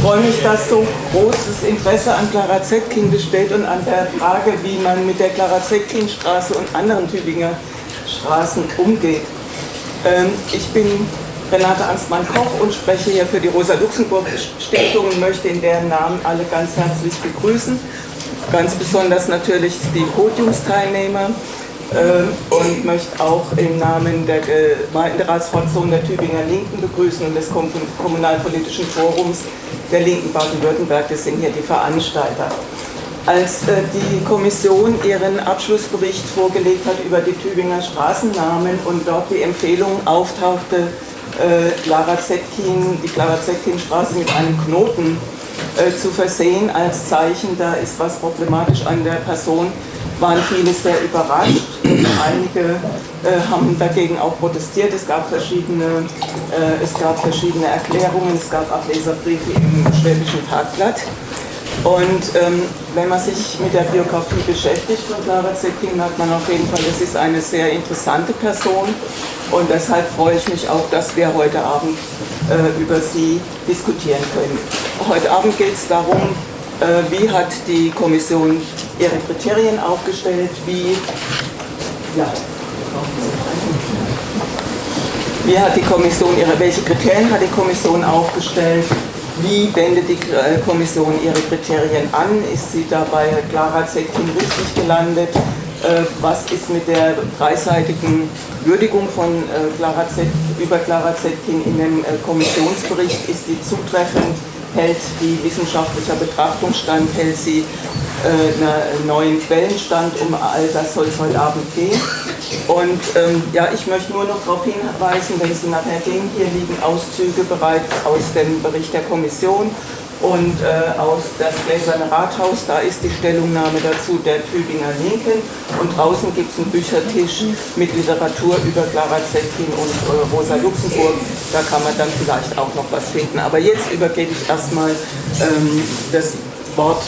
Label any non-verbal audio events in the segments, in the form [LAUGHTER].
freue mich, dass so großes Interesse an Clara Zetkin besteht und an der Frage, wie man mit der Clara Zetkin Straße und anderen Tübinger Straßen umgeht. Ähm, ich bin Renate Angstmann-Koch und spreche hier für die Rosa-Luxemburg-Stiftung und möchte in deren Namen alle ganz herzlich begrüßen. Ganz besonders natürlich die Podiumsteilnehmer und möchte auch im Namen der Gemeinderatsfraktion der Tübinger Linken begrüßen und des Kommunalpolitischen Forums der Linken Baden-Württemberg. Das sind hier die Veranstalter. Als äh, die Kommission ihren Abschlussbericht vorgelegt hat über die Tübinger Straßennamen und dort die Empfehlung auftauchte, äh, Clara Zetkin, die Clara Zetkin Straße mit einem Knoten äh, zu versehen als Zeichen, da ist was problematisch an der Person, waren viele sehr überrascht. Und einige äh, haben dagegen auch protestiert. Es gab, verschiedene, äh, es gab verschiedene Erklärungen, es gab Ableserbriefe im Schwäbischen Tagblatt. Und ähm, wenn man sich mit der Biografie beschäftigt von Clara Zetkin, merkt man auf jeden Fall, das ist eine sehr interessante Person. Und deshalb freue ich mich auch, dass wir heute Abend äh, über sie diskutieren können. Heute Abend geht es darum, wie hat die Kommission ihre Kriterien aufgestellt, wie, ja, wie hat die Kommission ihre, welche Kriterien hat die Kommission aufgestellt, wie wendet die äh, Kommission ihre Kriterien an, ist sie dabei Clara Zetkin richtig gelandet, äh, was ist mit der dreiseitigen Würdigung von äh, Clara Z, über Clara Zetkin in dem äh, Kommissionsbericht, ist die zutreffend, hält die wissenschaftlicher Betrachtungsstand, hält sie einen neuen Quellenstand, um all das soll es heute Abend gehen. Und ähm, ja, ich möchte nur noch darauf hinweisen, wenn Sie nachher sehen, hier liegen Auszüge bereits aus dem Bericht der Kommission und äh, aus das Gläserne Rathaus, da ist die Stellungnahme dazu der Tübinger Linken und draußen gibt es einen Büchertisch mit Literatur über Clara Zetkin und äh, Rosa Luxemburg, da kann man dann vielleicht auch noch was finden. Aber jetzt übergebe ich erstmal ähm, das Wort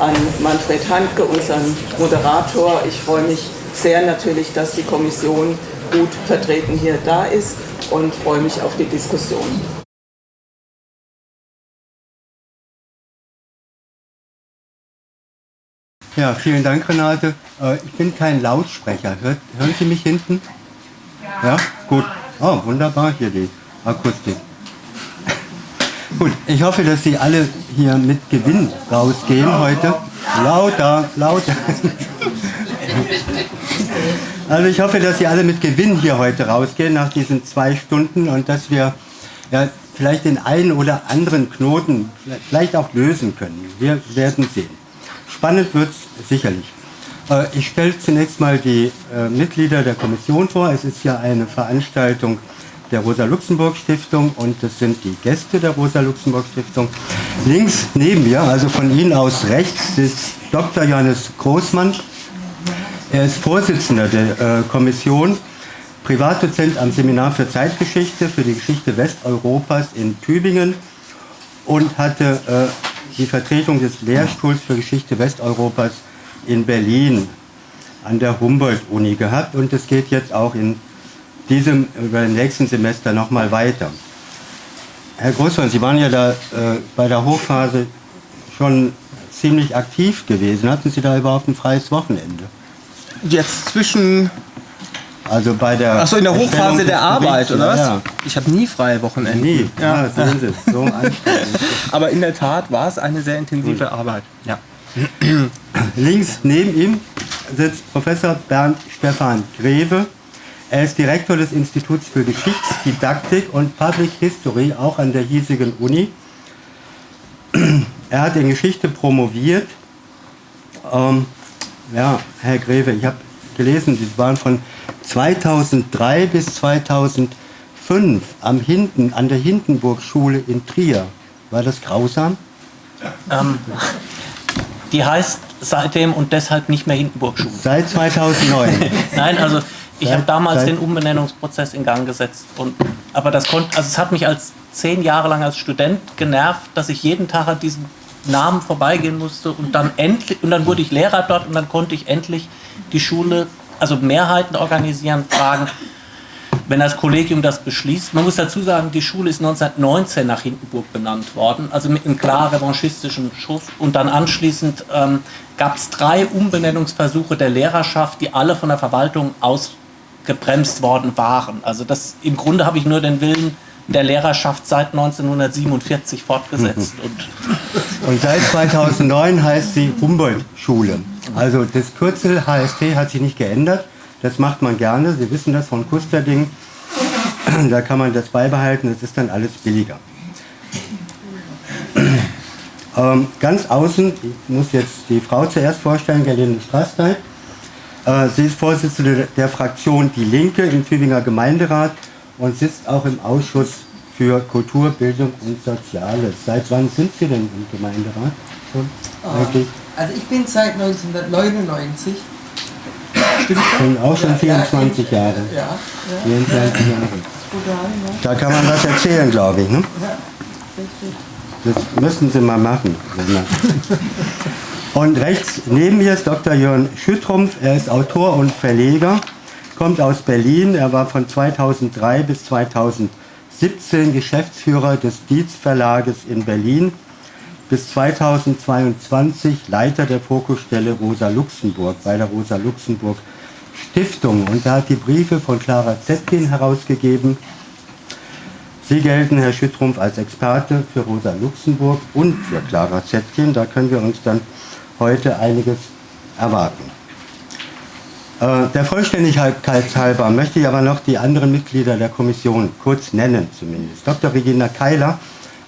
an Manfred Handke, unseren Moderator. Ich freue mich sehr natürlich, dass die Kommission gut vertreten hier da ist und freue mich auf die Diskussion. Ja, vielen Dank, Renate. Äh, ich bin kein Lautsprecher. hören Sie mich hinten? Ja, gut. Oh, wunderbar hier die Akustik. [LAUGHS] Gut, ich hoffe, dass Sie alle hier mit Gewinn rausgehen heute. Lauter, lauter. [LAUGHS] Also ich hoffe, dass Sie alle mit Gewinn hier heute rausgehen nach diesen zwei Stunden und dass wir ja, vielleicht den einen oder anderen Knoten vielleicht auch lösen können. Wir werden sehen. Spannend wird es sicherlich. Äh, ich stelle zunächst mal die äh, Mitglieder der Kommission vor. Es ist ja eine Veranstaltung der Rosa-Luxemburg-Stiftung und das sind die Gäste der Rosa-Luxemburg-Stiftung. Links neben mir, also von Ihnen aus rechts, ist Dr. Johannes Großmann. Er ist Vorsitzender der äh, Kommission, Privatdozent am Seminar für Zeitgeschichte für die Geschichte Westeuropas in Tübingen und hatte die Vertretung des Lehrstuhls für Geschichte Westeuropas in Berlin an der Humboldt-Uni gehabt und es geht jetzt auch in diesem, über den nächsten Semester nochmal weiter. Herr Großmann, Sie waren ja da äh, bei der Hochphase schon ziemlich aktiv gewesen. Hatten Sie da überhaupt ein freies Wochenende? Jetzt zwischen also bei der. Achso, in der Hochphase der Arbeit, oder was? Ja. Ich habe nie freie Wochenende. Nie. Ja, ja sehen Sie, so [LAUGHS] Aber in der Tat war es eine sehr intensive Gut. Arbeit. Ja. [CLEARS THROAT] Links neben ihm sitzt Professor Bernd Stefan Greve. Er ist Direktor des Instituts für Geschichtsdidaktik und Public History, auch an der hiesigen Uni. [CLEARS THROAT] Er hat in Geschichte promoviert. Ähm, ja, Herr Greve, ich habe gelesen, Sie waren von 2003 bis 2005 am Hinten, an der Hindenburg-Schule in Trier. War das grausam? Ähm, die heißt seitdem und deshalb nicht mehr Hindenburg-Schule. Seit 2009? [LAUGHS] Nein, also ich habe damals den Umbenennungsprozess in Gang gesetzt. Und, aber das konnte, also es hat mich als zehn Jahre lang als Student genervt, dass ich jeden Tag an diesem Namen vorbeigehen musste und dann endlich und dann wurde ich Lehrer dort und dann konnte ich endlich die Schule also Mehrheiten organisieren, fragen, wenn das Kollegium das beschließt. Man muss dazu sagen, die Schule ist 1919 nach Hindenburg benannt worden, also mit einem klar revanchistischen Schuss. Und dann anschließend ähm, gab es drei Umbenennungsversuche der Lehrerschaft, die alle von der Verwaltung ausgebremst worden waren. Also das im Grunde habe ich nur den Willen der Lehrerschaft seit 1947 fortgesetzt. Und, [LAUGHS] und seit 2009 heißt sie Humboldt-Schule. Also das Kürzel HST hat sich nicht geändert. Das macht man gerne. Sie wissen das von Kusterding. [CLEARS THROAT] Da kann man das beibehalten. Das ist dann alles billiger. [CLEARS THROAT] Ähm, ganz außen, ich muss jetzt die Frau zuerst vorstellen, Gerlinde Straßtein. Äh, sie ist Vorsitzende der Fraktion Die Linke im Tübinger Gemeinderat und sitzt auch im Ausschuss für Kultur, Bildung und Soziales. Seit wann sind Sie denn im Gemeinderat? Schon oh, also ich bin seit 1999. Stimmt schon? Auch schon 24 ja, Jahre. Ja, ja. 24 Jahre. Da kann man was erzählen, glaube ich. Ne? Ja, Das müssen Sie mal machen. Und rechts neben mir ist Dr. Jörn Schüttrumpf. Er ist Autor und Verleger kommt aus Berlin. Er war von 2003 bis 2017 Geschäftsführer des Dietz Verlages in Berlin, bis 2022 Leiter der Fokusstelle Rosa Luxemburg bei der Rosa Luxemburg Stiftung. Und er hat die Briefe von Clara Zetkin herausgegeben. Sie gelten, Herr Schüttrumpf, als Experte für Rosa Luxemburg und für Clara Zetkin. Da können wir uns dann heute einiges erwarten. Äh, der Vollständigkeit halber möchte ich aber noch die anderen Mitglieder der Kommission kurz nennen zumindest. Dr. Regina Keiler,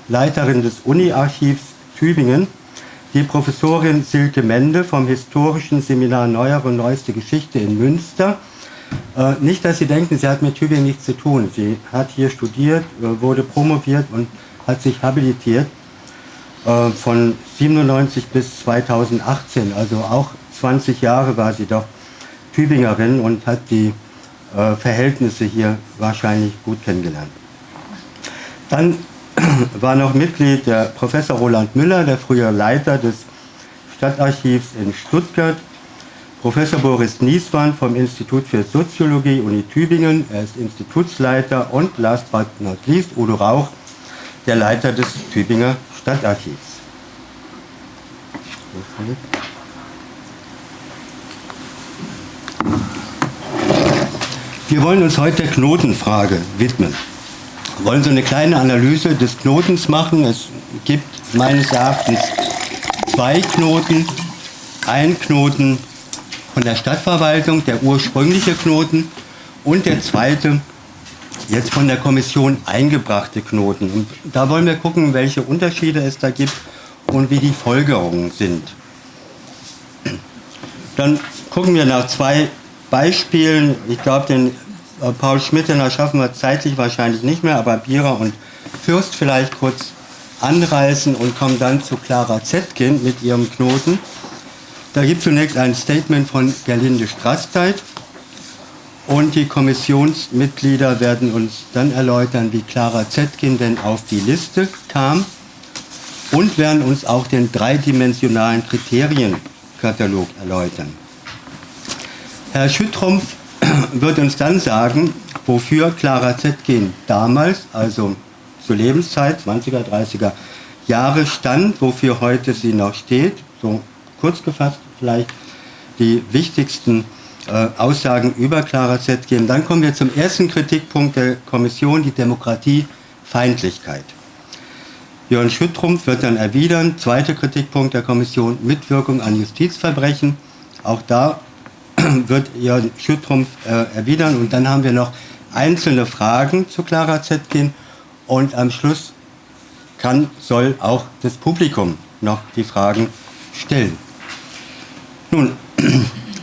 Leiterin des Uni-Archivs Tübingen, die Professorin Silke Mende vom Historischen Seminar Neuere und Neueste Geschichte in Münster. Äh, nicht, dass Sie denken, sie hat mit Tübingen nichts zu tun. Sie hat hier studiert, äh, wurde promoviert und hat sich habilitiert von 97 bis 2018, also auch 20 Jahre war sie doch Tübingerin und hat die äh, Verhältnisse hier wahrscheinlich gut kennengelernt. Dann [CLEARS THROAT] war noch Mitglied der Professor Roland Müller, der frühere Leiter des Stadtarchivs in Stuttgart, Professor Boris Niesmann vom Institut für Soziologie Uni Tübingen, er ist Institutsleiter und last but not least Udo Rauch, der Leiter des Tübinger Stadtarchivs. Wir wollen uns heute der Knotenfrage widmen. Wollen so eine kleine Analyse des Knotens machen. Es gibt meines Erachtens zwei Knoten. Ein Knoten von der Stadtverwaltung, der ursprüngliche Knoten, und der zweite, jetzt von der Kommission eingebrachte Knoten. Und da wollen wir gucken, welche Unterschiede es da gibt und wie die Folgerungen sind. Dann gucken wir nach zwei Beispielen. Ich glaube, den Paul Schmidt, den schaffen wir zeitlich wahrscheinlich nicht mehr, aber Bierer und Fürst vielleicht kurz anreißen und kommen dann zu Clara Zetkin mit ihrem Knoten. Da gibt es zunächst ein Statement von Gerlinde Straßteit und die Kommissionsmitglieder werden uns dann erläutern, wie Clara Zetkin denn auf die Liste kam und werden uns auch den dreidimensionalen Kriterienkatalog erläutern. Herr Schüttrumpf wird uns dann sagen, wofür Clara Zetkin damals, also zur Lebenszeit, 20er, 30er Jahre stand, wofür heute sie noch steht. So kurz gefasst vielleicht die wichtigsten äh, Aussagen über Clara Zetkin. Dann kommen wir zum ersten Kritikpunkt der Kommission, die Demokratiefeindlichkeit. Jörn Schüttrumpf wird dann erwidern, zweiter Kritikpunkt der Kommission, Mitwirkung an Justizverbrechen. Auch da [CLEARS THROAT] wird Jörn Schüttrumpf äh, erwidern. Und dann haben wir noch einzelne Fragen zu Clara Zetkin. Und am Schluss kann, soll auch das Publikum noch die Fragen stellen. Nun, [CLEARS THROAT]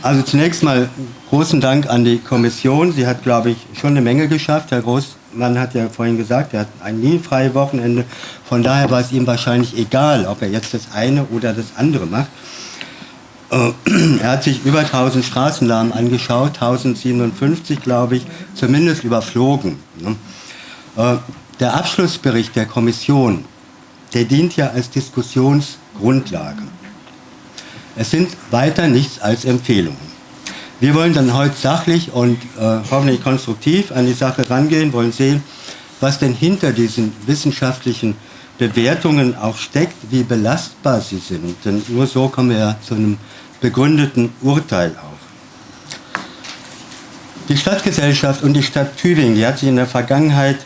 also zunächst mal großen Dank an die Kommission. Sie hat, glaube ich, schon eine Menge geschafft. Herr Großmann hat ja vorhin gesagt, er hat ein nie freies Wochenende. Von daher war es ihm wahrscheinlich egal, ob er jetzt das eine oder das andere macht. Äh, [CLEARS THROAT] er hat sich über 1000 Straßennamen angeschaut, 1057 glaube ich, zumindest überflogen. Ne? Äh, der Abschlussbericht der Kommission, der dient ja als Diskussionsgrundlage. Es sind weiter nichts als Empfehlungen. Wir wollen dann heute sachlich und äh, hoffentlich konstruktiv an die Sache rangehen, wollen sehen, was denn hinter diesen wissenschaftlichen Bewertungen auch steckt, wie belastbar sie sind. Denn nur so kommen wir ja zu einem begründeten Urteil auch. Die Stadtgesellschaft und die Stadt Tübingen, die hat sich in der Vergangenheit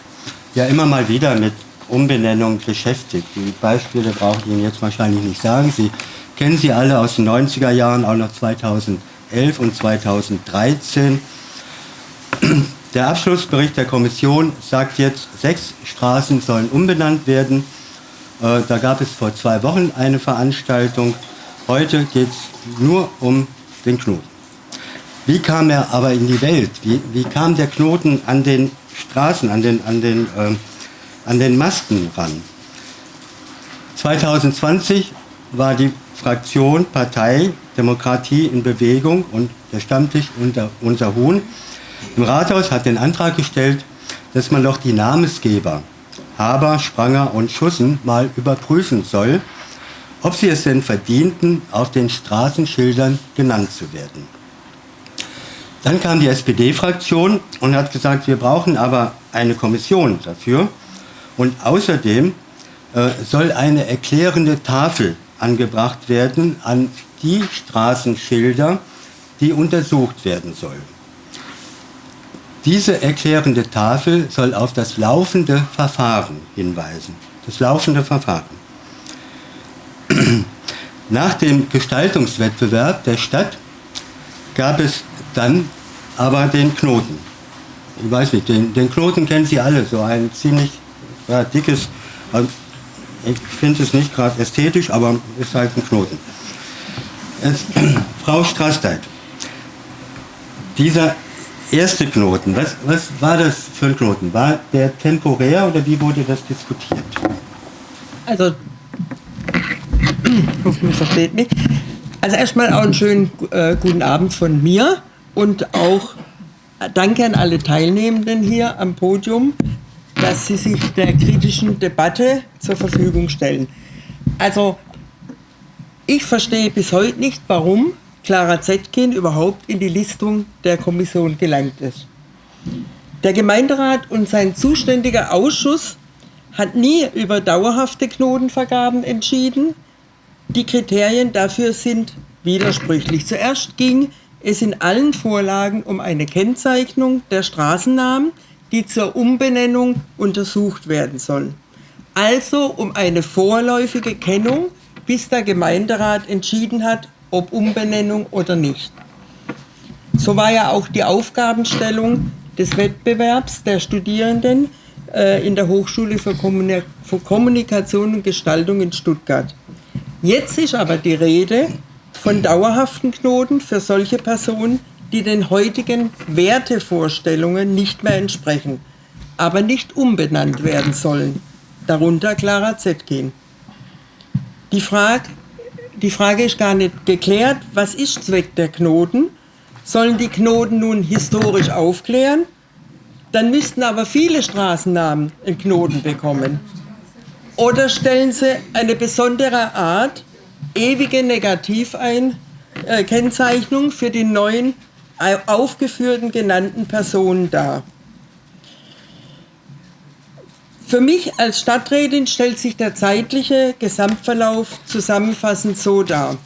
ja immer mal wieder mit Umbenennung beschäftigt. Die Beispiele brauche ich Ihnen jetzt wahrscheinlich nicht sagen. Sie kennen sie alle aus den 90er Jahren, auch noch 2011 und 2013. Der Abschlussbericht der Kommission sagt jetzt, sechs Straßen sollen umbenannt werden. Äh, da gab es vor zwei Wochen eine Veranstaltung. Heute geht es nur um den Knoten. Wie kam er aber in die Welt? Wie, wie kam der Knoten an den Straßen, an den, an den, äh, an den Masten ran? 2020 war die Fraktion Partei Demokratie in Bewegung und der Stammtisch unter, unter Huhn im Rathaus hat den Antrag gestellt, dass man doch die Namensgeber Haber, Spranger und Schussen mal überprüfen soll, ob sie es denn verdienten, auf den Straßenschildern genannt zu werden. Dann kam die SPD-Fraktion und hat gesagt, wir brauchen aber eine Kommission dafür. Und außerdem äh, soll eine erklärende Tafel angebracht werden an die Straßenschilder, die untersucht werden sollen. Diese erklärende Tafel soll auf das laufende Verfahren hinweisen. Das laufende Verfahren. Nach dem Gestaltungswettbewerb der Stadt gab es dann aber den Knoten. Ich weiß nicht, den, den Knoten kennen Sie alle, so ein ziemlich ja, dickes, also ich finde es nicht gerade ästhetisch, aber ist halt ein Knoten. Jetzt, [CLEARS THROAT] Frau Straßdeit, dieser erste Knoten, was, was war das für ein Knoten? War der temporär oder wie wurde das diskutiert? Also, ich hoffe, man versteht mich. Also erstmal auch einen schönen äh, guten Abend von mir und auch danke an alle Teilnehmenden hier am Podium, dass sie sich der kritischen Debatte zur Verfügung stellen. Also ich verstehe bis heute nicht, warum Clara Zetkin überhaupt in die Listung der Kommission gelangt ist. Der Gemeinderat und sein zuständiger Ausschuss hat nie über dauerhafte Knotenvergaben entschieden. Die Kriterien dafür sind widersprüchlich. Zuerst ging es in allen Vorlagen um eine Kennzeichnung der Straßennamen, die zur Umbenennung untersucht werden sollen. Also um eine vorläufige Kennung, bis der Gemeinderat entschieden hat, ob Umbenennung oder nicht. So war ja auch die Aufgabenstellung des Wettbewerbs der Studierenden äh, in der Hochschule für, Kommunik für Kommunikation und Gestaltung in Stuttgart. Jetzt ist aber die Rede von dauerhaften Knoten für solche Personen, die den heutigen Wertevorstellungen nicht mehr entsprechen, aber nicht umbenannt werden sollen. Darunter Clara Zetkin. Die Frage, die Frage ist gar nicht geklärt, was ist Zweck der Knoten? Sollen die Knoten nun historisch aufklären? Dann müssten aber viele Straßennamen einen Knoten bekommen. Oder stellen sie eine besondere Art, ewige Negativkennzeichnung äh, für die neuen aufgeführten genannten Personen dar? Für mich als Stadträtin stellt sich der zeitliche Gesamtverlauf zusammenfassend so dar.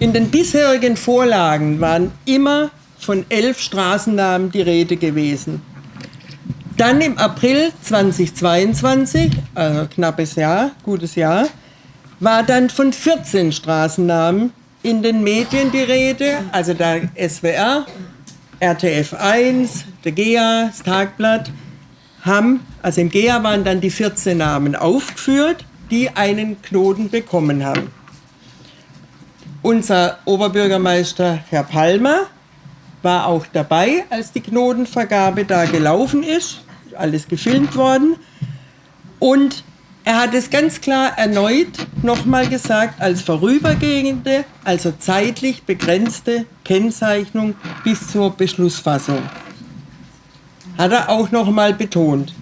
In den bisherigen Vorlagen waren immer von elf Straßennamen die Rede gewesen. Dann im April 2022, also knappes Jahr, gutes Jahr, war dann von 14 Straßennamen in den Medien die Rede, also der SWR, RTF 1, der GEA, das Tagblatt, haben, also im GEA waren dann die 14 Namen aufgeführt, die einen Knoten bekommen haben. Unser Oberbürgermeister Herr Palmer war auch dabei, als die Knotenvergabe da gelaufen ist, alles gefilmt worden. Und er hat es ganz klar erneut nochmal gesagt, als vorübergehende, also zeitlich begrenzte Kennzeichnung bis zur Beschlussfassung hat er auch noch mal betont.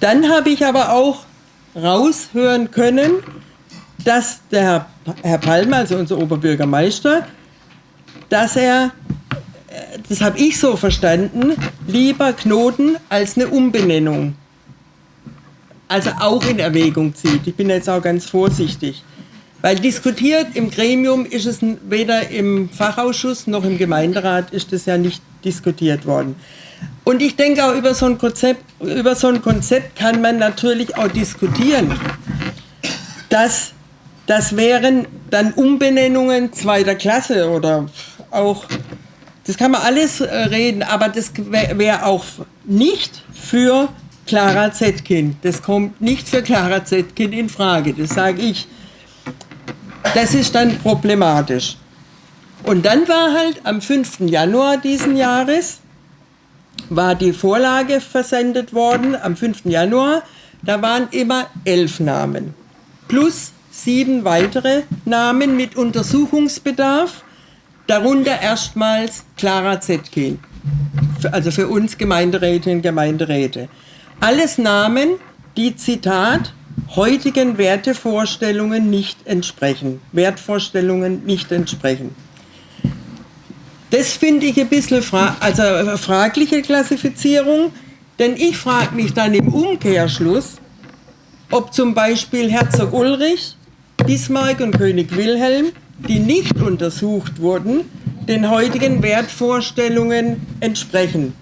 Dann habe ich aber auch raushören können, dass der Herr, Palmer, also unser Oberbürgermeister, dass er, das habe ich so verstanden, lieber Knoten als eine Umbenennung. Also auch in Erwägung zieht. Ich bin jetzt auch ganz vorsichtig. Weil diskutiert im Gremium ist es weder im Fachausschuss noch im Gemeinderat ist es ja nicht diskutiert worden. Und ich denke auch über so ein Konzept, über so ein Konzept kann man natürlich auch diskutieren. Das, das wären dann Umbenennungen zweiter Klasse oder auch, das kann man alles äh, reden, aber das wäre wär auch nicht für Clara Zetkin. Das kommt nicht für Clara Zetkin in Frage, das sage ich. Das ist dann problematisch. Und dann war halt am 5. Januar diesen Jahres, war die Vorlage versendet worden, am 5. Januar, da waren immer elf Namen. Plus sieben weitere Namen mit Untersuchungsbedarf, darunter erstmals Clara Zetkin, also für uns Gemeinderätinnen und Gemeinderäte. Alles Namen, die Zitat heutigen Wertevorstellungen nicht entsprechen, Wertvorstellungen nicht entsprechen. Das finde ich ein bisschen fra also eine fragliche Klassifizierung, denn ich frage mich dann im Umkehrschluss, ob zum Beispiel Herzog Ulrich, Bismarck und König Wilhelm, die nicht untersucht wurden, den heutigen Wertvorstellungen entsprechen.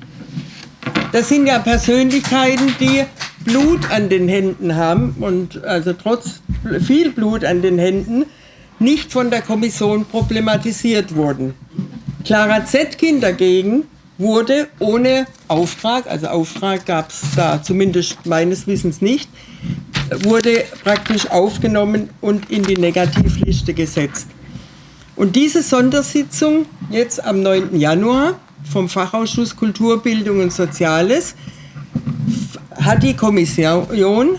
Das sind ja Persönlichkeiten, die Blut an den Händen haben und also trotz viel Blut an den Händen nicht von der Kommission problematisiert wurden. Clara Zetkin dagegen wurde ohne Auftrag, also Auftrag gab es da zumindest meines Wissens nicht, wurde praktisch aufgenommen und in die Negativliste gesetzt. Und diese Sondersitzung jetzt am 9. Januar vom Fachausschuss Kultur, Bildung und Soziales hat die Kommission,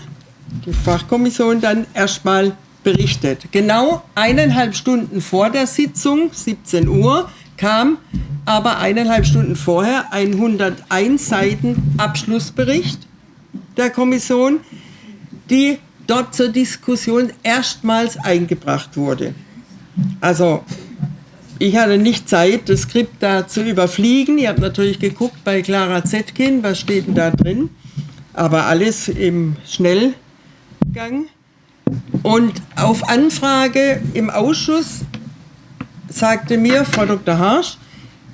die Fachkommission dann erstmal berichtet. Genau eineinhalb Stunden vor der Sitzung, 17 Uhr, kam aber eineinhalb Stunden vorher ein 101 Seiten Abschlussbericht der Kommission, die dort zur Diskussion erstmals eingebracht wurde. Also ich hatte nicht Zeit, das Skript da zu überfliegen. Ich habe natürlich geguckt bei Clara Zetkin, was steht denn da drin aber alles im Schnellgang. Und auf Anfrage im Ausschuss sagte mir Frau Dr. Harsch,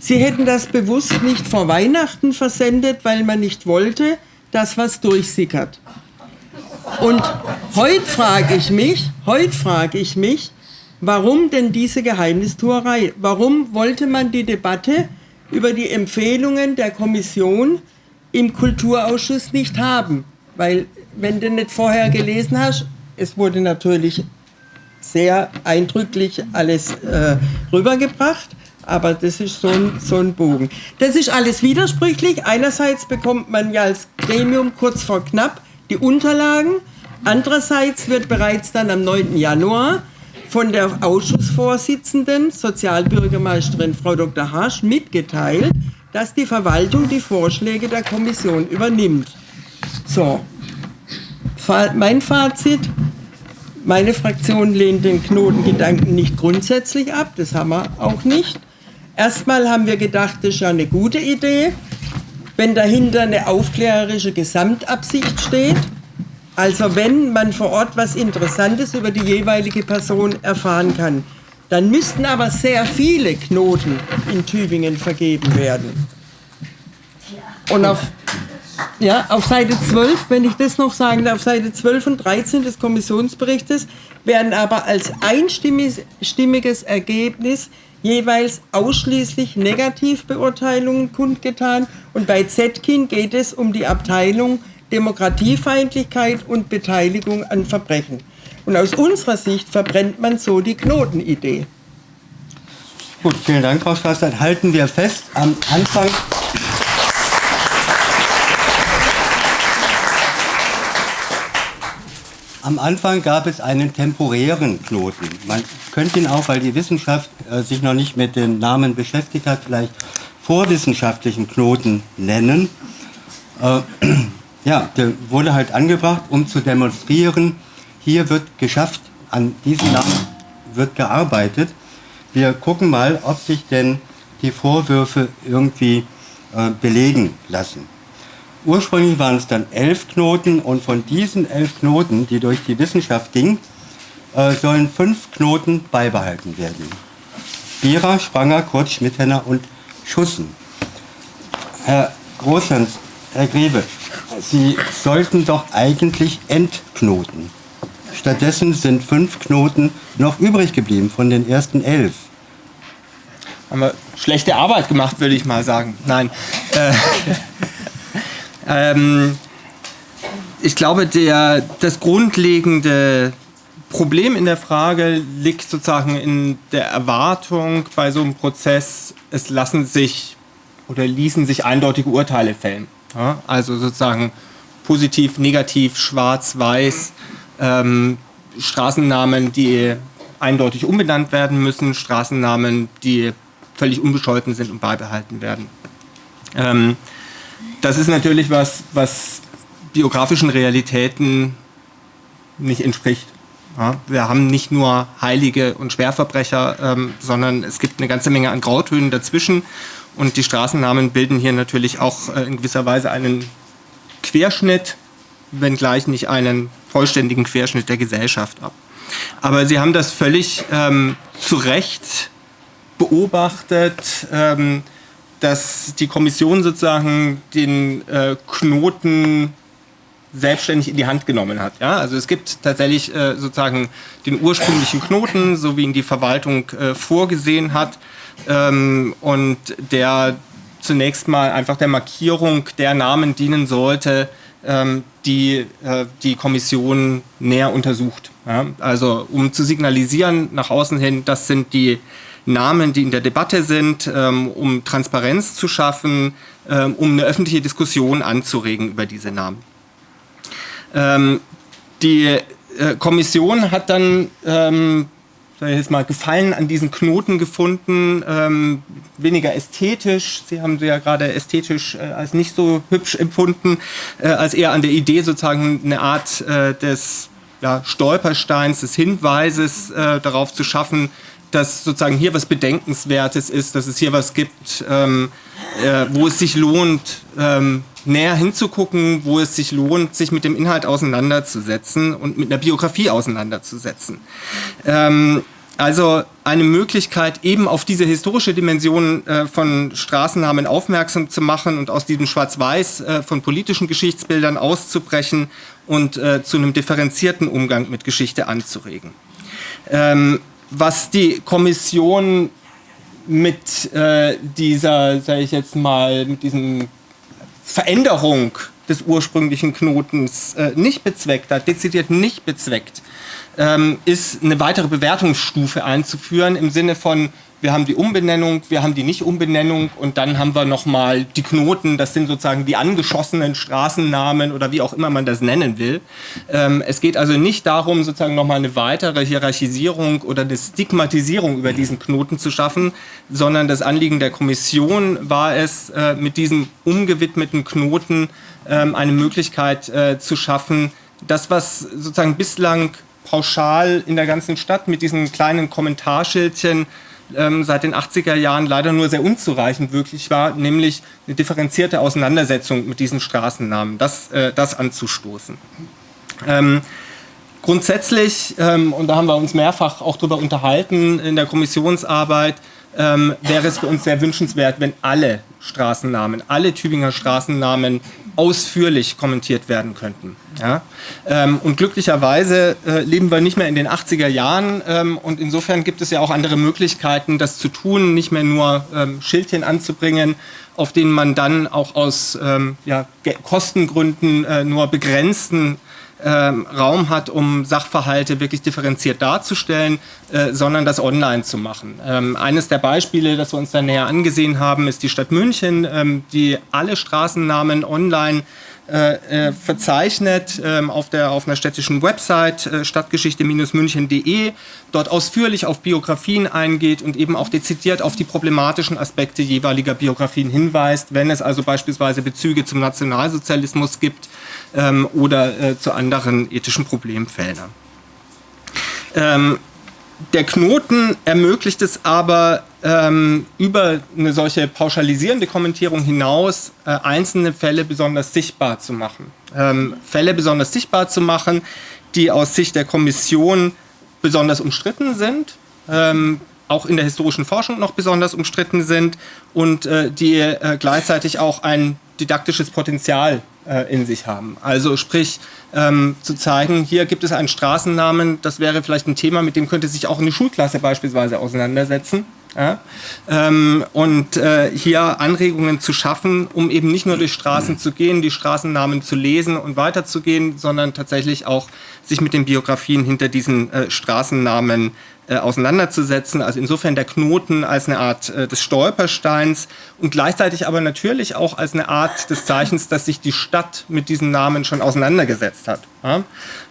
Sie hätten das bewusst nicht vor Weihnachten versendet, weil man nicht wollte, dass was durchsickert. Und heute frage ich mich, heute frage ich mich, warum denn diese Geheimnistuerei? Warum wollte man die Debatte über die Empfehlungen der Kommission im Kulturausschuss nicht haben. Weil, wenn du nicht vorher gelesen hast, es wurde natürlich sehr eindrücklich alles äh, rübergebracht, aber das ist so ein, so ein Bogen. Das ist alles widersprüchlich. Einerseits bekommt man ja als Gremium kurz vor knapp die Unterlagen. Andererseits wird bereits dann am 9. Januar von der Ausschussvorsitzenden, Sozialbürgermeisterin Frau Dr. Hasch, mitgeteilt, dass die Verwaltung die Vorschläge der Kommission übernimmt. So, mein Fazit, meine Fraktion lehnt den Knotengedanken nicht grundsätzlich ab, das haben wir auch nicht. Erstmal haben wir gedacht, das ist ja eine gute Idee, wenn dahinter eine aufklärerische Gesamtabsicht steht. Also wenn man vor Ort was Interessantes über die jeweilige Person erfahren kann. Dann müssten aber sehr viele Knoten in Tübingen vergeben werden. Und auf, ja, auf Seite 12, wenn ich das noch sagen darf, auf Seite 12 und 13 des Kommissionsberichtes werden aber als einstimmiges Ergebnis jeweils ausschließlich Negativbeurteilungen kundgetan. Und bei Zetkin geht es um die Abteilung Demokratiefeindlichkeit und Beteiligung an Verbrechen. Und aus unserer Sicht verbrennt man so die Knotenidee. Gut, vielen Dank, Frau Straßert. Halten wir fest, am Anfang Am Anfang gab es einen temporären Knoten. Man könnte ihn auch, weil die Wissenschaft äh, sich noch nicht mit den Namen beschäftigt hat, vielleicht vorwissenschaftlichen Knoten nennen. Äh, ja, der wurde halt angebracht, um zu demonstrieren, hier wird geschafft, an diesem Namen wird gearbeitet. Wir gucken mal, ob sich denn die Vorwürfe irgendwie äh, belegen lassen. Ursprünglich waren es dann elf Knoten und von diesen elf Knoten, die durch die Wissenschaft gingen, äh, sollen fünf Knoten beibehalten werden. Bierer, Spranger, Kurz, Schmidhenner und Schussen. Herr Großhans, Herr Grebe, Sie sollten doch eigentlich entknoten. Stattdessen sind fünf Knoten noch übrig geblieben von den ersten elf. Haben wir schlechte Arbeit gemacht, würde ich mal sagen. Nein. Äh, [LAUGHS] ähm, ich glaube, der, das grundlegende Problem in der Frage liegt sozusagen in der Erwartung bei so einem Prozess, es lassen sich oder ließen sich eindeutige Urteile fällen. Ja, also sozusagen positiv, negativ, schwarz, weiß, ähm, Straßennamen, die eindeutig umbenannt werden müssen, Straßennamen, die völlig unbescholten sind und beibehalten werden. Ähm, das ist natürlich was, was biografischen Realitäten nicht entspricht. Ja, wir haben nicht nur Heilige und Schwerverbrecher, ähm, sondern es gibt eine ganze Menge an Grautönen dazwischen. Und die Straßennamen bilden hier natürlich auch äh, in gewisser Weise einen Querschnitt, wenngleich nicht einen vollständigen Querschnitt der Gesellschaft ab. Aber Sie haben das völlig ähm, zu Recht beobachtet, ähm, dass die Kommission sozusagen den äh, Knoten selbstständig in die Hand genommen hat. Ja? Also es gibt tatsächlich äh, sozusagen den ursprünglichen Knoten, so wie ihn die Verwaltung äh, vorgesehen hat ähm, und der zunächst mal einfach der Markierung der Namen dienen sollte, ähm, die äh, die Kommission näher untersucht. Ja? Also um zu signalisieren nach außen hin, das sind die Namen, die in der Debatte sind, ähm, um Transparenz zu schaffen, ähm, um eine öffentliche Diskussion anzuregen über diese Namen. Ähm, die äh, Kommission hat dann ähm, sag ich jetzt mal, Gefallen an diesen Knoten gefunden, ähm, weniger ästhetisch. Sie haben sie ja gerade ästhetisch äh, als nicht so hübsch empfunden, äh, als eher an der Idee sozusagen eine Art äh, des ja, Stolpersteins, des Hinweises äh, darauf zu schaffen, dass sozusagen hier was Bedenkenswertes ist, dass es hier was gibt, ähm, äh, wo es sich lohnt, ähm, näher hinzugucken, wo es sich lohnt, sich mit dem Inhalt auseinanderzusetzen und mit einer Biografie auseinanderzusetzen. Ähm, also eine Möglichkeit, eben auf diese historische Dimension äh, von Straßennamen aufmerksam zu machen und aus diesem Schwarz-Weiß äh, von politischen Geschichtsbildern auszubrechen und äh, zu einem differenzierten Umgang mit Geschichte anzuregen. Ähm, was die Kommission mit äh, dieser, sage ich jetzt mal, mit diesem Veränderung des ursprünglichen Knotens äh, nicht bezweckt hat, dezidiert nicht bezweckt, ähm, ist eine weitere Bewertungsstufe einzuführen im Sinne von, wir haben die Umbenennung, wir haben die Nicht-Umbenennung und dann haben wir nochmal die Knoten, das sind sozusagen die angeschossenen Straßennamen oder wie auch immer man das nennen will. Ähm, es geht also nicht darum, sozusagen nochmal eine weitere Hierarchisierung oder eine Stigmatisierung über diesen Knoten zu schaffen, sondern das Anliegen der Kommission war es, äh, mit diesem umgewidmeten Knoten ähm, eine Möglichkeit äh, zu schaffen, das, was sozusagen bislang pauschal in der ganzen Stadt mit diesen kleinen Kommentarschildchen ähm, seit den 80er Jahren leider nur sehr unzureichend wirklich war, nämlich eine differenzierte Auseinandersetzung mit diesen Straßennamen, das, äh, das anzustoßen. Ähm, grundsätzlich, ähm, und da haben wir uns mehrfach auch darüber unterhalten in der Kommissionsarbeit, wäre es für uns sehr wünschenswert, wenn alle Straßennamen, alle Tübinger Straßennamen ausführlich kommentiert werden könnten. Ja? Ähm, und glücklicherweise äh, leben wir nicht mehr in den 80er Jahren ähm, und insofern gibt es ja auch andere Möglichkeiten, das zu tun, nicht mehr nur ähm, Schildchen anzubringen, auf denen man dann auch aus ähm, ja, Kostengründen äh, nur begrenzten ähm, Raum hat, um Sachverhalte wirklich differenziert darzustellen, äh, sondern das online zu machen. Ähm, eines der Beispiele, das wir uns dann näher angesehen haben, ist die Stadt München, ähm, die alle Straßennamen online äh, äh, verzeichnet auf, der, auf einer städtischen Website stadtgeschichte-münchen.de, dort ausführlich auf Biografien eingeht und eben auch dezidiert auf die problematischen Aspekte jeweiliger Biografien hinweist, wenn es also beispielsweise Bezüge zum Nationalsozialismus gibt ähm, oder äh, zu anderen ethischen Problemfeldern. Ähm, der Knoten ermöglicht es aber ähm, über eine solche pauschalisierende Kommentierung hinaus äh, einzelne Fälle besonders sichtbar zu machen. Ähm, Fälle besonders sichtbar zu machen, die aus Sicht der Kommission besonders umstritten sind, ähm, auch in der historischen Forschung noch besonders umstritten sind und äh, die äh, gleichzeitig auch ein didaktisches Potenzial äh, in sich haben. Also sprich, ähm, zu zeigen, hier gibt es einen Straßennamen, das wäre vielleicht ein Thema, mit dem könnte sich auch eine Schulklasse beispielsweise auseinandersetzen. Ja? Ähm, und äh, hier Anregungen zu schaffen, um eben nicht nur durch Straßen zu gehen, die Straßennamen zu lesen und weiterzugehen, sondern tatsächlich auch sich mit den Biografien hinter diesen äh, Straßennamen äh, auseinanderzusetzen. Also insofern der Knoten als eine Art äh, des Stolpersteins und gleichzeitig aber natürlich auch als eine Art des Zeichens, dass sich die Stadt mit diesem Namen schon auseinandergesetzt hat. Ja?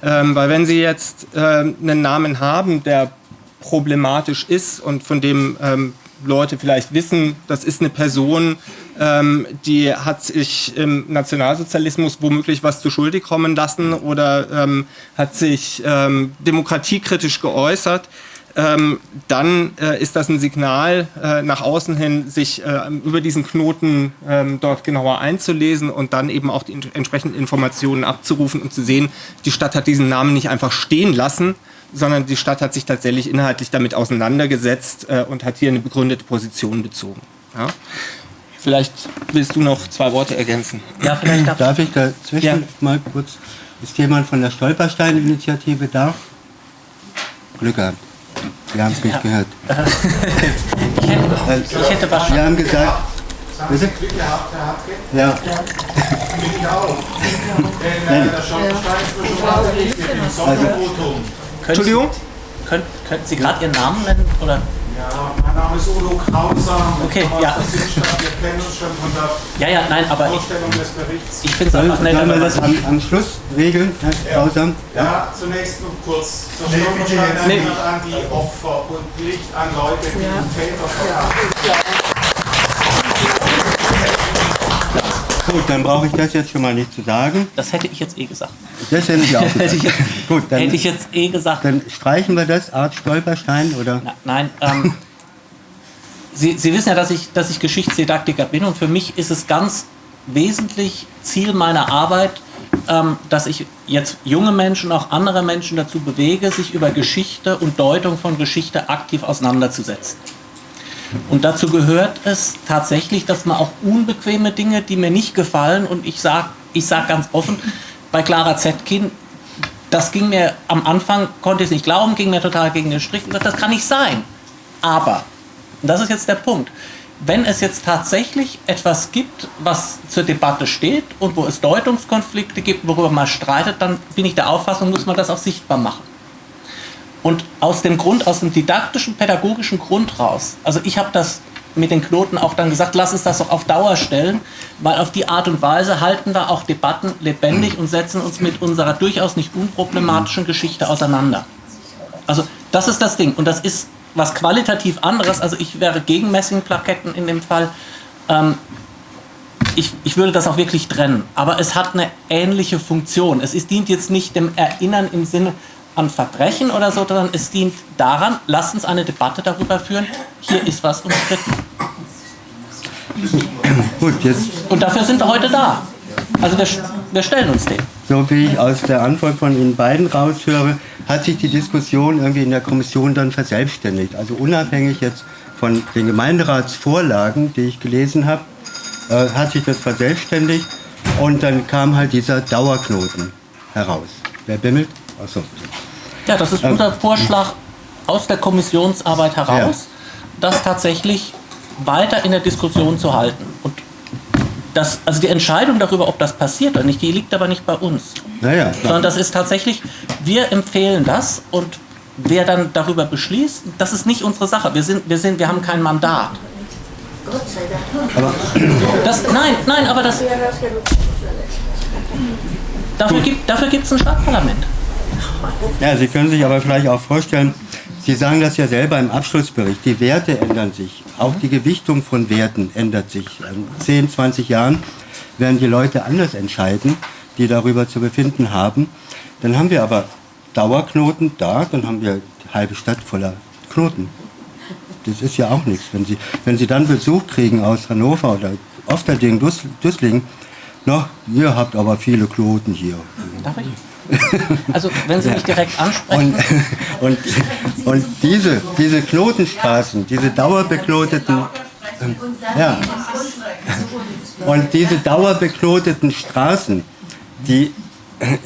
Ähm, weil wenn Sie jetzt äh, einen Namen haben, der problematisch ist und von dem ähm, Leute vielleicht wissen, das ist eine Person, ähm, die hat sich im Nationalsozialismus womöglich was zu schuldig kommen lassen oder ähm, hat sich ähm, demokratiekritisch geäußert, ähm, dann äh, ist das ein Signal äh, nach außen hin, sich äh, über diesen Knoten ähm, dort genauer einzulesen und dann eben auch die entsprechenden Informationen abzurufen und zu sehen, die Stadt hat diesen Namen nicht einfach stehen lassen, sondern die Stadt hat sich tatsächlich inhaltlich damit auseinandergesetzt äh, und hat hier eine begründete Position bezogen. Ja? Vielleicht willst du noch zwei Worte ergänzen. Ja, vielleicht darf, darf ich dazwischen ja. mal kurz. Ist jemand von der Stolperstein-Initiative da? Glück gehabt. Wir haben es nicht ja. gehört. [LAUGHS] ich, hätte, ich hätte was Wir haben gesagt. Bitte? Glück gehabt, Herr Ja. [LAUGHS] Ich auch. Denn äh, der Stolperstein ist schon mal im Sondervotum. Entschuldigung? Könnt, könnten Sie gerade Ihren Namen nennen? Oder? Ja, mein Name ist Udo Krauser. Okay, ja. Wir kennen uns schon von der ja, ja, nein, aber Vorstellung ich, des Berichts. Ich finde es einfach nett. Sollen wir das am, am Schluss regeln, Herr Krauser? Ja, ja, zunächst nur kurz. Das nee, erinnert nee. an die Opfer und nicht an Leute, die ja. Täter verraten. Ja. Gut, dann brauche ich das jetzt schon mal nicht zu sagen. Das hätte ich jetzt eh gesagt. Das hätte ich auch [LAUGHS] gesagt. hätte, ich jetzt, Gut, dann, hätte ich jetzt eh gesagt. Dann streichen wir das, Art Stolperstein, oder? Na, nein, ähm, [LAUGHS] Sie, Sie wissen ja, dass ich, dass ich Geschichtsdidaktiker bin und für mich ist es ganz wesentlich Ziel meiner Arbeit, ähm, dass ich jetzt junge Menschen, auch andere Menschen dazu bewege, sich über Geschichte und Deutung von Geschichte aktiv auseinanderzusetzen. Und dazu gehört es tatsächlich, dass man auch unbequeme Dinge, die mir nicht gefallen, und ich sage ich sag ganz offen, bei Clara Zetkin, das ging mir am Anfang, konnte ich es nicht glauben, ging mir total gegen den Strich. Das kann nicht sein. Aber, und das ist jetzt der Punkt, wenn es jetzt tatsächlich etwas gibt, was zur Debatte steht und wo es Deutungskonflikte gibt, worüber man streitet, dann bin ich der Auffassung, muss man das auch sichtbar machen. Und aus dem Grund, aus dem didaktischen, pädagogischen Grund raus, also ich habe das mit den Knoten auch dann gesagt, lass uns das doch auf Dauer stellen, weil auf die Art und Weise halten wir auch Debatten lebendig und setzen uns mit unserer durchaus nicht unproblematischen Geschichte auseinander. Also das ist das Ding und das ist was qualitativ anderes, also ich wäre gegen Messingplaketten in dem Fall. Ähm, ich, ich würde das auch wirklich trennen, aber es hat eine ähnliche Funktion. Es ist, dient jetzt nicht dem Erinnern im Sinne an Verbrechen oder so, sondern es dient daran, lasst uns eine Debatte darüber führen, hier ist was umstritten. Gut, jetzt. Und dafür sind wir heute da. Also wir, wir stellen uns dem. So wie ich aus der Antwort von Ihnen beiden raushöre, hat sich die Diskussion irgendwie in der Kommission dann verselbstständigt. Also unabhängig jetzt von den Gemeinderatsvorlagen, die ich gelesen habe, äh, hat sich das verselbstständigt und dann kam halt dieser Dauerknoten heraus. Wer bimmelt? Achso. Ja, das ist unser Vorschlag aus der Kommissionsarbeit heraus, ja. das tatsächlich weiter in der Diskussion zu halten. Und das, also die Entscheidung darüber, ob das passiert oder nicht, die liegt aber nicht bei uns. Naja, Sondern das ist tatsächlich, wir empfehlen das und wer dann darüber beschließt, das ist nicht unsere Sache. Wir, sind, wir, sind, wir haben kein Mandat. Gott sei Dank. Nein, nein, aber das. Dafür gibt es dafür ein Stadtparlament. Ja, Sie können sich aber vielleicht auch vorstellen, Sie sagen das ja selber im Abschlussbericht, die Werte ändern sich. Auch die Gewichtung von Werten ändert sich. In 10, 20 Jahren werden die Leute anders entscheiden, die darüber zu befinden haben. Dann haben wir aber Dauerknoten da, dann haben wir die halbe Stadt voller Knoten. Das ist ja auch nichts. Wenn Sie, wenn Sie dann Besuch kriegen aus Hannover oder Ofterding, Düsselding, na, ihr habt aber viele Kloten hier. Darf ich? [LAUGHS] Also, wenn Sie mich direkt ansprechen. Und, [LAUGHS] und, und diese, diese Knotenstraßen, diese dauerbekloteten, ja, und diese dauerbekloteten Straßen, die,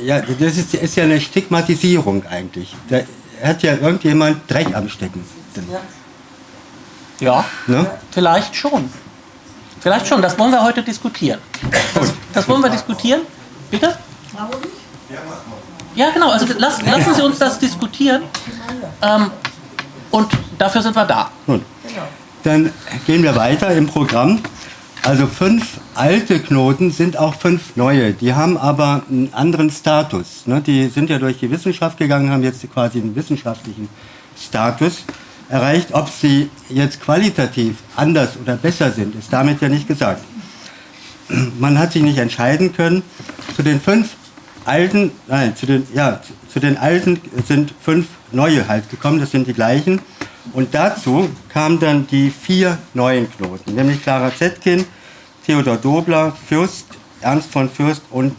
ja, das ist, ist ja eine Stigmatisierung eigentlich. Da hat ja irgendjemand Dreck am Stecken. Ja, ne? vielleicht schon. Vielleicht schon, das wollen wir heute diskutieren. Das, das wollen wir diskutieren. Bitte? Ja, genau, also lass, lassen Sie uns das diskutieren. Ähm, und dafür sind wir da. Gut. Dann gehen wir weiter im Programm. Also fünf alte Knoten sind auch fünf neue. Die haben aber einen anderen Status. Ne? Die sind ja durch die Wissenschaft gegangen, haben jetzt quasi einen wissenschaftlichen Status erreicht. Ob sie jetzt qualitativ anders oder besser sind, ist damit ja nicht gesagt. Man hat sich nicht entscheiden können. Zu den fünf alten, nein, zu den, ja, zu den alten sind fünf neue halt gekommen, das sind die gleichen. Und dazu kamen dann die vier neuen Knoten, nämlich Clara Zetkin, Theodor Dobler, Fürst, Ernst von Fürst und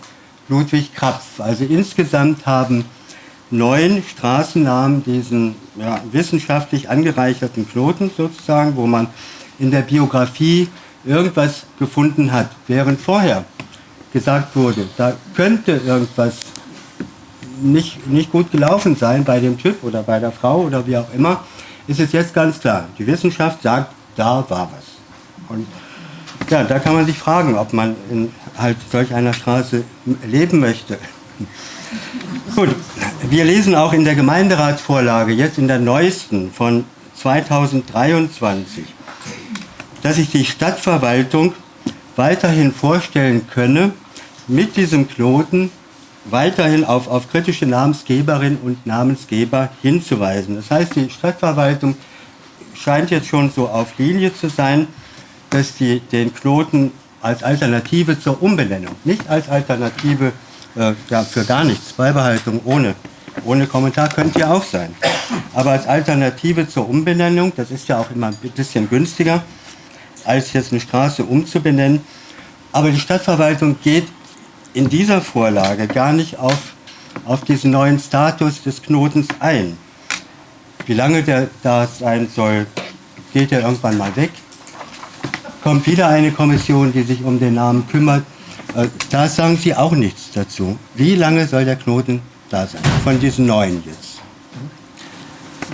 Ludwig Krapf. Also insgesamt haben neun Straßennamen diesen ja, wissenschaftlich angereicherten Knoten sozusagen, wo man in der Biografie irgendwas gefunden hat, während vorher gesagt wurde, da könnte irgendwas nicht, nicht gut gelaufen sein bei dem Typ oder bei der Frau oder wie auch immer, ist es jetzt ganz klar. Die Wissenschaft sagt, da war was. Und ja, da kann man sich fragen, ob man in halt solch einer Straße leben möchte. [LAUGHS] Gut, wir lesen auch in der Gemeinderatsvorlage, jetzt in der neuesten von 2023, dass sich die Stadtverwaltung weiterhin vorstellen könne, mit diesem Knoten weiterhin auf, auf kritische Namensgeberinnen und Namensgeber hinzuweisen. Das heißt, die Stadtverwaltung scheint jetzt schon so auf Linie zu sein, dass die den Knoten als Alternative zur Umbenennung, nicht als Alternative äh, ja, für gar nichts, Beibehaltung ohne, ohne Kommentar könnte ja auch sein, aber als Alternative zur Umbenennung, das ist ja auch immer ein bisschen günstiger, als jetzt eine Straße umzubenennen, aber die Stadtverwaltung geht in dieser Vorlage gar nicht auf, auf diesen neuen Status des Knotens ein. Wie lange der da sein soll, geht er irgendwann mal weg. Kommt wieder eine Kommission, die sich um den Namen kümmert. Äh, da sagen Sie auch nichts dazu. Wie lange soll der Knoten da sein? Von diesen neuen jetzt.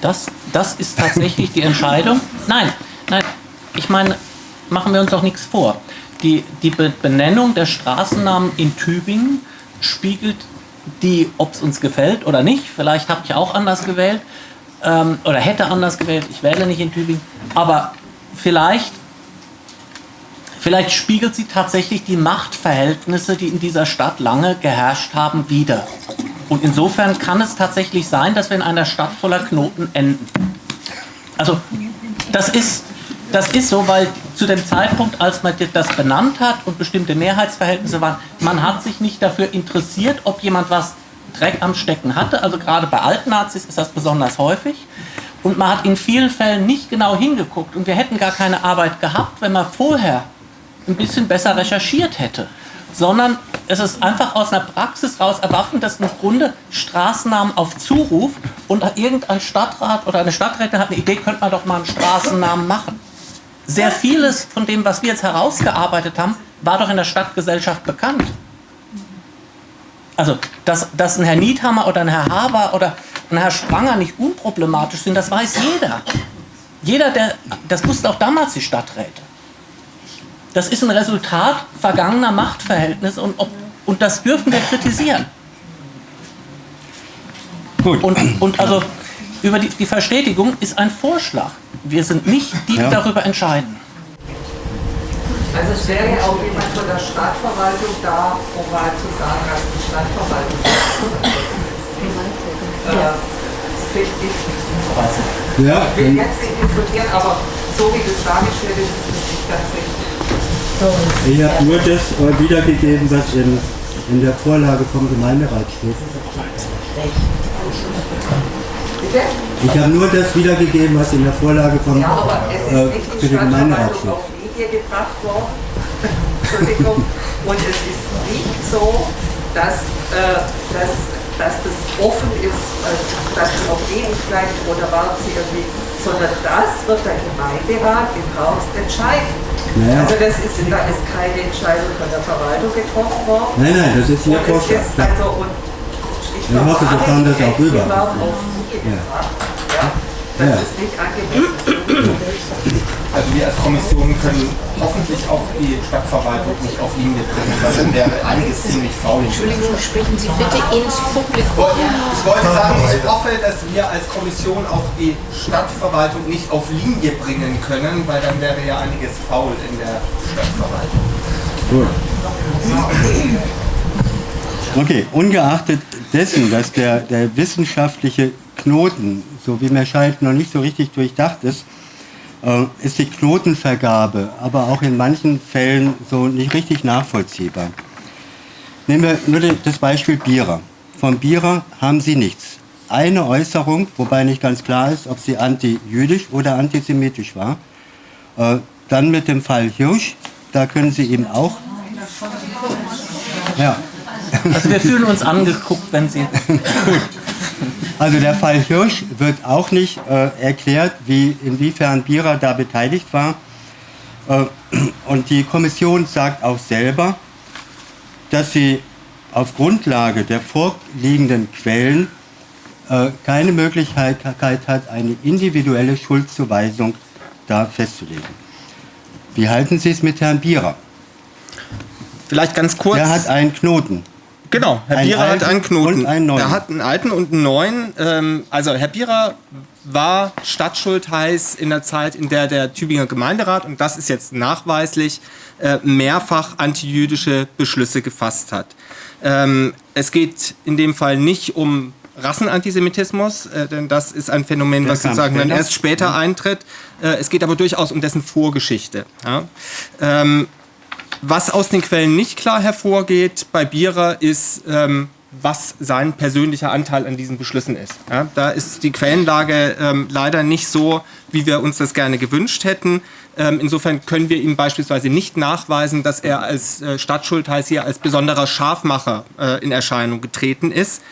Das, das ist tatsächlich die Entscheidung. Nein, nein, ich meine, machen wir uns doch nichts vor die, die Benennung der Straßennamen in Tübingen spiegelt die, ob es uns gefällt oder nicht. Vielleicht habe ich auch anders gewählt ähm, oder hätte anders gewählt. Ich wähle nicht in Tübingen. Aber vielleicht, vielleicht spiegelt sie tatsächlich die Machtverhältnisse, die in dieser Stadt lange geherrscht haben, wieder. Und insofern kann es tatsächlich sein, dass wir in einer Stadt voller Knoten enden. Also das ist, das ist so, weil zu dem Zeitpunkt, als man das benannt hat und bestimmte Mehrheitsverhältnisse waren, man hat sich nicht dafür interessiert, ob jemand was Dreck am Stecken hatte. Also gerade bei alten Nazis ist das besonders häufig. Und man hat in vielen Fällen nicht genau hingeguckt. Und wir hätten gar keine Arbeit gehabt, wenn man vorher ein bisschen besser recherchiert hätte. Sondern es ist einfach aus einer Praxis raus erwaffen, dass im Grunde Straßennamen auf Zuruf und irgendein Stadtrat oder eine Stadträtin hat eine Idee, könnte man doch mal einen Straßennamen machen sehr vieles von dem, was wir jetzt herausgearbeitet haben, war doch in der Stadtgesellschaft bekannt. Also, dass, dass ein Herr Niethammer oder ein Herr Haber oder ein Herr Spranger nicht unproblematisch sind, das weiß jeder. Jeder, der, das wussten auch damals die Stadträte. Das ist ein Resultat vergangener Machtverhältnisse und, und das dürfen wir kritisieren. Gut. Und, und also über die, die Verstetigung ist ein Vorschlag. Wir sind nicht die, die ja. darüber entscheiden. Also es wäre ja auch jemand von der Stadtverwaltung da, um mal zu sagen, dass die Stadtverwaltung äh, finde ich. Ja. Ich will jetzt nicht diskutieren, aber so wie das dargestellt ist, ist es nicht ganz richtig. Ich habe nur das wiedergegeben, was in, in der Vorlage vom Gemeinderat steht. Bitte? Ich habe nur das wiedergegeben, was in der Vorlage von ja, aber es ist äh, nicht für den Gemeinderat auf Linie gebracht worden. [LAUGHS] Entschuldigung. Und es ist nicht so, dass, äh, dass, dass das offen ist, äh, dass es auf ewig bleibt oder warten Sie irgendwie, sondern das wird der Gemeinderat im Haus entscheiden. Naja. Also das ist, da ist keine Entscheidung von der Verwaltung getroffen worden. Nein, nein, das ist Ihr Vorschlag. Also, und ich, ich hoffe, Sie fahren das auch rüber. Ja. Ja. Das ja. ist nicht angemessen. Also wir als Kommission können hoffentlich auch die Stadtverwaltung nicht auf Linie bringen, weil dann wäre einiges ziemlich faul. Entschuldigung, sprechen Sie bitte ins Publikum. Ich wollte sagen, ich hoffe, dass wir als Kommission auch die Stadtverwaltung nicht auf Linie bringen können, weil dann wäre ja einiges faul in der Stadtverwaltung. Gut. Okay, ungeachtet dessen, dass der, der wissenschaftliche Knoten, so wie mir scheint, noch nicht so richtig durchdacht ist, äh, ist die Knotenvergabe aber auch in manchen Fällen so nicht richtig nachvollziehbar. Nehmen wir nur das Beispiel Bierer. Vom Bierer haben sie nichts. Eine Äußerung, wobei nicht ganz klar ist, ob sie anti-jüdisch oder antisemitisch war. Äh, dann mit dem Fall Hirsch, da können Sie eben auch. Ja. Also wir fühlen uns angeguckt, wenn Sie. [LAUGHS] Gut. Also der Fall Hirsch wird auch nicht äh, erklärt, wie, inwiefern Bierer da beteiligt war. Äh, und die Kommission sagt auch selber, dass sie auf Grundlage der vorliegenden Quellen äh, keine Möglichkeit hat, eine individuelle Schuldzuweisung da festzulegen. Wie halten Sie es mit Herrn Bierer? Vielleicht ganz kurz. Der hat einen Knoten. Genau, Herr Bierer hat einen Knoten. Und einen neuen. Er hat einen alten und einen neuen. Ähm, also Herr Bierer war Stadtschultheiß in der Zeit, in der der Tübinger Gemeinderat, und das ist jetzt nachweislich, äh, mehrfach antijüdische Beschlüsse gefasst hat. Ähm, es geht in dem Fall nicht um Rassenantisemitismus, äh, denn das ist ein Phänomen, der was sozusagen dann erst später eintritt. Äh, es geht aber durchaus um dessen Vorgeschichte. Ja? Ähm, was aus den Quellen nicht klar hervorgeht bei Bierer ist, ähm, was sein persönlicher Anteil an diesen Beschlüssen ist. Ja, da ist die Quellenlage ähm, leider nicht so, wie wir uns das gerne gewünscht hätten. Ähm, insofern können wir ihm beispielsweise nicht nachweisen, dass er als äh, Stadtschultheiß hier als besonderer Scharfmacher äh, in Erscheinung getreten ist.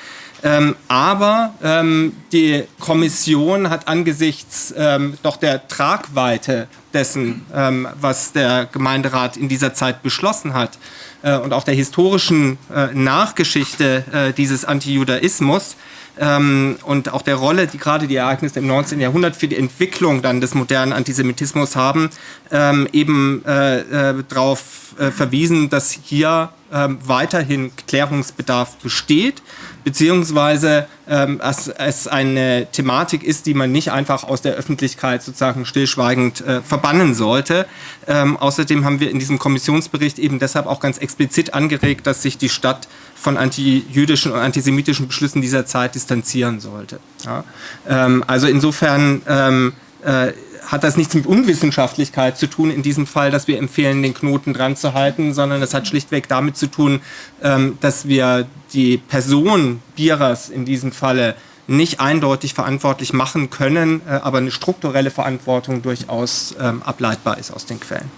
Ähm, aber ähm, die Kommission hat angesichts ähm, doch der Tragweite dessen, ähm, was der Gemeinderat in dieser Zeit beschlossen hat äh, und auch der historischen äh, Nachgeschichte äh, dieses Antijudaismus, ähm, und auch der Rolle, die gerade die Ereignisse im 19. Jahrhundert für die Entwicklung dann des modernen Antisemitismus haben, ähm, eben äh, äh, darauf äh, verwiesen, dass hier weiterhin Klärungsbedarf besteht, beziehungsweise ähm, es, es, eine Thematik ist, die man nicht einfach aus der Öffentlichkeit sozusagen stillschweigend äh, verbannen sollte. Ähm, außerdem haben wir in diesem Kommissionsbericht eben deshalb auch ganz explizit angeregt, dass sich die Stadt von antijüdischen und antisemitischen Beschlüssen dieser Zeit distanzieren sollte. Ja? Ähm, also insofern ähm, äh, hat das nichts mit Unwissenschaftlichkeit zu tun in diesem Fall, dass wir empfehlen, den Knoten dran zu halten, sondern es hat schlichtweg damit zu tun, ähm, dass wir die Person Bierers in diesem Falle nicht eindeutig verantwortlich machen können, äh, aber eine strukturelle Verantwortung durchaus ähm, ableitbar ist aus den Quellen.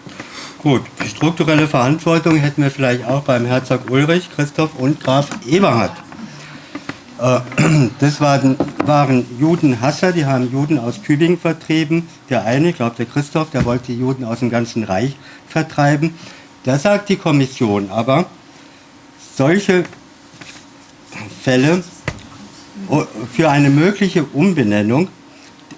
Gut, strukturelle Verantwortung hätten wir vielleicht auch beim Herzog Ulrich, Christoph und Graf Eberhard. Äh, [CLEARS THROAT] das waren, waren Judenhasser, die haben Juden aus Tübingen vertrieben. Der eine, ich glaube der Christoph, der wollte die Juden aus dem ganzen Reich vertreiben. Da sagt die Kommission aber, solche Fälle oh, für eine mögliche Umbenennung,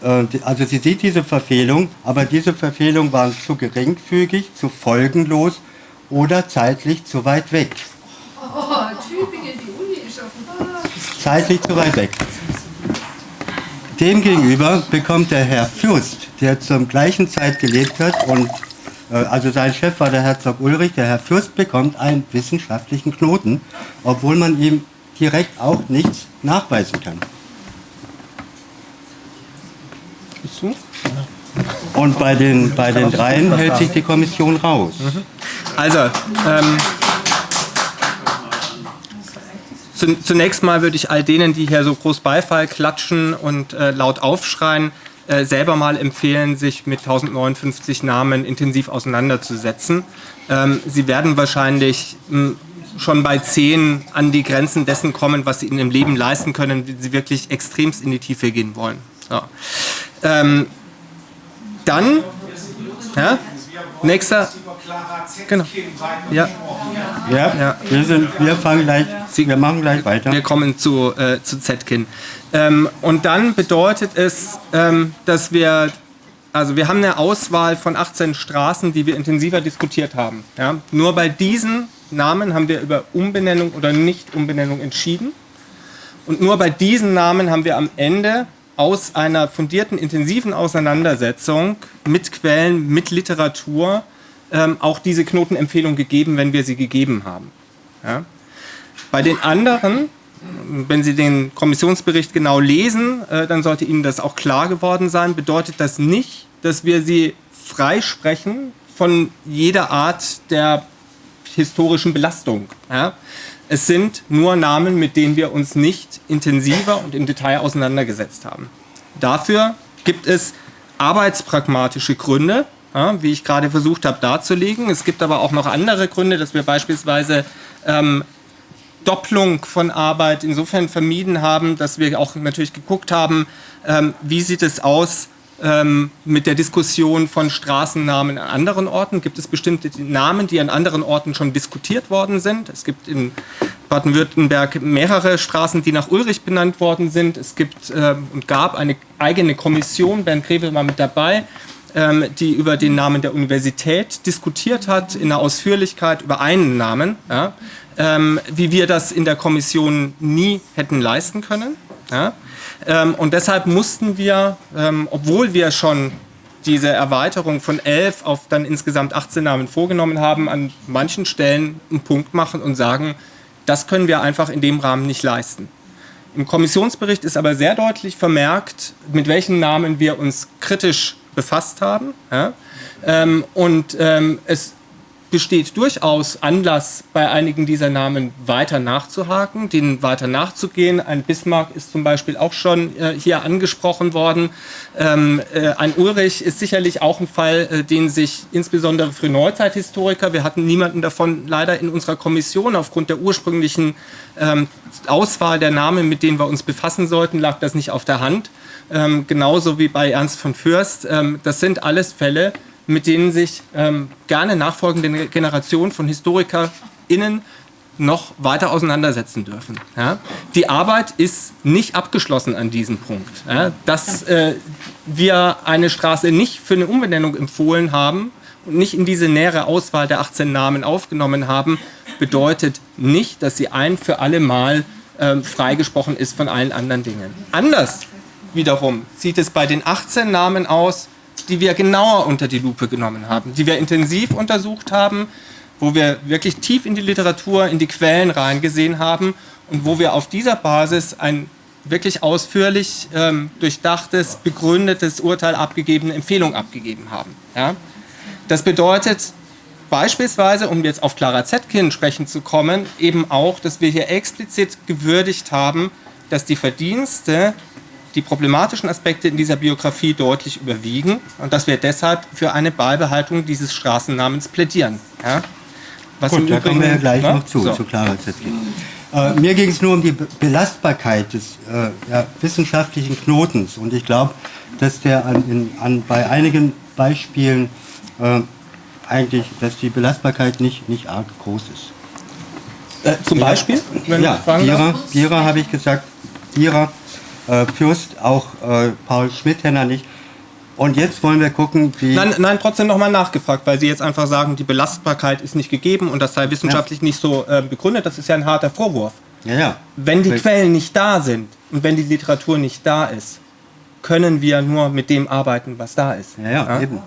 äh, also sie sieht diese Verfehlung, aber diese Verfehlung war zu geringfügig, zu folgenlos oder zeitlich zu weit weg. Oh, Tübingen, zeitlich zu weit weg. Demgegenüber bekommt der Herr Fürst, der zur gleichen Zeit gelebt hat und äh, also sein Chef war der Herzog Ulrich, der Herr Fürst bekommt einen wissenschaftlichen Knoten, obwohl man ihm direkt auch nichts nachweisen kann. Und bei den, bei den dreien hält sich die Kommission raus. Also, ähm, zunächst mal würde ich all denen, die hier so groß Beifall klatschen und äh, laut aufschreien, äh, selber mal empfehlen, sich mit 1059 Namen intensiv auseinanderzusetzen. Ähm, sie werden wahrscheinlich mh, schon bei 10 an die Grenzen dessen kommen, was sie in ihrem Leben leisten können, wenn sie wirklich extremst in die Tiefe gehen wollen. So. Ähm, dann, ja, nächster, genau. Ja. Ja, Ja. Wir, sind, wir fangen gleich, wir machen gleich weiter. Wir kommen zu, äh, zu Zetkin. Ähm, und dann bedeutet es, ähm, dass wir, also wir haben eine Auswahl von 18 Straßen, die wir intensiver diskutiert haben. Ja? Nur bei diesen Namen haben wir über Umbenennung oder Nicht-Umbenennung entschieden. Und nur bei diesen Namen haben wir am Ende aus einer fundierten, intensiven Auseinandersetzung mit Quellen, mit Literatur ähm, auch diese Knotenempfehlung gegeben, wenn wir sie gegeben haben. Ja? Bei den anderen, wenn Sie den Kommissionsbericht genau lesen, äh, dann sollte Ihnen das auch klar geworden sein, bedeutet das nicht, dass wir sie freisprechen von jeder Art der historischen Belastung. Ja? Es sind nur Namen, mit denen wir uns nicht intensiver und im Detail auseinandergesetzt haben. Dafür gibt es arbeitspragmatische Gründe, ja, wie ich gerade versucht habe darzulegen. Es gibt aber auch noch andere Gründe, dass wir beispielsweise ähm, Doppelung von Arbeit insofern vermieden haben, dass wir auch natürlich geguckt haben, ähm, wie sieht es aus ähm, mit der Diskussion von Straßennamen an anderen Orten. Gibt es bestimmte Namen, die an anderen Orten schon diskutiert worden sind? Es gibt in Baden-Württemberg mehrere Straßen, die nach Ulrich benannt worden sind. Es gibt ähm, und gab eine eigene Kommission, Bernd Greve war mit dabei, ähm, die über den Namen der Universität diskutiert hat, in der Ausführlichkeit über einen Namen, ja, ähm, wie wir das in der Kommission nie hätten leisten können. Ja. Ähm, und deshalb mussten wir, ähm, obwohl wir schon diese Erweiterung von 11 auf dann insgesamt 18 Namen vorgenommen haben, an manchen Stellen einen Punkt machen und sagen, das können wir einfach in dem Rahmen nicht leisten. Im Kommissionsbericht ist aber sehr deutlich vermerkt, mit welchen Namen wir uns kritisch befasst haben. Ja? Ähm, und ähm, es besteht durchaus Anlass, bei einigen dieser Namen weiter nachzuhaken, denen weiter nachzugehen. Ein Bismarck ist zum Beispiel auch schon äh, hier angesprochen worden. Ähm, äh, ein Ulrich ist sicherlich auch ein Fall, äh, den sich insbesondere für Neuzeithistoriker, wir hatten niemanden davon leider in unserer Kommission, aufgrund der ursprünglichen ähm, Auswahl der Namen, mit denen wir uns befassen sollten, lag das nicht auf der Hand. Ähm, genauso wie bei Ernst von Fürst. Ähm, das sind alles Fälle, mit denen sich ähm, gerne nachfolgende Generationen von HistorikerInnen noch weiter auseinandersetzen dürfen. Ja? Die Arbeit ist nicht abgeschlossen an diesem Punkt. Ja? Dass äh, wir eine Straße nicht für eine Umbenennung empfohlen haben und nicht in diese nähere Auswahl der 18 Namen aufgenommen haben, bedeutet nicht, dass sie ein für alle Mal ähm, freigesprochen ist von allen anderen Dingen. Anders wiederum sieht es bei den 18 Namen aus, die wir genauer unter die Lupe genommen haben, die wir intensiv untersucht haben, wo wir wirklich tief in die Literatur, in die Quellen reingesehen haben und wo wir auf dieser Basis ein wirklich ausführlich ähm, durchdachtes, begründetes Urteil abgegeben, Empfehlung abgegeben haben. Ja? Das bedeutet beispielsweise, um jetzt auf Clara Zetkin sprechen zu kommen, eben auch, dass wir hier explizit gewürdigt haben, dass die Verdienste die problematischen Aspekte in dieser Biografie deutlich überwiegen und dass wir deshalb für eine Beibehaltung dieses Straßennamens plädieren. Ja? Was Gut, da kommen wir ja gleich ne? noch zu, so. zu Clara Zetkin. Äh, mir ging es nur um die Belastbarkeit des äh, ja, wissenschaftlichen Knotens und ich glaube, dass der an, in, an, bei einigen Beispielen äh, eigentlich, dass die Belastbarkeit nicht, nicht arg groß ist. Äh, zum Beispiel? ja, Bierer, Bierer habe ich gesagt, Bierer äh, Fürst, auch äh, Paul Schmidhenner nicht. Und jetzt wollen wir gucken, wie. Nein, nein trotzdem nochmal nachgefragt, weil Sie jetzt einfach sagen, die Belastbarkeit ist nicht gegeben und das sei wissenschaftlich ja. nicht so äh, begründet. Das ist ja ein harter Vorwurf. Ja, ja. Wenn die Quellen nicht da sind und wenn die Literatur nicht da ist, können wir nur mit dem arbeiten, was da ist. Ja, ja, ja? eben.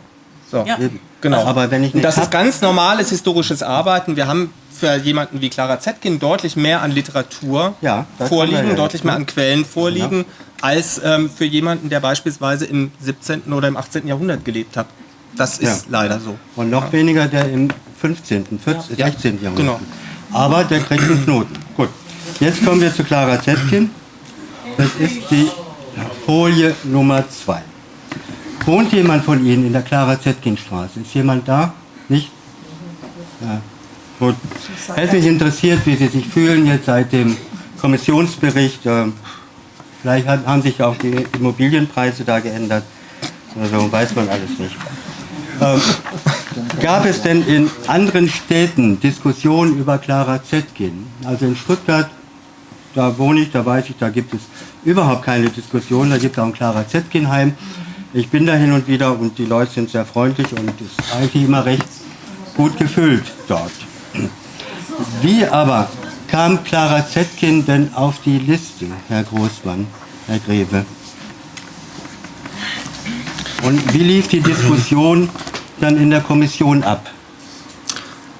So, ja. eben. Genau. Aber wenn ich nicht das ist ganz normales historisches Arbeiten. Wir haben für jemanden wie Clara Zetkin deutlich mehr an Literatur ja, vorliegen, ja deutlich mehr an Quellen vorliegen, ja. als ähm, für jemanden, der beispielsweise im 17. oder im 18. Jahrhundert gelebt hat. Das ist leider so. Und noch weniger der im 15., 14., 16. Jahrhundert. Genau. Aber der kriegt einen Knoten. Gut. Jetzt kommen wir zu Clara Zetkin. Das ist die Folie Nummer 2. Wohnt jemand von Ihnen in der Clara Zetkin Straße? Ist jemand da? Nicht? Ja. Gut. Hätte mich interessiert, wie Sie sich fühlen jetzt seit dem Kommissionsbericht. Ähm, vielleicht haben sich auch die Immobilienpreise da geändert. Also weiß man alles nicht. Ähm, gab es denn in anderen Städten Diskussionen über Clara Zetkin? Also in Stuttgart, da wohne ich, da weiß ich, da gibt es überhaupt keine Diskussion. Da gibt es auch ein Clara Zetkin-Heim. Ich bin da hin und wieder und die Leute sind sehr freundlich und es ist eigentlich immer recht gut gefüllt dort. Wie aber kam Clara Zetkin denn auf die Liste, Herr Großmann, Herr Greve? Und wie lief die Diskussion dann in der Kommission ab?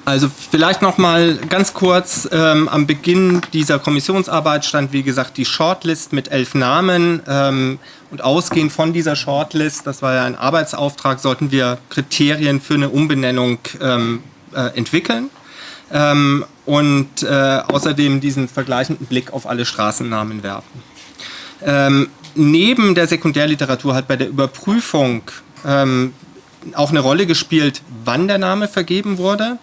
Also vielleicht noch mal ganz kurz, ähm, am Beginn dieser Kommissionsarbeit stand wie gesagt die Shortlist mit elf Namen ähm, und ausgehend von dieser Shortlist, das war ja ein Arbeitsauftrag, sollten wir Kriterien für eine Umbenennung ähm, äh, entwickeln ähm, und äh, außerdem diesen vergleichenden Blick auf alle Straßennamen werfen. Ähm, neben der Sekundärliteratur hat bei der Überprüfung ähm, auch eine Rolle gespielt, wann der Name vergeben wurde.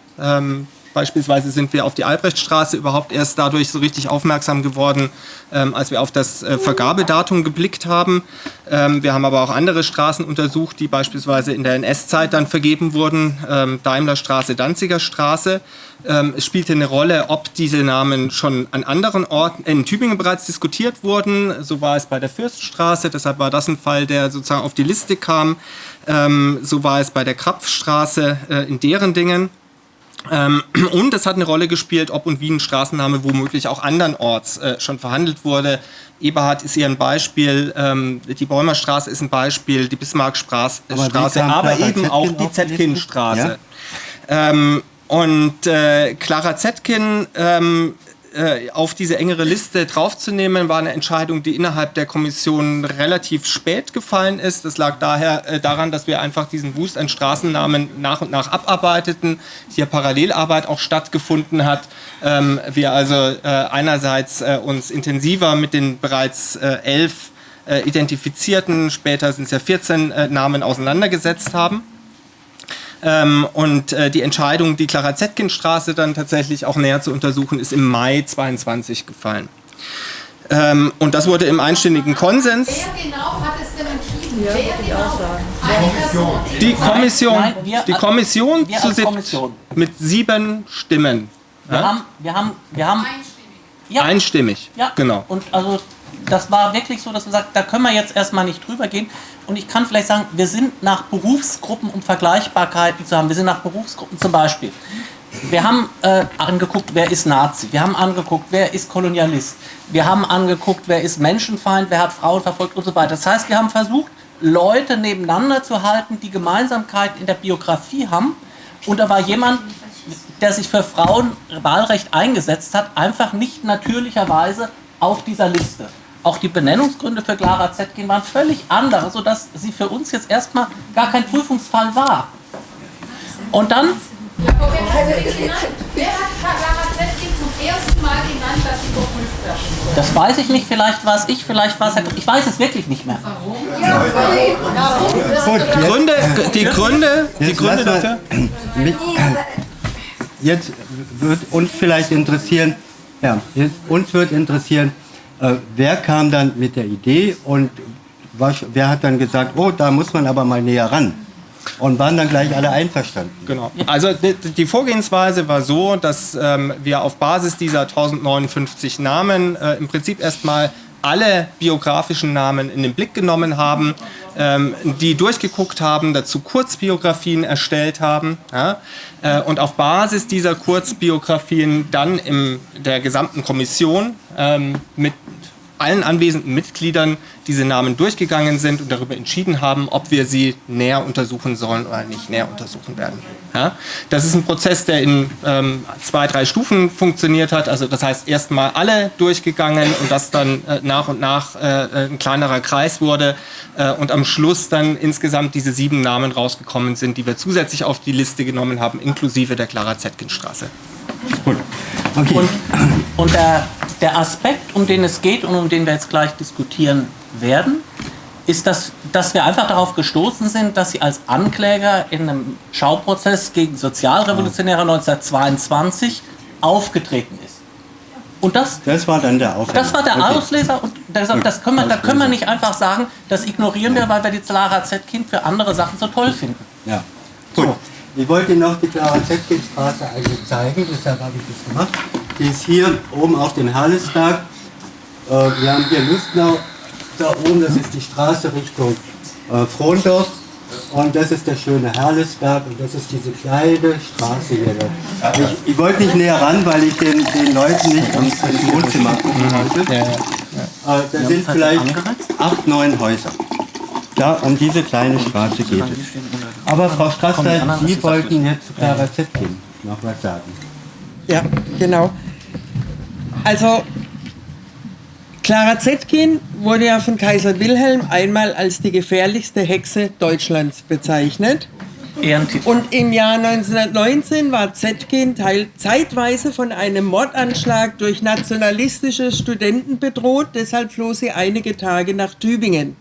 Beispielsweise sind wir auf die Albrechtstraße überhaupt erst dadurch so richtig aufmerksam geworden, ähm, als wir auf das äh, Vergabedatum geblickt haben. Ähm, wir haben aber auch andere Straßen untersucht, die beispielsweise in der NS-Zeit dann vergeben wurden. Ähm, Daimlerstraße, Danziger Straße. Ähm, es spielte eine Rolle, ob diese Namen schon an anderen Orten in Tübingen bereits diskutiert wurden. So war es bei der Fürststraße, deshalb war das ein Fall, der sozusagen auf die Liste kam. Ähm, so war es bei der Krapfstraße äh, in deren Dingen. Ähm, [CLEARS THROAT] und es hat eine Rolle gespielt, ob und wie ein Straßenname womöglich auch andernorts äh, schon verhandelt wurde. Eberhard ist hier ein Beispiel, ähm, die Bäumerstraße ist ein Beispiel, die Bismarckstraße, aber, aber eben auch die Zetkinstraße. Ja? Ähm, und äh, Clara Zetkin ähm, äh, auf diese engere Liste draufzunehmen, war eine Entscheidung, die innerhalb der Kommission relativ spät gefallen ist. Das lag daher äh, daran, dass wir einfach diesen Wust an Straßennamen nach und nach abarbeiteten, hier Parallelarbeit auch stattgefunden hat. Ähm, wir also äh, einerseits äh, uns intensiver mit den bereits äh, elf identifizierten, später sind es ja 14 Namen auseinandergesetzt haben. Ähm, und äh, die Entscheidung, die Clara Zetkin-Straße dann tatsächlich auch näher zu untersuchen, ist im Mai 22 gefallen. Ähm, und das wurde im einstündigen Konsens. Wer genau hat es denn entschieden? Ja, Wer genau? Die Kommission, Nein, wir- die Kommission wir zu Kommission. mit sieben Stimmen. Wir Ja? haben, wir haben, wir haben ja, Einstimmig. ja, Genau. Und also das war wirklich so, dass wir sagen, da können wir jetzt erstmal nicht drüber gehen. Und ich kann vielleicht sagen, wir sind nach Berufsgruppen, um Vergleichbarkeiten zu haben, wir sind nach Berufsgruppen zum Beispiel. Wir haben äh, angeguckt, wer ist Nazi. Wir haben angeguckt, wer ist Kolonialist. Wir haben angeguckt, wer ist Menschenfeind, wer hat Frauen verfolgt und so weiter. Das heißt, wir haben versucht, Leute nebeneinander zu halten, die Gemeinsamkeiten in der Biografie haben. Und da war jemand, der sich für Frauenwahlrecht eingesetzt hat, einfach nicht natürlicherweise auf dieser Liste. Auch die Benennungsgründe für Clara Zetkin waren völlig andere, sodass sie für uns jetzt erstmal gar kein Prüfungsfall war. Und dann Wer hat? Wer hat Clara Zetkin zum ersten Mal genannt, dass sie überprüft werden soll? Das weiß ich nicht, vielleicht war es ich, vielleicht war es Herr. Ich weiß es wirklich nicht mehr. Gut, jetzt, Gründe, die Gründe, die Gründe dafür. mit, jetzt wird uns vielleicht interessieren, ja, jetzt, uns wird interessieren, äh, wer kam dann mit der Idee und was, wer hat dann gesagt, oh, da muss man aber mal näher ran. Und waren dann gleich alle einverstanden. Genau. Also die, Vorgehensweise war so, dass ähm, wir auf Basis dieser 1059 Namen äh, im Prinzip erstmal alle biografischen Namen in den Blick genommen haben, ähm, die durchgeguckt haben, dazu Kurzbiografien erstellt haben ja, äh, und auf Basis dieser Kurzbiografien dann in der gesamten Kommission ähm, mit allen anwesenden Mitgliedern diese Namen durchgegangen sind und darüber entschieden haben, ob wir sie näher untersuchen sollen oder nicht näher untersuchen werden. Ja? Das ist ein Prozess, der in ähm, zwei, drei Stufen funktioniert hat. Also das heißt, erstmal alle durchgegangen und das dann äh, nach und nach äh, ein kleinerer Kreis wurde äh, und am Schluss dann insgesamt diese sieben Namen rausgekommen sind, die wir zusätzlich auf die Liste genommen haben, inklusive der Clara Zetkin-Straße. Gut. Okay. Und, und der der Aspekt, um den es geht und um den wir jetzt gleich diskutieren werden, ist, dass, dass wir einfach darauf gestoßen sind, dass sie als Ankläger in einem Schauprozess gegen Sozialrevolutionäre 1922 aufgetreten ist. Und das, Das war dann der Aufhänger. das war der Okay. Auslöser und deshalb, das können wir, da können wir nicht einfach sagen, das ignorieren wir, weil wir die Clara Zetkin für andere Sachen so toll finden. Ja. Gut. Ich wollte Ihnen noch die Clara Zetkin-Straße eigentlich zeigen, deshalb habe ich das gemacht. Die ist hier oben auf dem Herlesberg. Äh, wir haben hier Lustnau. Da oben, das ist die Straße Richtung äh, Frondorf. Und das ist der schöne Herlesberg und das ist diese kleine Straße hier. Ich, ich wollte nicht näher ran, weil ich den, den Leuten nicht ins, ins Wohnzimmer gucken wollte. Äh, da sind vielleicht acht, neun Häuser. Da, um diese kleine Straße geht es. Aber Frau Strasser, Sie wollten jetzt zu Clara Zetkin noch was sagen. Ja, genau. Also, Clara Zetkin wurde ja von Kaiser Wilhelm einmal als die gefährlichste Hexe Deutschlands bezeichnet. Ehrentitel. Und im Jahr 1919 war Zetkin teil, zeitweise von einem Mordanschlag durch nationalistische Studenten bedroht, deshalb floh sie einige Tage nach Tübingen.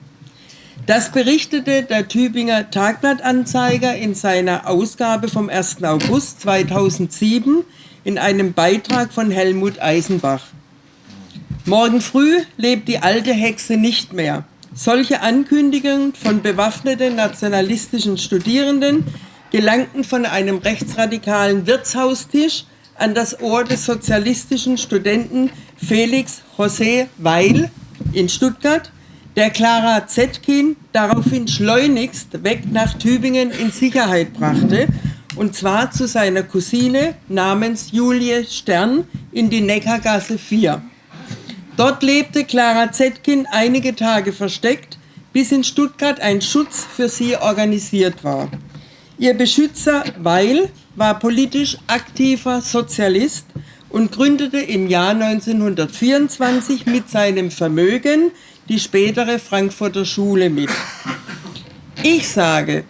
Das berichtete der Tübinger Tagblattanzeiger in seiner Ausgabe vom 1. August 2007 in einem Beitrag von Helmut Eisenbach. Morgen früh lebt die alte Hexe nicht mehr. Solche Ankündigungen von bewaffneten nationalistischen Studierenden gelangten von einem rechtsradikalen Wirtshaustisch an das Ohr des sozialistischen Studenten Felix José Weil in Stuttgart, der Clara Zetkin daraufhin schleunigst weg nach Tübingen in Sicherheit brachte, und zwar zu seiner Cousine namens Julie Stern in die Neckargasse 4. Dort lebte Clara Zetkin einige Tage versteckt, bis in Stuttgart ein Schutz für sie organisiert war. Ihr Beschützer Weil war politisch aktiver Sozialist und gründete im Jahr 1924 mit seinem Vermögen die spätere Frankfurter Schule mit. Ich sage,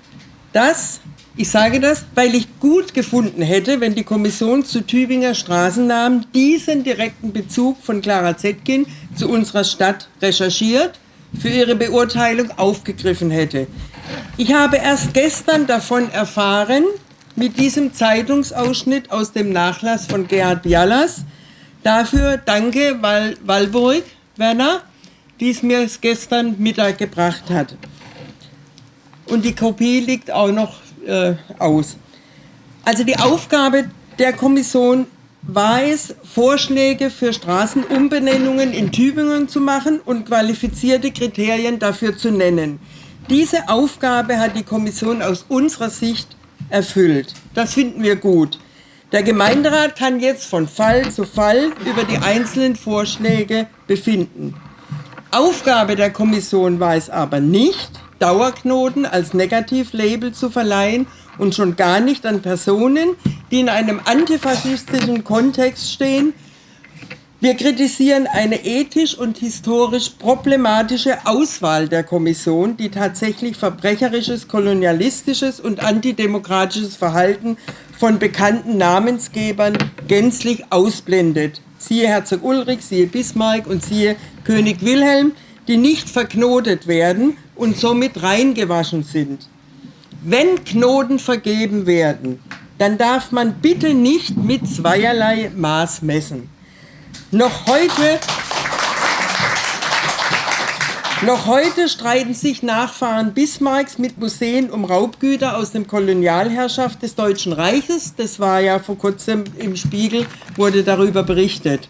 das, ich sage das, weil ich gut gefunden hätte, wenn die Kommission zu Tübinger Straßennamen diesen direkten Bezug von Clara Zetkin zu unserer Stadt recherchiert, für ihre Beurteilung aufgegriffen hätte. Ich habe erst gestern davon erfahren, mit diesem Zeitungsausschnitt aus dem Nachlass von Gerhard Bialas. Dafür danke Wal Walburg, Werner, die es mir gestern Mittag gebracht hat. Und die Kopie liegt auch noch äh, aus. Also die Aufgabe der Kommission war es, Vorschläge für Straßenumbenennungen in Tübingen zu machen und qualifizierte Kriterien dafür zu nennen. Diese Aufgabe hat die Kommission aus unserer Sicht erfüllt. Das finden wir gut. Der Gemeinderat kann jetzt von Fall zu Fall über die einzelnen Vorschläge befinden. Aufgabe der Kommission war es aber nicht, Dauerknoten als Negativlabel zu verleihen und schon gar nicht an Personen, die in einem antifaschistischen Kontext stehen. Wir kritisieren eine ethisch und historisch problematische Auswahl der Kommission, die tatsächlich verbrecherisches, kolonialistisches und antidemokratisches Verhalten von bekannten Namensgebern gänzlich ausblendet. Siehe Herzog Ulrich, siehe Bismarck und siehe König Wilhelm, die nicht verknotet werden und somit reingewaschen sind. Wenn Knoten vergeben werden, dann darf man bitte nicht mit zweierlei Maß messen. Noch heute, noch heute streiten sich Nachfahren Bismarcks mit Museen um Raubgüter aus dem Kolonialherrschaft des Deutschen Reiches. Das war ja vor kurzem im Spiegel, wurde darüber berichtet.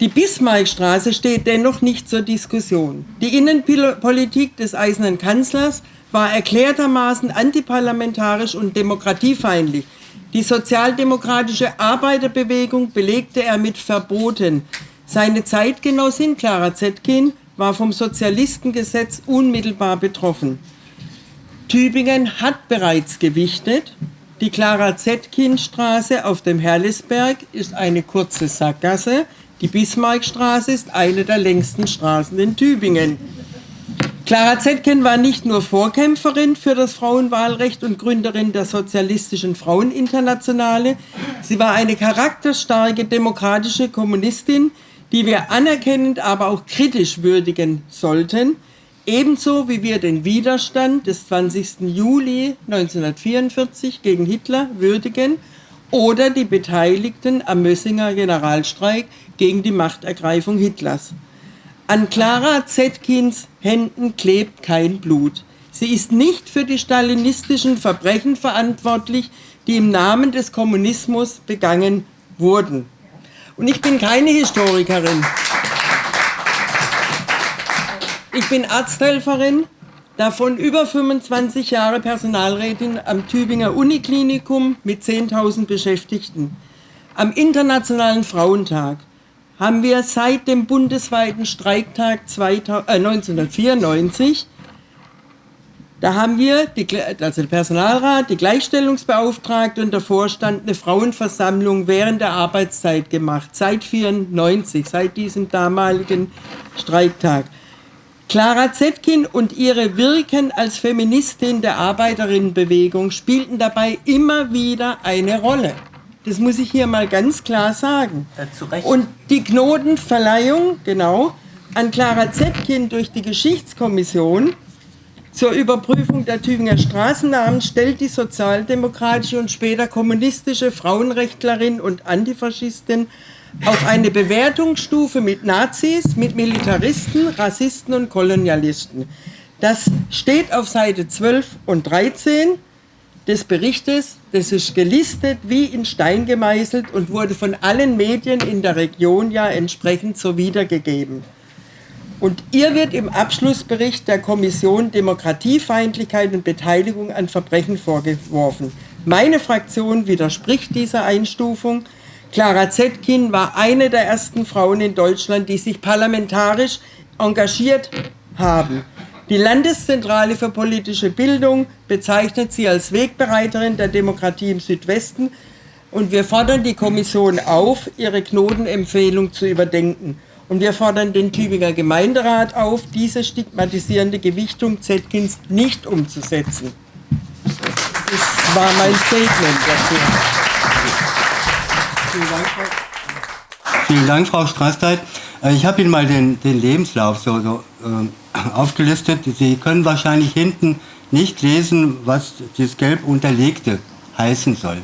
Die Bismarckstraße steht dennoch nicht zur Diskussion. Die Innenpolitik des Eisernen Kanzlers war erklärtermaßen antiparlamentarisch und demokratiefeindlich. Die sozialdemokratische Arbeiterbewegung belegte er mit Verboten. Seine Zeitgenossin Clara Zetkin war vom Sozialistengesetz unmittelbar betroffen. Tübingen hat bereits gewichtet. Die Clara Zetkin-Straße auf dem Herlisberg ist eine kurze Sackgasse. Die Bismarckstraße ist eine der längsten Straßen in Tübingen. Clara Zetkin war nicht nur Vorkämpferin für das Frauenwahlrecht und Gründerin der Sozialistischen Fraueninternationale, sie war eine charakterstarke demokratische Kommunistin, die wir anerkennend, aber auch kritisch würdigen sollten, ebenso wie wir den Widerstand des 20. Juli 1944 gegen Hitler würdigen oder die Beteiligten am Mössinger Generalstreik gegen die Machtergreifung Hitlers. An Clara Zetkins Händen klebt kein Blut. Sie ist nicht für die stalinistischen Verbrechen verantwortlich, die im Namen des Kommunismus begangen wurden. Und ich bin keine Historikerin. Ich bin Arzthelferin, davon über 25 Jahre Personalrätin am Tübinger Uniklinikum mit 10.000 Beschäftigten. Am Internationalen Frauentag haben wir seit dem bundesweiten Streiktag 1994 da haben wir, die, also der Personalrat, die Gleichstellungsbeauftragte und der Vorstand eine Frauenversammlung während der Arbeitszeit gemacht, seit 1994, seit diesem damaligen Streiktag. Clara Zetkin und ihre Wirken als Feministin der Arbeiterinnenbewegung spielten dabei immer wieder eine Rolle. Das muss ich hier mal ganz klar sagen. Äh, und die Knotenverleihung, genau, an Clara Zetkin durch die Geschichtskommission zur Überprüfung der Tübinger Straßennamen stellt die sozialdemokratische und später kommunistische Frauenrechtlerin und Antifaschistin auf eine Bewertungsstufe mit Nazis, mit Militaristen, Rassisten und Kolonialisten. Das steht auf Seite 12 und 13 des Berichtes. Das ist gelistet wie in Stein gemeißelt und wurde von allen Medien in der Region ja entsprechend so wiedergegeben. Und ihr wird im Abschlussbericht der Kommission Demokratiefeindlichkeit und Beteiligung an Verbrechen vorgeworfen. Meine Fraktion widerspricht dieser Einstufung. Clara Zetkin war eine der ersten Frauen in Deutschland, die sich parlamentarisch engagiert haben. Die Landeszentrale für politische Bildung bezeichnet sie als Wegbereiterin der Demokratie im Südwesten und wir fordern die Kommission auf, ihre Knotenempfehlung zu überdenken. Und wir fordern den Tübinger Gemeinderat auf, diese stigmatisierende Gewichtung Zetkins nicht umzusetzen. Das war mein Statement dafür. Vielen Dank, Frau, Vielen Dank, Frau Straßteit. Äh, ich habe Ihnen mal den, den Lebenslauf so, so äh, aufgelistet. Sie können wahrscheinlich hinten nicht lesen, was das gelb unterlegte heißen soll.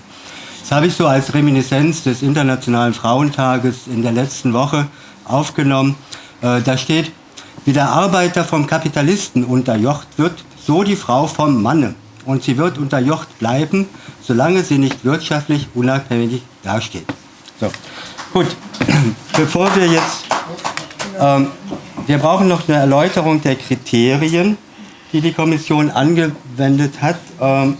Das habe ich so als Reminiszenz des Internationalen Frauentages in der letzten Woche aufgenommen. Äh, da steht, wie der Arbeiter vom Kapitalisten unterjocht wird, so die Frau vom Manne. Und sie wird unterjocht bleiben, solange sie nicht wirtschaftlich unabhängig dasteht. So, gut. [CLEARS THROAT] Bevor wir jetzt, ähm, wir brauchen noch eine Erläuterung der Kriterien, die die Kommission angewendet hat. Ähm,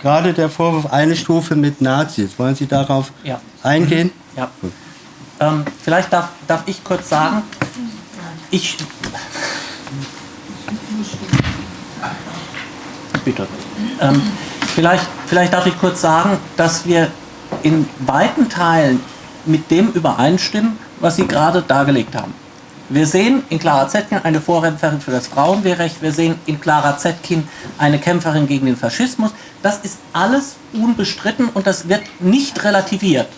gerade der Vorwurf eine Stufe mit Nazis. Wollen Sie darauf ja. eingehen? Ja. Ähm, vielleicht darf, darf ich kurz sagen, ich. Bitte. Ähm, vielleicht, vielleicht darf ich kurz sagen, dass wir in weiten Teilen mit dem übereinstimmen, was Sie gerade dargelegt haben. Wir sehen in Clara Zetkin eine Vorkämpferin für das Frauenwehrrecht, wir sehen in Clara Zetkin eine Kämpferin gegen den Faschismus. Das ist alles unbestritten und das wird nicht relativiert.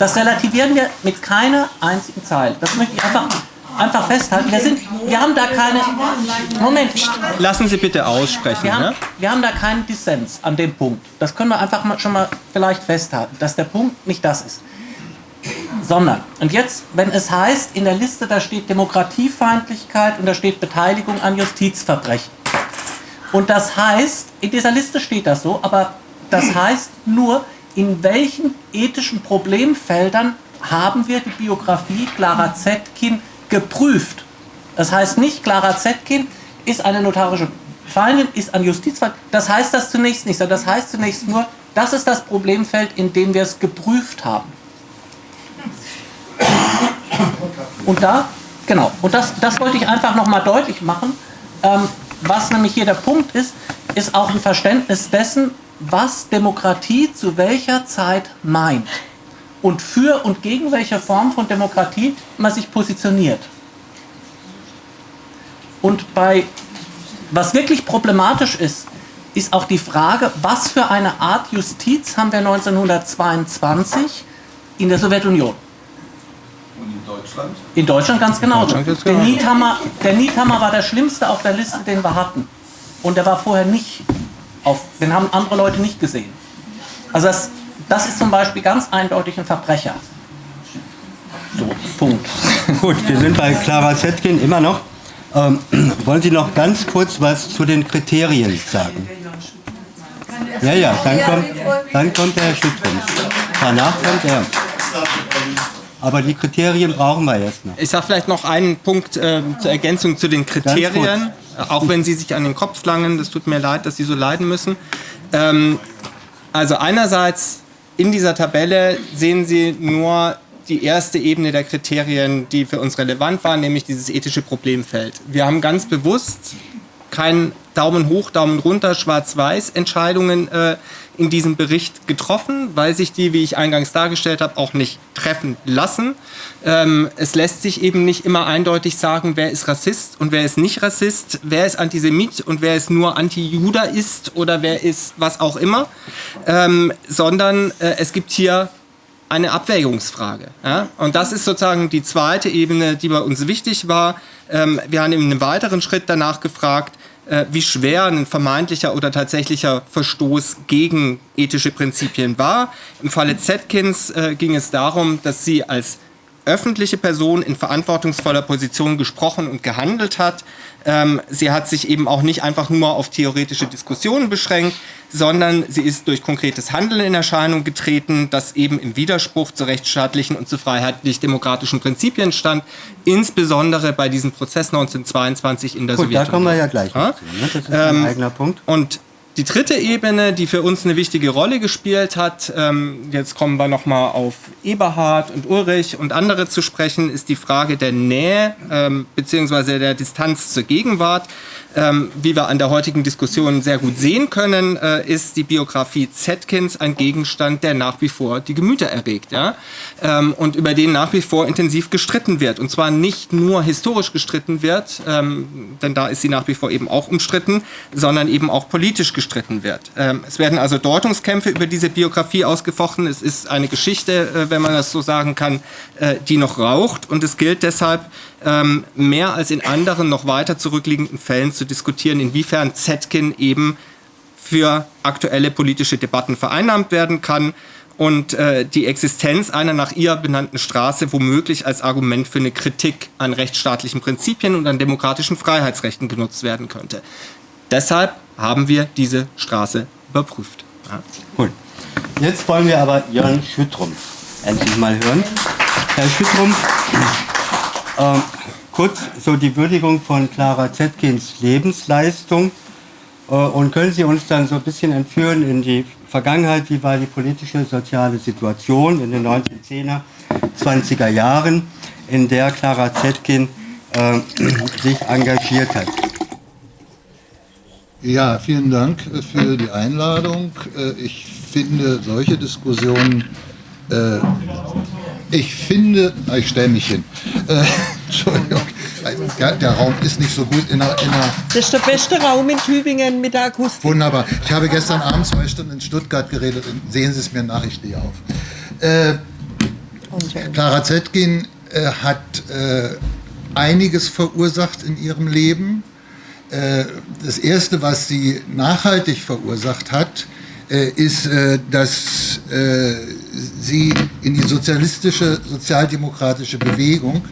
Das relativieren wir mit keiner einzigen Zeile. Das möchte ich einfach, einfach festhalten. Wir, sind, wir haben da keine... Moment. Lassen Sie bitte aussprechen. Wir haben, ne? wir haben da keinen Dissens an dem Punkt. Das können wir einfach mal, schon mal vielleicht festhalten, dass der Punkt nicht das ist. Sondern, und jetzt, wenn es heißt, in der Liste, da steht Demokratiefeindlichkeit und da steht Beteiligung an Justizverbrechen. Und das heißt, in dieser Liste steht das so, aber das heißt nur, in welchen ethischen Problemfeldern haben wir die Biografie Clara Zetkin geprüft. Das heißt nicht, Clara Zetkin ist eine notarische Feindin, ist ein Justizfall. Das heißt das zunächst nicht, sondern das heißt zunächst nur, das ist das Problemfeld, in dem wir es geprüft haben. Und da, genau, und das, das wollte ich einfach nochmal deutlich machen. Ähm, was nämlich hier der Punkt ist, ist auch ein Verständnis dessen, was Demokratie zu welcher Zeit meint und für und gegen welche Form von Demokratie man sich positioniert. Und bei, was wirklich problematisch ist, ist auch die Frage, was für eine Art Justiz haben wir 1922 in der Sowjetunion? Und in Deutschland. In Deutschland ganz genauso. Deutschland der. Niethammer, der Niethammer war der schlimmste auf der Liste, den wir hatten. Und der war vorher nicht auf, den haben andere Leute nicht gesehen. Also das, das ist zum Beispiel ganz eindeutig ein Verbrecher. So, Punkt. [LAUGHS] Gut, wir sind bei Clara Zetkin immer noch. Ähm, [CLEARS THROAT] wollen Sie noch ganz kurz was zu den Kriterien sagen? Ja, ja, dann kommt, dann kommt der Herr Schüttens. Danach kommt er. Aber die Kriterien brauchen wir jetzt noch. Ich sage vielleicht noch einen Punkt äh, zur Ergänzung zu den Kriterien, auch wenn Sie sich an den Kopf langen. Das tut mir leid, dass Sie so leiden müssen. Ähm, also einerseits in dieser Tabelle sehen Sie nur die erste Ebene der Kriterien, die für uns relevant waren, nämlich dieses ethische Problemfeld. Wir haben ganz bewusst kein Daumen hoch, Daumen runter, schwarz-weiß Entscheidungen äh, in diesem Bericht getroffen, weil sich die, wie ich eingangs dargestellt habe, auch nicht treffen lassen. Ähm, es lässt sich eben nicht immer eindeutig sagen, wer ist Rassist und wer ist nicht Rassist, wer ist Antisemit und wer ist nur Anti-Juda ist oder wer ist was auch immer, ähm, sondern äh, es gibt hier eine Abwägungsfrage. Ja? Und das ist sozusagen die zweite Ebene, die bei uns wichtig war. Ähm, wir haben in einem weiteren Schritt danach gefragt, wie schwer ein vermeintlicher oder tatsächlicher Verstoß gegen ethische Prinzipien war. Im Falle Zetkins äh, ging es darum, dass sie als öffentliche Person in verantwortungsvoller Position gesprochen und gehandelt hat. Ähm, sie hat sich eben auch nicht einfach nur auf theoretische Diskussionen beschränkt, sondern sie ist durch konkretes Handeln in Erscheinung getreten, das eben im Widerspruch zu rechtsstaatlichen und zu freiheitlich-demokratischen Prinzipien stand, insbesondere bei diesem Prozess 1922 in der Gut, da Sowjetunion. kommen wir ja gleich Ja? zu. Ne? Das ist ein Ähm, eigener Punkt. Und die dritte Ebene, die für uns eine wichtige Rolle gespielt hat, ähm, jetzt kommen wir nochmal auf Eberhard und Ulrich und andere zu sprechen, ist die Frage der Nähe ähm, bzw. der Distanz zur Gegenwart. Ähm, wie wir an der heutigen Diskussion sehr gut sehen können, äh, ist die Biografie Zetkins ein Gegenstand, der nach wie vor die Gemüter erregt ja? ähm, und über den nach wie vor intensiv gestritten wird. Und zwar nicht nur historisch gestritten wird, ähm, denn da ist sie nach wie vor eben auch umstritten, sondern eben auch politisch gestritten wird. Ähm, es werden also Deutungskämpfe über diese Biografie ausgefochten. Es ist eine Geschichte, äh, wenn man das so sagen kann, äh, die noch raucht. Und es gilt deshalb, ähm, mehr als in anderen noch weiter zurückliegenden Fällen zu diskutieren, inwiefern Zetkin eben für aktuelle politische Debatten vereinnahmt werden kann und äh, die Existenz einer nach ihr benannten Straße womöglich als Argument für eine Kritik an rechtsstaatlichen Prinzipien und an demokratischen Freiheitsrechten genutzt werden könnte. Deshalb haben wir diese Straße überprüft. Ja. Gut. Jetzt wollen wir aber Jörn Schüttrumpf endlich mal hören. Herr Schüttrumpf, ähm, kurz so die Würdigung von Clara Zetkins Lebensleistung. Äh, und können Sie uns dann so ein bisschen entführen in die Vergangenheit? Wie war die politische, soziale Situation in den 1910er, 20er Jahren, in der Clara Zetkin äh, sich engagiert hat? Ja, vielen Dank äh, für die Einladung. Äh, Ich finde solche Diskussionen, äh, ich finde, ah, ich stelle mich hin. Äh, [LAUGHS] Entschuldigung, der, Raum ist nicht so gut in der, in der Das ist der beste Raum in Tübingen mit der Akustik. Wunderbar. Ich habe gestern Abend zwei Stunden in Stuttgart geredet. Sehen Sie es mir nach, ich stehe auf. Äh, Clara Zetkin äh, hat äh, einiges verursacht in ihrem Leben. Äh, das Erste, was sie nachhaltig verursacht hat, äh, ist, dass sie in die sozialistische, sozialdemokratische Bewegung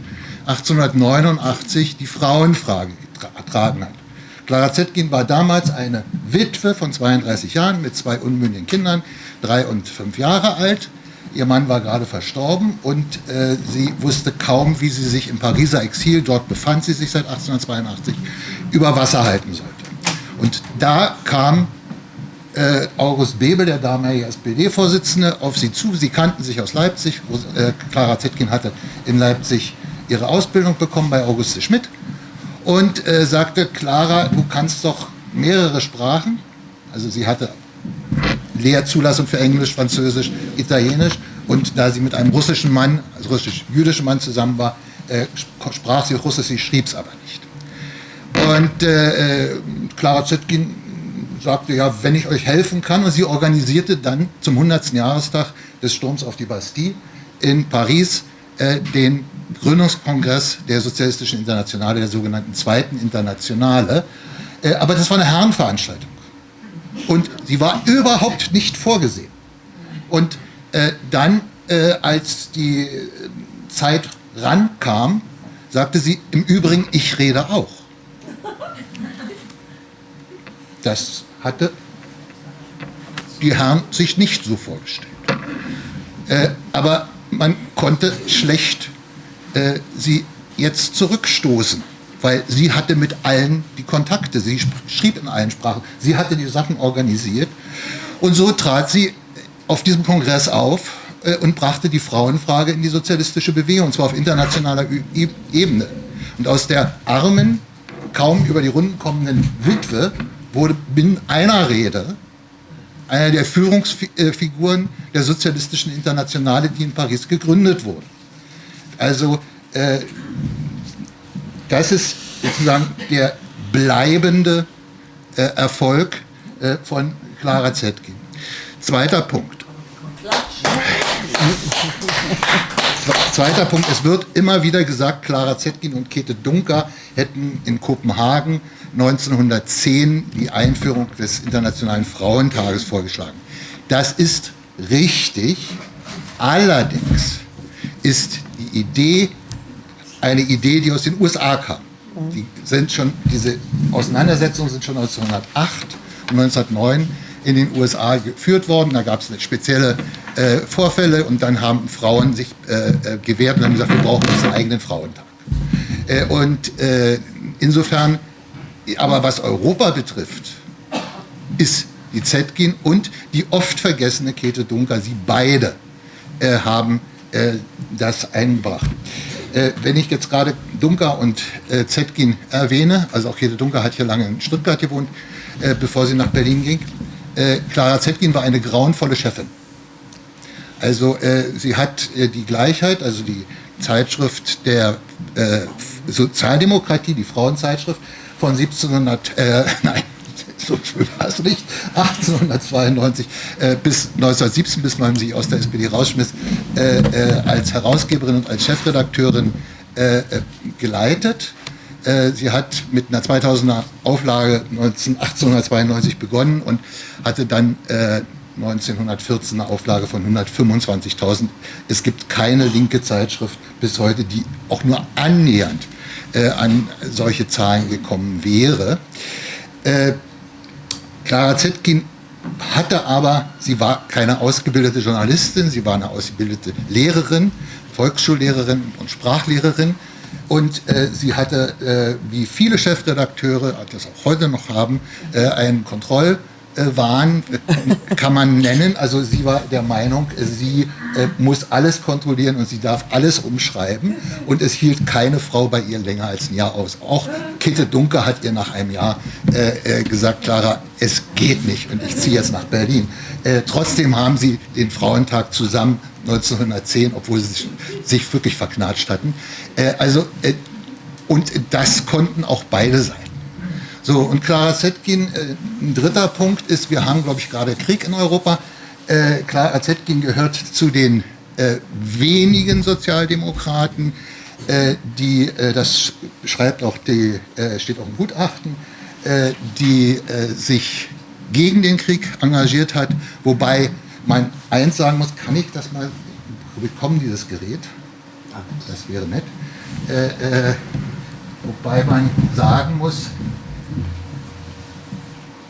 1889 die Frauenfrage getragen hat. Clara Zetkin war damals eine Witwe von 32 Jahren mit zwei unmündigen Kindern, drei und fünf Jahre alt. Ihr Mann war gerade verstorben und äh, sie wusste kaum, wie sie sich im Pariser Exil, dort befand sie sich seit 1882, über Wasser halten sollte. Und da kam äh, August Bebel, der damalige SPD-Vorsitzende, auf sie zu. Sie kannten sich aus Leipzig. Äh, Clara Zetkin hatte in Leipzig ihre Ausbildung bekommen bei Auguste Schmidt und äh, sagte, Clara, du kannst doch mehrere Sprachen. Also sie hatte Lehrzulassung für Englisch, Französisch, Italienisch und da sie mit einem russischen Mann, also russisch-jüdischen Mann zusammen war, äh, sprach sie Russisch, sie schrieb es aber nicht. Und äh, Clara Zetkin sagte, ja, wenn ich euch helfen kann, und sie organisierte dann zum 100. Jahrestag des Sturms auf die Bastille in Paris äh, den Gründungskongress der Sozialistischen Internationale, der sogenannten Zweiten Internationale. Äh, aber das war eine Herrenveranstaltung. Und sie war überhaupt nicht vorgesehen. Und äh, dann, äh, als die äh, Zeit rankam, sagte sie, im Übrigen, ich rede auch. Das hatte die Herren sich nicht so vorgestellt. Äh, aber man konnte schlecht äh, sie jetzt zurückstoßen, weil sie hatte mit allen die Kontakte, sie schrieb in allen Sprachen, sie hatte die Sachen organisiert und so trat sie auf diesem Kongress auf äh, und brachte die Frauenfrage in die sozialistische Bewegung, und zwar auf internationaler Ü Ebene. Und aus der armen, kaum über die Runden kommenden Witwe wurde binnen einer Rede einer der Führungsfiguren der sozialistischen Internationale, die in Paris gegründet wurde. Also äh, das ist sozusagen der bleibende äh, Erfolg äh, von Clara Zetkin. Zweiter Punkt. [LAUGHS] Zweiter Punkt, es wird immer wieder gesagt, Clara Zetkin und Käthe Dunker hätten in Kopenhagen 1910 die Einführung des Internationalen Frauentages vorgeschlagen. Das ist richtig, allerdings ist die Idee eine Idee, die aus den USA kam. Die sind schon, diese Auseinandersetzungen sind schon 1908 und 1909 in den USA geführt worden. Da gab es spezielle äh, Vorfälle und dann haben Frauen sich äh, äh, gewehrt und haben gesagt, wir brauchen einen eigenen Frauentag. Äh, und äh, insofern, aber was Europa betrifft, ist die Zetkin und die oft vergessene Käthe Dunker, sie beide äh, haben das eingebracht. wenn ich jetzt gerade Dunker und Zetkin erwähne, also auch Käthe Dunker hat hier lange in Stuttgart gewohnt, bevor sie nach Berlin ging, äh, Clara Zetkin war eine grauenvolle Chefin. Also äh, sie hat äh, die Gleichheit, also die Zeitschrift der äh, Sozialdemokratie, die Frauenzeitschrift von 1700, äh, [LAUGHS] nein, so schön war es nicht, 1892 äh, bis 1917, bis man sie aus der SPD rausschmiss, äh, äh, als Herausgeberin und als Chefredakteurin äh, äh geleitet. Äh, sie hat mit einer 2000er Auflage 19, 1892 begonnen und hatte dann äh, 1914 eine Auflage von 125.000. Es gibt keine linke Zeitschrift bis heute, die auch nur annähernd äh, an solche Zahlen gekommen wäre. Äh, Clara Zetkin hatte aber, sie war keine ausgebildete Journalistin, sie war eine ausgebildete Lehrerin, Volksschullehrerin und Sprachlehrerin und äh, sie hatte, äh, wie viele Chefredakteure das auch heute noch haben, äh, einen Kontrollwahn, äh, [LAUGHS] kann man nennen. Also sie war der Meinung, sie äh, muss alles kontrollieren und sie darf alles umschreiben. Und es hielt keine Frau bei ihr länger als ein Jahr aus. Auch Kitte Dunker hat ihr nach einem Jahr äh, gesagt, Clara, es geht nicht und ich ziehe jetzt nach Berlin. trotzdem haben sie den Frauentag zusammen 1910, obwohl sie sich, wirklich verknatscht hatten. Äh, also, äh, und das konnten auch beide sein. So, und Clara Zetkin, äh, ein dritter Punkt ist, wir haben, glaube ich, gerade Krieg in Europa. Äh, Clara Zetkin gehört zu den äh, wenigen Sozialdemokraten, äh, die, das schreibt auch die, steht auch im Gutachten, die sich gegen den Krieg engagiert hat, wobei man eins sagen muss, kann ich das mal bekommen, dieses Gerät? Das wäre nett. Äh, äh, wobei man sagen muss,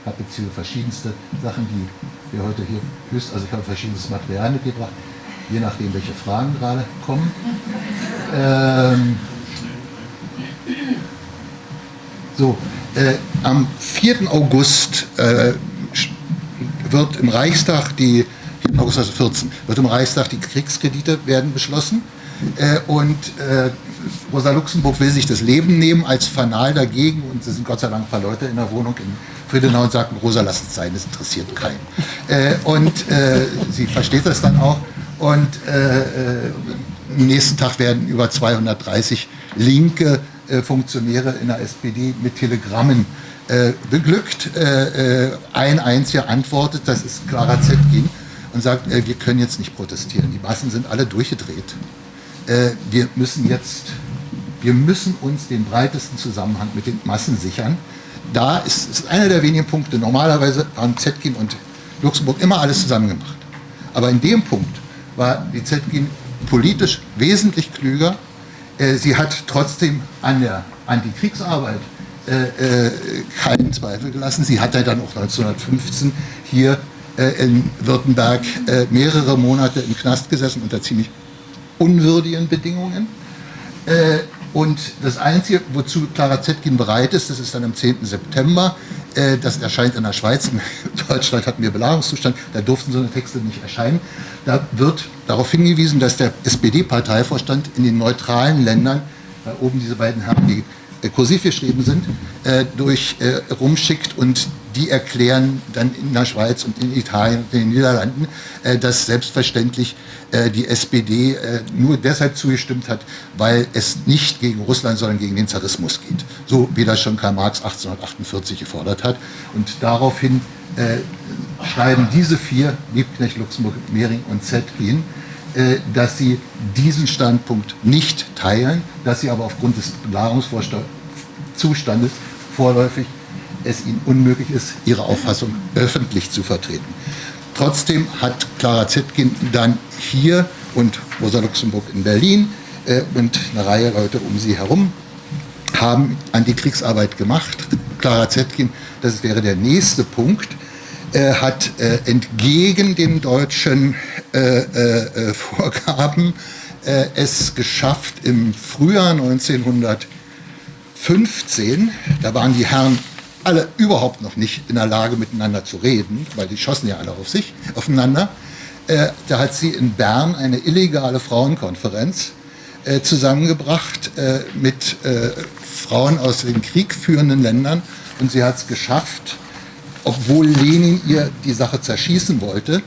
habe jetzt hier verschiedenste Sachen, die wir heute hier höchst, also ich habe verschiedenes Material mitgebracht, je nachdem, welche Fragen gerade kommen. Ähm, so, äh, am 4. August äh, wird im Reichstag die August 2014 wird im Reichstag die Kriegskredite werden beschlossen. Äh, und äh, Rosa Luxemburg will sich das Leben nehmen als Fanal dagegen und es sind Gott sei Dank ein paar Leute in der Wohnung in Friedenau und sagen, Rosa, lass es sein, das interessiert keinen. Äh, und äh, sie versteht das dann auch und äh, äh, am nächsten Tag werden über 230 linke Funktionäre in der SPD mit Telegrammen beglückt. ein einziger antwortet, das ist Clara Zetkin und sagt, äh, wir können jetzt nicht protestieren. Die Massen sind alle durchgedreht. Äh, wir müssen jetzt, wir müssen uns den breitesten Zusammenhang mit den Massen sichern. Da ist, ist einer der wenigen Punkte. Normalerweise haben Zetkin und Luxemburg immer alles zusammen gemacht. Aber in dem Punkt war die Zetkin politisch wesentlich klüger. Äh, sie hat trotzdem an der Antikriegsarbeit äh, äh, keinen Zweifel gelassen. Sie hat ja dann auch 1915 hier äh, in Württemberg äh, mehrere Monate im Knast gesessen unter ziemlich unwürdigen Bedingungen. Äh, und das Einzige, wozu Clara Zetkin bereit ist, das ist dann am 10. September, äh, das erscheint in der Schweiz, in [LAUGHS] Deutschland hatten wir Belagerungszustand, da durften so eine Texte nicht erscheinen. Da wird darauf hingewiesen, dass der SPD-Parteivorstand in den neutralen Ländern, da oben diese beiden Herren, die kursiv geschrieben sind, äh, durch äh, rumschickt und die erklären dann in der Schweiz und in Italien und in den Niederlanden, äh, dass selbstverständlich äh, die SPD äh, nur deshalb zugestimmt hat, weil es nicht gegen Russland, sondern gegen den Zarismus geht. So wie das schon Karl Marx 1848 gefordert hat. Und daraufhin schreiben diese vier, Liebknecht, Luxemburg, Mehring und Zetkin, dass sie diesen Standpunkt nicht teilen, dass sie aber aufgrund des Belagerungszustandes vorläufig es ihnen unmöglich ist, ihre Auffassung öffentlich zu vertreten. Trotzdem hat Clara Zetkin dann hier und Rosa Luxemburg in Berlin äh, und eine Reihe Leute um sie herum haben Antikriegsarbeit gemacht. Clara Zetkin, das wäre der nächste Punkt, äh, hat äh, entgegen den deutschen äh, äh, Vorgaben äh, es geschafft, im Frühjahr 1915, da waren die Herren alle überhaupt noch nicht in der Lage, miteinander zu reden, weil die schossen ja alle auf sich, aufeinander. Äh, da hat sie in Bern eine illegale Frauenkonferenz äh, zusammengebracht äh, mit äh, Frauen aus den kriegführenden Ländern und sie hat es geschafft, obwohl Lenin ihr die Sache zerschießen wollte,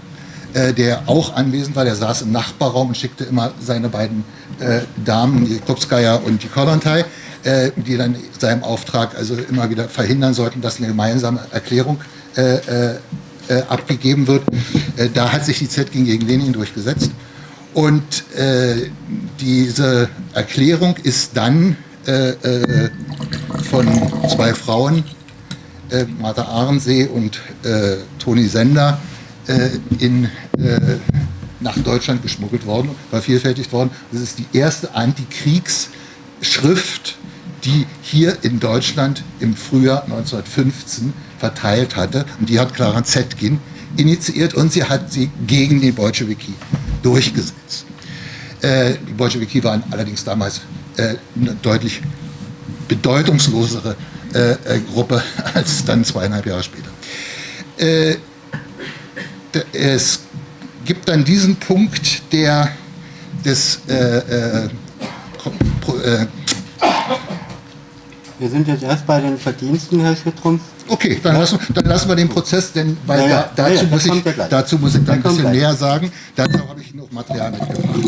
äh, der auch anwesend war, der saß im Nachbarraum und schickte immer seine beiden äh, Damen, die Klubskaya und die Kollontai, äh, die dann seinem Auftrag also immer wieder verhindern sollten, dass eine gemeinsame Erklärung äh, äh, äh abgegeben wird. Äh, da hat sich die ZG gegen Lenin durchgesetzt. Und äh, diese Erklärung ist dann von zwei Frauen, Martha Ahrensee und Toni Sender, in, nach Deutschland geschmuggelt worden, vervielfältigt worden. Das ist die erste Antikriegsschrift die hier in Deutschland im Frühjahr 1915 verteilt hatte. Und die hat Clara Zetkin initiiert und sie hat sie gegen die Bolschewiki durchgesetzt. Äh, die Bolschewiki waren allerdings damals äh, eine deutlich bedeutungslosere äh, äh Gruppe [LAUGHS] als dann zweieinhalb Jahre später. Äh, es gibt dann diesen Punkt der des äh, wir sind jetzt erst bei den Verdiensten, Herr Schüttrumpf. Okay, dann, ja. lassen, dann lassen wir den Prozess, denn weil ja, ja. Da, dazu, muss ich, dazu muss ich dann ein bisschen näher sagen. Dazu habe ich noch Material mitgebracht.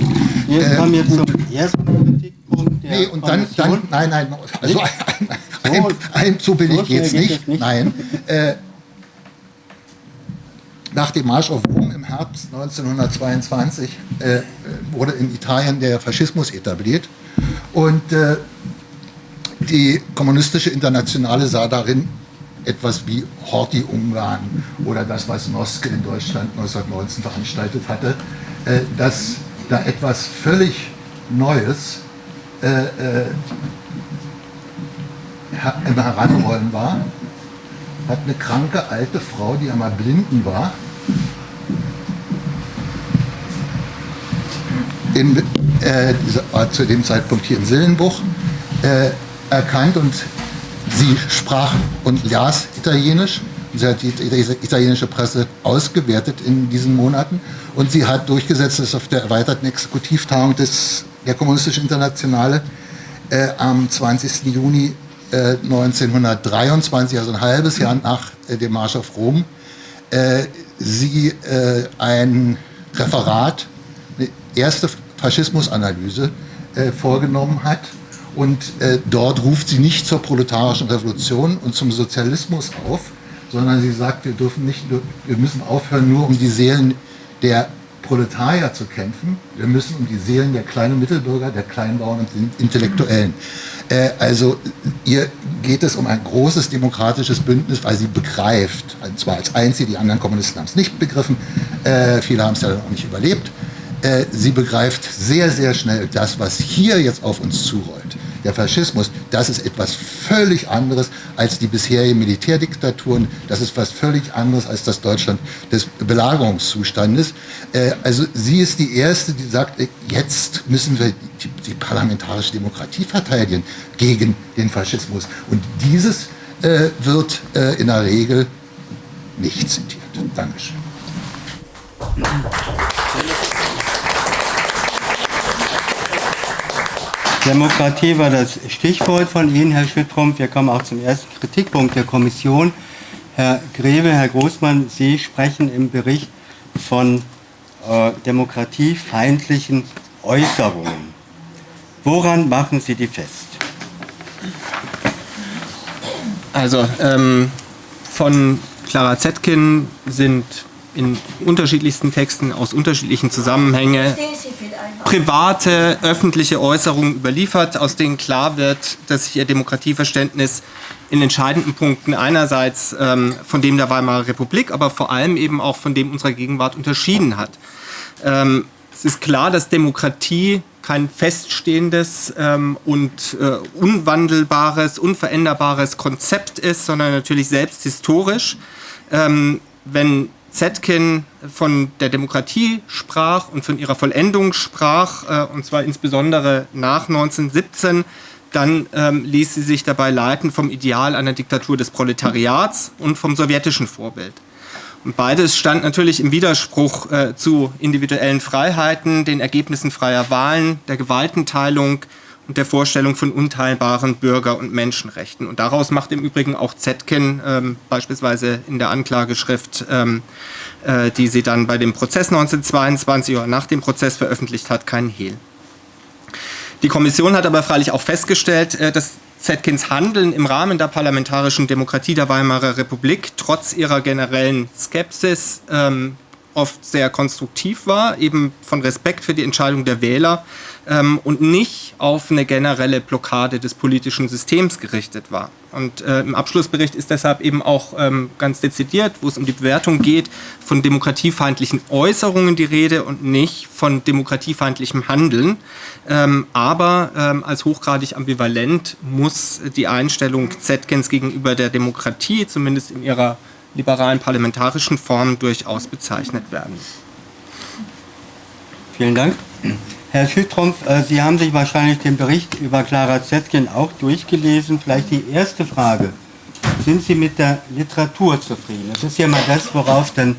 Wir ähm, kommen jetzt zum ersten Kritikpunkt. nee, und dann, dann, nein, nein, also [LAUGHS] ein, ein, ein, ein so billig so geht es nicht. nicht. Nein. Äh, nach dem Marsch auf Rom im Herbst 1922 äh, wurde in Italien der Faschismus etabliert. Und äh, die kommunistische Internationale sah darin etwas wie Horthy-Ungarn oder das, was Noske in Deutschland 1919 veranstaltet hatte, äh, dass da etwas völlig Neues äh, äh, im Heranrollen war, hat eine kranke alte Frau, die einmal blinden war, in, äh, zu dem Zeitpunkt hier in Sillenbuch, äh, erkannt und sie sprach und las Italienisch. Sie hat die italienische Presse ausgewertet in diesen Monaten und sie hat durchgesetzt, dass auf der erweiterten Exekutivtagung des, der Kommunistischen Internationale äh, am 20. Juni 1923, also ein halbes Jahr nach äh, dem Marsch auf Rom, äh, sie äh, ein Referat, eine erste Faschismusanalyse äh, vorgenommen hat und äh, dort ruft sie nicht zur proletarischen Revolution und zum Sozialismus auf, sondern sie sagt, wir dürfen nicht, wir müssen aufhören, nur um die Seelen der Proletarier zu kämpfen, wir müssen um die Seelen der kleinen Mittelbürger, der Kleinbauern und den Intellektuellen. Äh, also ihr geht es um ein großes demokratisches Bündnis, weil sie begreift, und zwar als einzige, die anderen Kommunisten haben es nicht begriffen, äh, viele haben es ja auch nicht überlebt, äh, sie begreift sehr, sehr schnell das, was hier jetzt auf uns zurollt der Faschismus, das ist etwas völlig anderes als die bisherigen Militärdiktaturen, das ist etwas völlig anderes als das Deutschland des Belagerungszustandes. Äh, also sie ist die Erste, die sagt, äh, jetzt müssen wir die, die parlamentarische Demokratie verteidigen gegen den Faschismus. Und dieses äh, wird äh, in der Regel nicht zitiert. Dankeschön. Demokratie war das Stichwort von Ihnen, Herr Schüttrumpf. Wir kommen auch zum ersten Kritikpunkt der Kommission. Herr Greve, Herr Großmann, Sie sprechen im Bericht von äh, demokratiefeindlichen Äußerungen. Woran machen Sie die fest? Also ähm, von Clara Zetkin sind in unterschiedlichsten Texten aus unterschiedlichen Zusammenhängen private, öffentliche Äußerungen überliefert, aus denen klar wird, dass sich ihr Demokratieverständnis in entscheidenden Punkten einerseits ähm, von dem der Weimarer Republik, aber vor allem eben auch von dem unserer Gegenwart unterschieden hat. Ähm, es ist klar, dass Demokratie kein feststehendes ähm, und äh, unwandelbares, unveränderbares Konzept ist, sondern natürlich selbst historisch. Ähm, wenn Zetkin von der Demokratie sprach und von ihrer Vollendung sprach, äh, und zwar insbesondere nach 1917, dann ähm, ließ sie sich dabei leiten vom Ideal einer Diktatur des Proletariats und vom sowjetischen Vorbild. Und beides stand natürlich im Widerspruch äh, zu individuellen Freiheiten, den Ergebnissen freier Wahlen, der Gewaltenteilung, und der Vorstellung von unteilbaren Bürger- und Menschenrechten. Und daraus macht im Übrigen auch Zetkin ähm, beispielsweise in der Anklageschrift, ähm, äh, die sie dann bei dem Prozess 1922 oder nach dem Prozess veröffentlicht hat, keinen Hehl. Die Kommission hat aber freilich auch festgestellt, äh, dass Zetkins Handeln im Rahmen der parlamentarischen Demokratie der Weimarer Republik trotz ihrer generellen Skepsis ähm, oft sehr konstruktiv war, eben von Respekt für die Entscheidung der Wähler ähm, und nicht auf eine generelle Blockade des politischen Systems gerichtet war. Und äh, im Abschlussbericht ist deshalb eben auch ähm, ganz dezidiert, wo es um die Bewertung geht, von demokratiefeindlichen Äußerungen die Rede und nicht von demokratiefeindlichem Handeln. Ähm, aber ähm, als hochgradig ambivalent muss die Einstellung Zetkens gegenüber der Demokratie, zumindest in ihrer liberalen parlamentarischen Form, durchaus bezeichnet werden. Vielen Dank. Herr Schüttrumpf, äh, Sie haben sich wahrscheinlich den Bericht über Clara Zetkin auch durchgelesen. Vielleicht die erste Frage. Sind Sie mit der Literatur zufrieden? Das ist ja mal das, worauf dann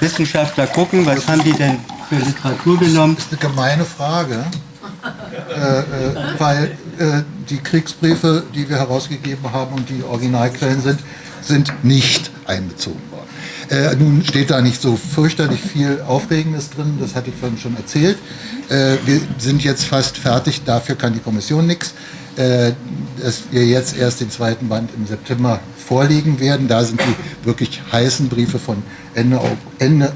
Wissenschaftler gucken. Was haben die denn für Literatur genommen? Das ist eine gemeine Frage, äh, äh, weil äh, die Kriegsbriefe, die wir herausgegeben haben und die Originalquellen sind, sind nicht einbezogen worden. Äh, nun steht da nicht so fürchterlich viel Aufregendes drin, das hatte ich vorhin schon erzählt. Äh, wir sind jetzt fast fertig, dafür kann die Kommission nichts. Äh, dass wir jetzt erst den zweiten Band im September vorlegen werden. Da sind die wirklich heißen Briefe von Ende, Ende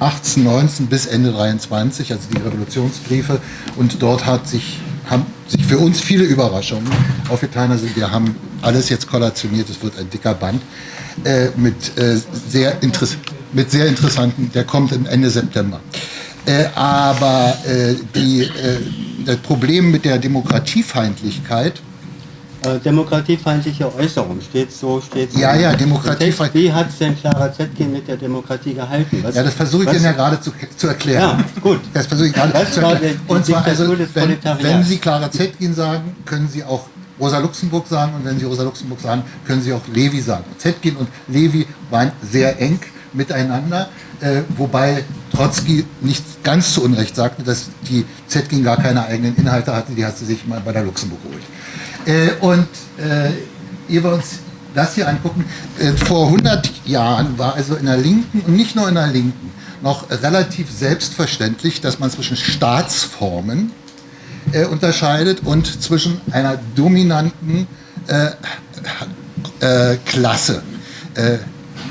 18, 19 bis Ende 23, also die Revolutionsbriefe. Und dort hat sich, haben sich für uns viele Überraschungen aufgetan. Also wir haben alles jetzt kollationiert, es wird ein dicker Band äh, mit, äh, sehr mit sehr interessanten, der kommt Ende September. Äh, aber äh, die, äh, das Problem mit der Demokratiefeindlichkeit äh, demokratiefeindliche Äußerung steht so steht ja ja demokratiefeindlich wie hat es denn Clara Zetkin mit der Demokratie gehalten? Was, ja das versuche ich Ihnen ja gerade zu, zu erklären. Ja, gut. Das versuche ich gerade zu erklären. und zwar also wenn, wenn Sie Clara Zetkin sagen können Sie auch Rosa Luxemburg sagen. Und wenn Sie Rosa Luxemburg sagen können Sie auch Levi sagen. Zetkin und Levi waren sehr eng miteinander äh, wobei Trotzki nicht ganz zu Unrecht sagte, dass die Zetkin gar keine eigenen Inhalte hatte, die hat sie sich mal bei der Luxemburg geholt. Äh, und äh, ehe wir uns das hier angucken, äh, vor 100 Jahren war also in der Linken und nicht nur in der Linken noch relativ selbstverständlich, dass man zwischen Staatsformen äh, unterscheidet und zwischen einer dominanten äh, Klasse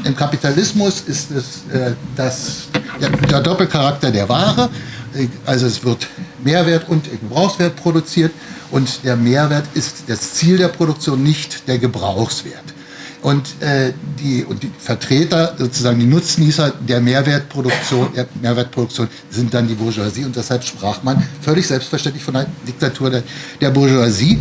im Kapitalismus ist es äh, das der, der Doppelcharakter der Ware. Äh, also es wird Mehrwert und Gebrauchswert produziert und der Mehrwert ist das Ziel der Produktion, nicht der Gebrauchswert. Und, äh, die, und die Vertreter, sozusagen die Nutznießer der Mehrwertproduktion, der Mehrwertproduktion sind dann die Bourgeoisie und deshalb sprach man völlig selbstverständlich von der Diktatur der, der Bourgeoisie,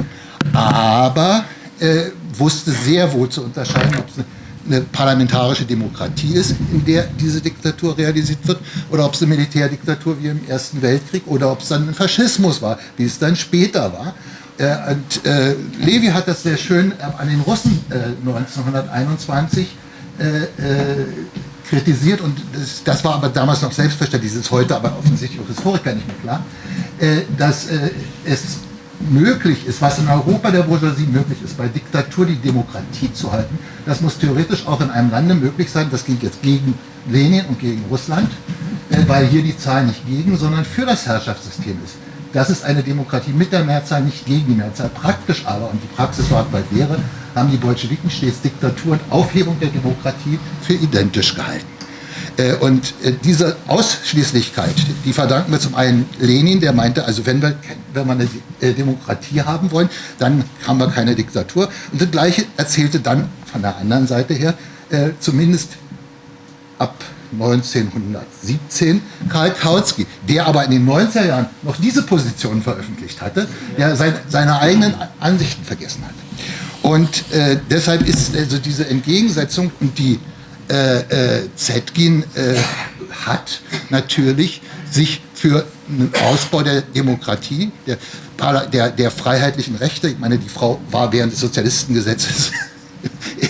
aber äh, wusste sehr wohl zu unterscheiden, ob es eine, eine parlamentarische Demokratie ist, in der diese Diktatur realisiert wird, oder ob es eine Militärdiktatur wie im Ersten Weltkrieg oder ob es dann ein Faschismus war, wie es dann später war. Äh, und äh, Levi hat das sehr schön äh, an den Russen äh, 1921 äh, äh, kritisiert und das, das, war aber damals noch selbstverständlich, das ist heute aber offensichtlich auch Historiker nicht mehr klar, dass es möglich ist, was in Europa der Bourgeoisie möglich ist, bei Diktatur die Demokratie zu halten, das muss theoretisch auch in einem Lande möglich sein, das ging jetzt gegen Lenin und gegen Russland, weil hier die Zahl nicht gegen, sondern für das Herrschaftssystem ist. Das ist eine Demokratie mit der Mehrzahl, nicht gegen die Mehrzahl. Praktisch aber, und die Praxis war bald Lehre, haben die Bolschewiken stets Diktatur und Aufhebung der Demokratie für identisch gehalten. Äh, und äh, diese Ausschließlichkeit, die verdanken wir zum einen Lenin, der meinte, also wenn wir, wenn wir eine äh, Demokratie haben wollen, dann haben wir keine Diktatur. Und das Gleiche erzählte dann von der anderen Seite her, zumindest ab 1917 Karl Kautsky, der aber in den 90er Jahren noch diese Position veröffentlicht hatte, der sein, seine eigenen Ansichten vergessen hat. Und äh, deshalb ist also diese Entgegensetzung und die äh, äh, Zetkin äh, hat natürlich sich für einen Ausbau der Demokratie, der, der, der freiheitlichen Rechte, ich meine, die Frau war während des Sozialistengesetzes [LAUGHS]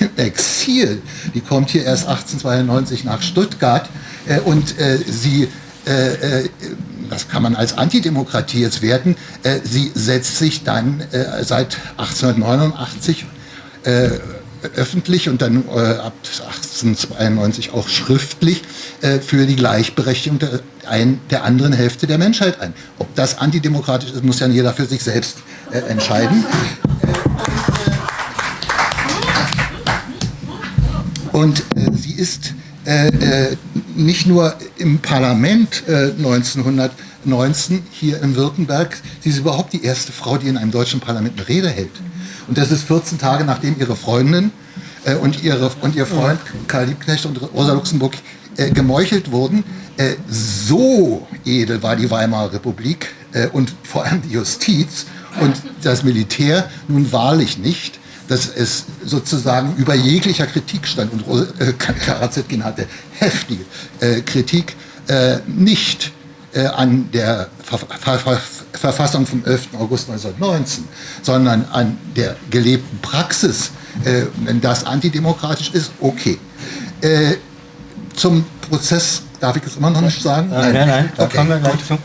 im Exil. Die kommt hier erst 1892 nach Stuttgart äh, und äh, sie, äh, äh, das kann man als Antidemokratie jetzt werten, äh, sie setzt sich dann äh, seit 1889 öffentlich und dann ab 1892 auch schriftlich für die Gleichberechtigung der, ein, der anderen Hälfte der Menschheit ein. Ob das antidemokratisch ist, muss ja jeder für sich selbst entscheiden. [LAUGHS] Und äh, sie ist äh, äh, nicht nur im Parlament 1919 äh, hier in Württemberg, sie ist überhaupt die erste Frau, die in einem deutschen Parlament eine Rede hält. Und das ist 14 Tage nachdem ihre Freundin äh, und, ihre, und ihr Freund Karl Liebknecht und Rosa Luxemburg gemeuchelt wurden. so edel war die Weimarer Republik und vor allem die Justiz und das Militär nun wahrlich nicht dass es sozusagen über jeglicher Kritik stand und äh, Karazetkin hatte heftige äh, Kritik äh, nicht äh, an der Ver Ver Ver Verfassung vom 11. August 1919, sondern an der gelebten Praxis. Äh, wenn das antidemokratisch ist, okay. Äh, zum Prozess darf ich es immer noch nicht sagen? Nein, nein, nein, da okay. kommen wir gleich zu.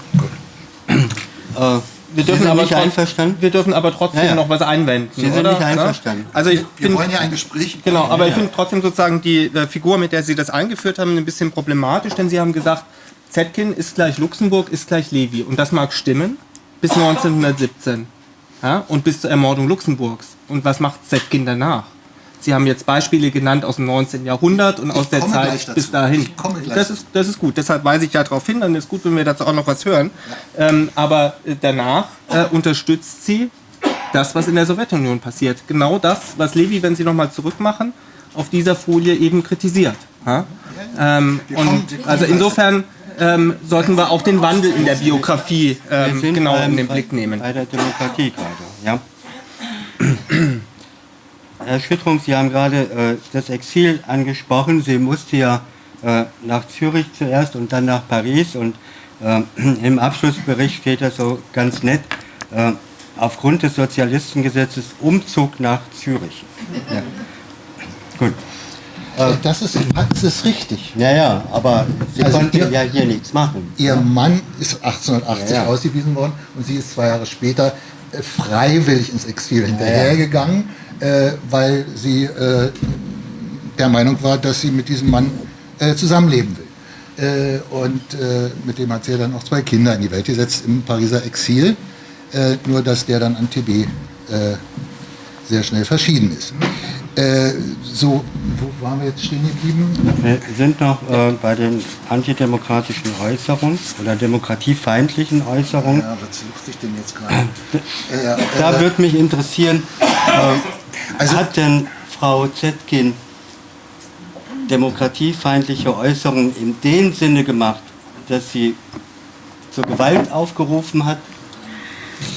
Wir dürfen, aber nicht einverstanden? wir dürfen aber trotzdem ja, ja. noch was einwenden. Sie sind oder? nicht einverstanden. Also ich wir find, wollen ja ein Gespräch. Genau, aber ja. ich finde trotzdem sozusagen die äh, Figur, mit der Sie das eingeführt haben, ein bisschen problematisch, denn Sie haben gesagt, Zetkin ist gleich Luxemburg, ist gleich Levi. Und das mag stimmen, bis 1917. Ja? Und bis zur Ermordung Luxemburgs. Und was macht Zetkin danach? Sie haben jetzt Beispiele genannt aus dem 19. Jahrhundert und aus der Zeit bis dahin. Das ist, das ist gut, deshalb weise ich ja darauf hin, dann ist gut, wenn wir dazu auch noch was hören. Ja. Ähm, aber äh, danach äh, unterstützt sie das, was in der Sowjetunion passiert. Genau das, was Levi, wenn Sie nochmal zurückmachen, auf dieser Folie eben kritisiert. Ja? Ähm, und also insofern ähm, sollten wir auch den Wandel in der Biografie ähm, genau in den Blick nehmen. Bei der Demokratie gerade, ja. Herr Schüttrung, Sie haben gerade äh, das Exil angesprochen. Sie musste ja äh, nach Zürich zuerst und dann nach Paris. Und äh, [CLEARS THROAT] im Abschlussbericht steht das so ganz nett, äh, aufgrund des Sozialistengesetzes Umzug nach Zürich. Ja. Gut. Äh, das ist, das ist richtig. Ja, ja, aber Sie also konnten ihr, ja hier nichts machen. Ihr Mann ist 1880 ja, ja. ausgewiesen worden und sie ist zwei Jahre später äh, freiwillig ins Exil hinterhergegangen weil sie äh, der Meinung war, dass sie mit diesem Mann äh, zusammenleben will. Äh, und äh, mit dem hat sie dann auch zwei Kinder in die Welt gesetzt im Pariser Exil, äh, nur dass der dann an TB sehr schnell verschieden ist. Äh, so, wo waren wir jetzt stehen geblieben? Wir sind noch äh, bei den antidemokratischen Äußerungen oder demokratiefeindlichen Äußerungen. Ja, was suchte ich denn jetzt gerade? Äh, da würde mich interessieren, äh, also, hat denn Frau Zetkin demokratiefeindliche Äußerungen in dem Sinne gemacht, dass sie zur Gewalt aufgerufen hat?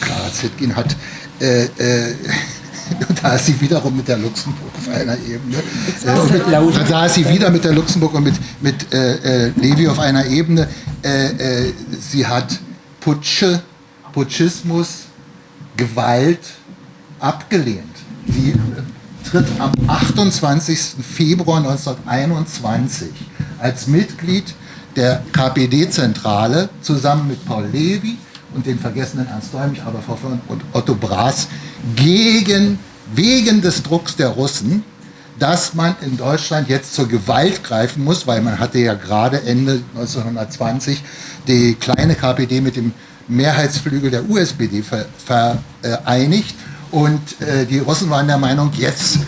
Clara Zetkin hat, äh, äh, [LAUGHS] da ist sie wiederum mit der Luxemburg auf einer Ebene. Äh, da ist sie wieder mit der Luxemburg und mit, mit äh, äh Levi auf einer Ebene. Äh, sie hat Putsche, Putschismus, Gewalt abgelehnt. Sie tritt am 28. Februar 1921 als Mitglied der KPD-Zentrale zusammen mit Paul Levy und den vergessenen Ernst Däumig, Hoffmann und Otto Braas gegen, wegen des Drucks der Russen, dass man in Deutschland jetzt zur Gewalt greifen muss, weil man hatte ja gerade Ende 1920 die kleine KPD mit dem Mehrheitsflügel der USPD vereinigt und äh, die Russen waren der Meinung, jetzt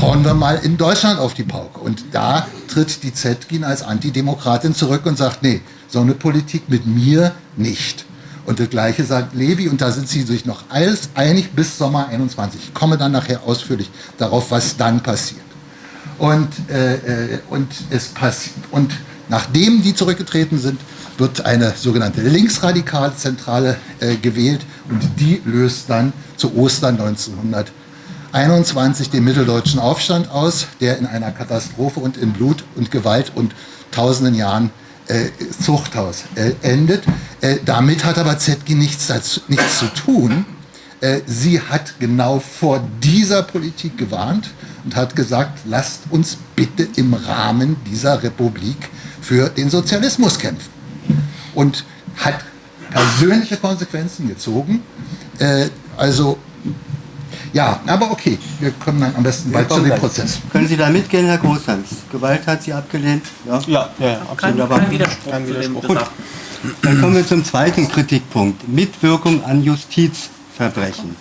hauen wir mal in Deutschland auf die Pauke. Und da tritt die Zetkin als Antidemokratin zurück und sagt, nee, so eine Politik mit mir nicht. Und das Gleiche sagt Levi, und da sind sie sich noch alles einig bis Sommer 21. Ich komme dann nachher ausführlich darauf, was dann passiert. Und, äh, äh und, es passiert, und nachdem die zurückgetreten sind, wird eine sogenannte linksradikale Zentrale äh, gewählt und die löst dann zu Ostern 1921 den mitteldeutschen Aufstand aus, der in einer Katastrophe und in Blut und Gewalt und tausenden Jahren äh, Zuchthaus äh, endet. Äh, damit hat aber Zetkin nichts, dazu, nichts zu tun. Äh, sie hat genau vor dieser Politik gewarnt und hat gesagt, lasst uns bitte im Rahmen dieser Republik für den Sozialismus kämpfen. Und hat persönliche Konsequenzen gezogen. Äh, also ja, aber okay, wir kommen dann am besten bald zu dem Prozess. Können Sie da mitgehen, Herr Großhans? Gewalt hat Sie abgelehnt? Ja, ja, ja, ja kein, kein Widerspruch. Kein Widerspruch. Gut. Dann kommen wir zum zweiten Kritikpunkt. Mitwirkung an Justizverbrechen.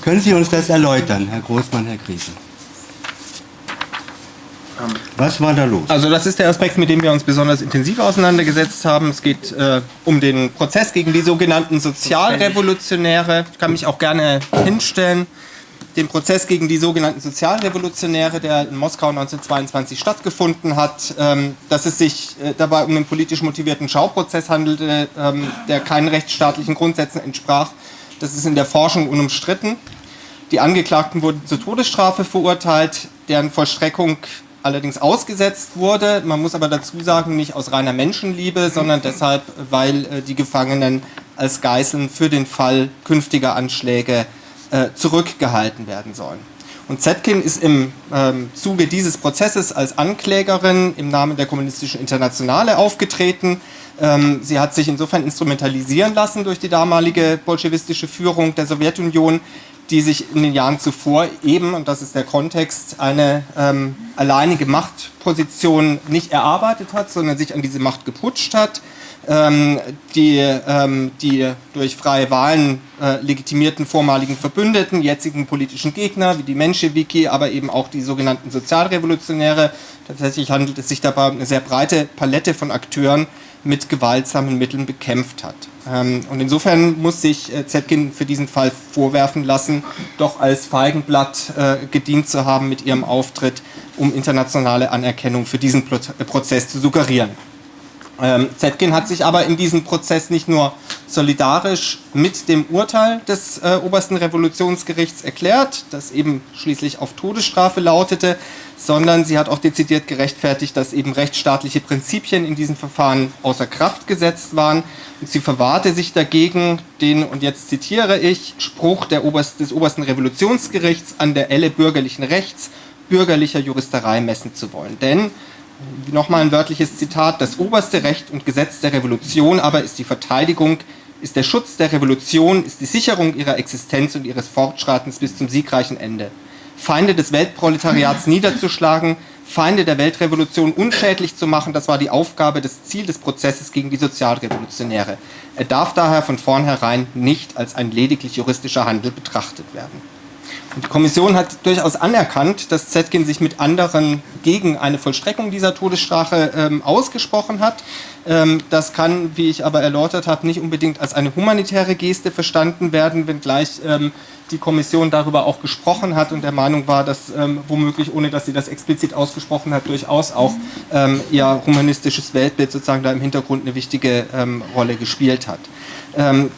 Können Sie uns das erläutern, Herr Großmann, Herr Griesen? Was war da los? Also das ist der Aspekt, mit dem wir uns besonders intensiv auseinandergesetzt haben. Es geht äh, um den Prozess gegen die sogenannten Sozialrevolutionäre. Ich kann mich auch gerne hinstellen. Den Prozess gegen die sogenannten Sozialrevolutionäre, der in Moskau 1922 stattgefunden hat, ähm, dass es sich äh, dabei um einen politisch motivierten Schauprozess handelte, ähm, der keinen rechtsstaatlichen Grundsätzen entsprach. Das ist in der Forschung unumstritten. Die Angeklagten wurden zur Todesstrafe verurteilt, deren Vollstreckung allerdings ausgesetzt wurde. Man muss aber dazu sagen, nicht aus reiner Menschenliebe, sondern deshalb, weil äh, die Gefangenen als Geiseln für den Fall künftiger Anschläge äh, zurückgehalten werden sollen. Und Zetkin ist im ähm, Zuge dieses Prozesses als Anklägerin im Namen der Kommunistischen Internationale aufgetreten. Ähm, sie hat sich insofern instrumentalisieren lassen durch die damalige bolschewistische Führung der Sowjetunion, die sich in den Jahren zuvor eben, und das ist der Kontext, eine ähm, alleinige Machtposition nicht erarbeitet hat, sondern sich an diese Macht geputscht hat, ähm, die, ähm, die durch freie Wahlen äh, legitimierten vormaligen Verbündeten, jetzigen politischen Gegner wie die Menschewiki, aber eben auch die sogenannten Sozialrevolutionäre. Tatsächlich handelt es sich dabei um eine sehr breite Palette von Akteuren, mit gewaltsamen Mitteln bekämpft hat. Ähm, und insofern muss sich äh, Zetkin für diesen Fall vorwerfen lassen, doch als Feigenblatt äh, gedient zu haben mit ihrem Auftritt, um internationale Anerkennung für diesen Prozess zu suggerieren. Ähm, Zetkin hat sich aber in diesem Prozess nicht nur solidarisch mit dem Urteil des äh, obersten Revolutionsgerichts erklärt, das eben schließlich auf Todesstrafe lautete, sondern sie hat auch dezidiert gerechtfertigt, dass eben rechtsstaatliche Prinzipien in diesem Verfahren außer Kraft gesetzt waren. Und sie verwahrte sich dagegen, den, und jetzt zitiere ich, Spruch Oberst, des obersten Revolutionsgerichts an der Elle bürgerlichen Rechts, bürgerlicher Juristerei messen zu wollen. Denn nochmal ein wörtliches Zitat, das oberste Recht und Gesetz der Revolution aber ist die Verteidigung, ist der Schutz der Revolution, ist die Sicherung ihrer Existenz und ihres Fortschreitens bis zum siegreichen Ende. Feinde des Weltproletariats niederzuschlagen, Feinde der Weltrevolution unschädlich zu machen, das war die Aufgabe, das Ziel des Prozesses gegen die Sozialrevolutionäre. Er darf daher von vornherein nicht als ein lediglich juristischer Handel betrachtet werden. Die Kommission hat durchaus anerkannt, dass Zetkin sich mit anderen gegen eine Vollstreckung dieser Todesstrafe ähm, ausgesprochen hat. Ähm, das kann, wie ich aber erläutert habe, nicht unbedingt als eine humanitäre Geste verstanden werden, wenngleich ähm, die Kommission darüber auch gesprochen hat und der Meinung war, dass ähm, womöglich, ohne dass sie das explizit ausgesprochen hat, durchaus auch ähm, ihr humanistisches Weltbild sozusagen da im Hintergrund eine wichtige ähm, Rolle gespielt hat.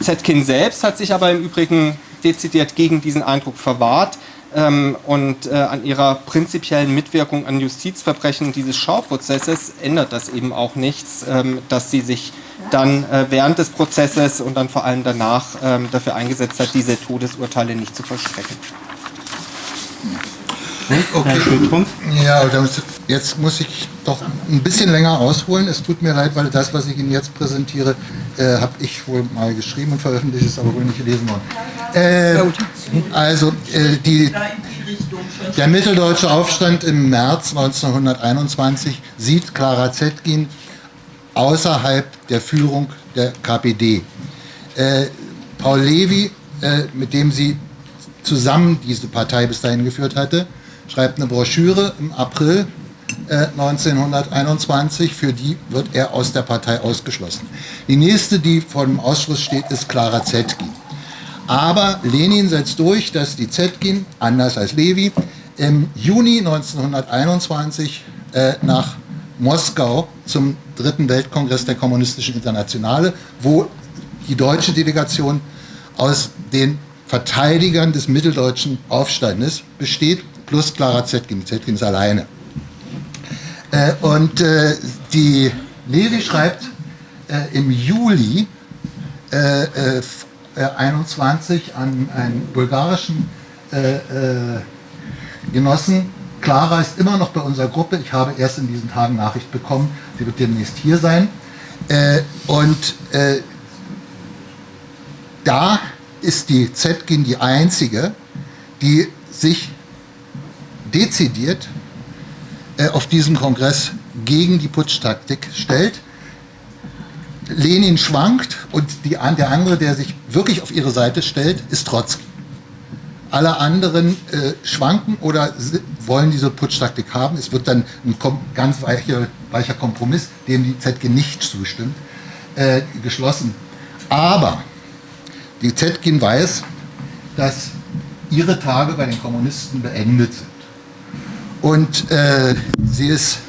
Zetkin selbst hat sich aber im Übrigen dezidiert gegen diesen Eindruck verwahrt ähm, und äh, an ihrer prinzipiellen Mitwirkung an Justizverbrechen dieses Schauprozesses ändert das eben auch nichts, ähm, dass sie sich dann äh, während des Prozesses und dann vor allem danach ähm, dafür eingesetzt hat, diese Todesurteile nicht zu vollstrecken. Okay. Ja, jetzt muss ich doch ein bisschen länger ausholen. Es tut mir leid, weil das, was ich Ihnen jetzt präsentiere, äh, habe ich wohl mal geschrieben und veröffentlicht, ist aber wohl nicht gelesen worden. Äh, also äh, die, der mitteldeutsche Aufstand im März 1921 sieht Clara Zetkin außerhalb der Führung der KPD. Äh, Paul Levy, äh, mit dem sie zusammen diese Partei bis dahin geführt hatte, schreibt eine Broschüre im April äh, 1921, für die wird er aus der Partei ausgeschlossen. Die nächste, die vor dem Ausschluss steht, ist Clara Zetkin. Aber Lenin setzt durch, dass die Zetkin, anders als Levi, im Juni 1921 äh, nach Moskau zum dritten Weltkongress der Kommunistischen Internationale, wo die deutsche Delegation aus den Verteidigern des mitteldeutschen Aufstandes besteht, plus Clara Zetkin. Zetkin ist alleine. Äh, und äh, die Levi schreibt äh, im Juli 21 äh, an einen bulgarischen äh, Genossen, Clara ist immer noch bei unserer Gruppe. Ich habe erst in diesen Tagen Nachricht bekommen, sie wird demnächst hier sein. Äh, und äh, da ist die Zetkin die einzige, die sich dezidiert äh, auf diesem Kongress gegen die Putschtaktik stellt. Lenin schwankt und die, der andere, der sich wirklich auf ihre Seite stellt, ist Trotzki. Alle anderen äh, schwanken oder wollen diese Putschtaktik haben. Es wird dann ein ganz weicher, weicher Kompromiss, dem die ZG nicht zustimmt, äh, geschlossen. Aber die ZG weiß, dass ihre Tage bei den Kommunisten beendet sind. Und äh, sie ist,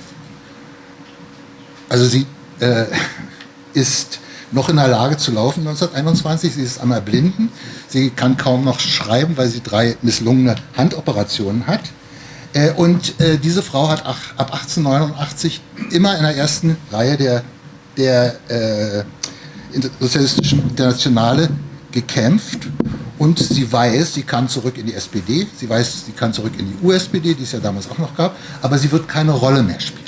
also sie äh, ist noch in der Lage zu laufen 1921. Sie ist einmal blinden. Sie kann kaum noch schreiben, weil sie drei misslungene Handoperationen hat. Äh, und äh, diese Frau hat ab 1889 immer in der ersten Reihe der, der äh, Sozialistischen Internationale gekämpft und sie weiß, sie kann zurück in die SPD, sie weiß, sie kann zurück in die USPD, die es ja damals auch noch gab, aber sie wird keine Rolle mehr spielen.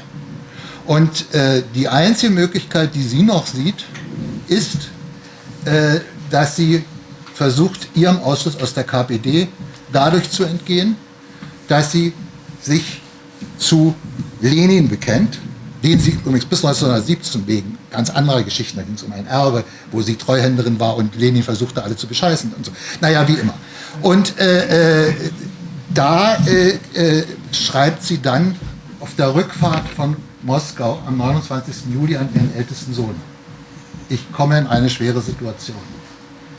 Und äh, die einzige Möglichkeit, die sie noch sieht, ist, äh, dass sie versucht, ihrem Ausschluss aus der KPD dadurch zu entgehen, dass sie sich zu Lenin bekennt, den sie übrigens bis 1917 wegen ganz anderer Geschichten, da ging es um ein Erbe, wo sie Treuhänderin war und Lenin versuchte, alle zu bescheißen und so. Naja, wie immer. Und äh, äh, da äh, äh schreibt sie dann auf der Rückfahrt von Moskau am 29. Juli an ihren ältesten Sohn ich komme in eine schwere Situation.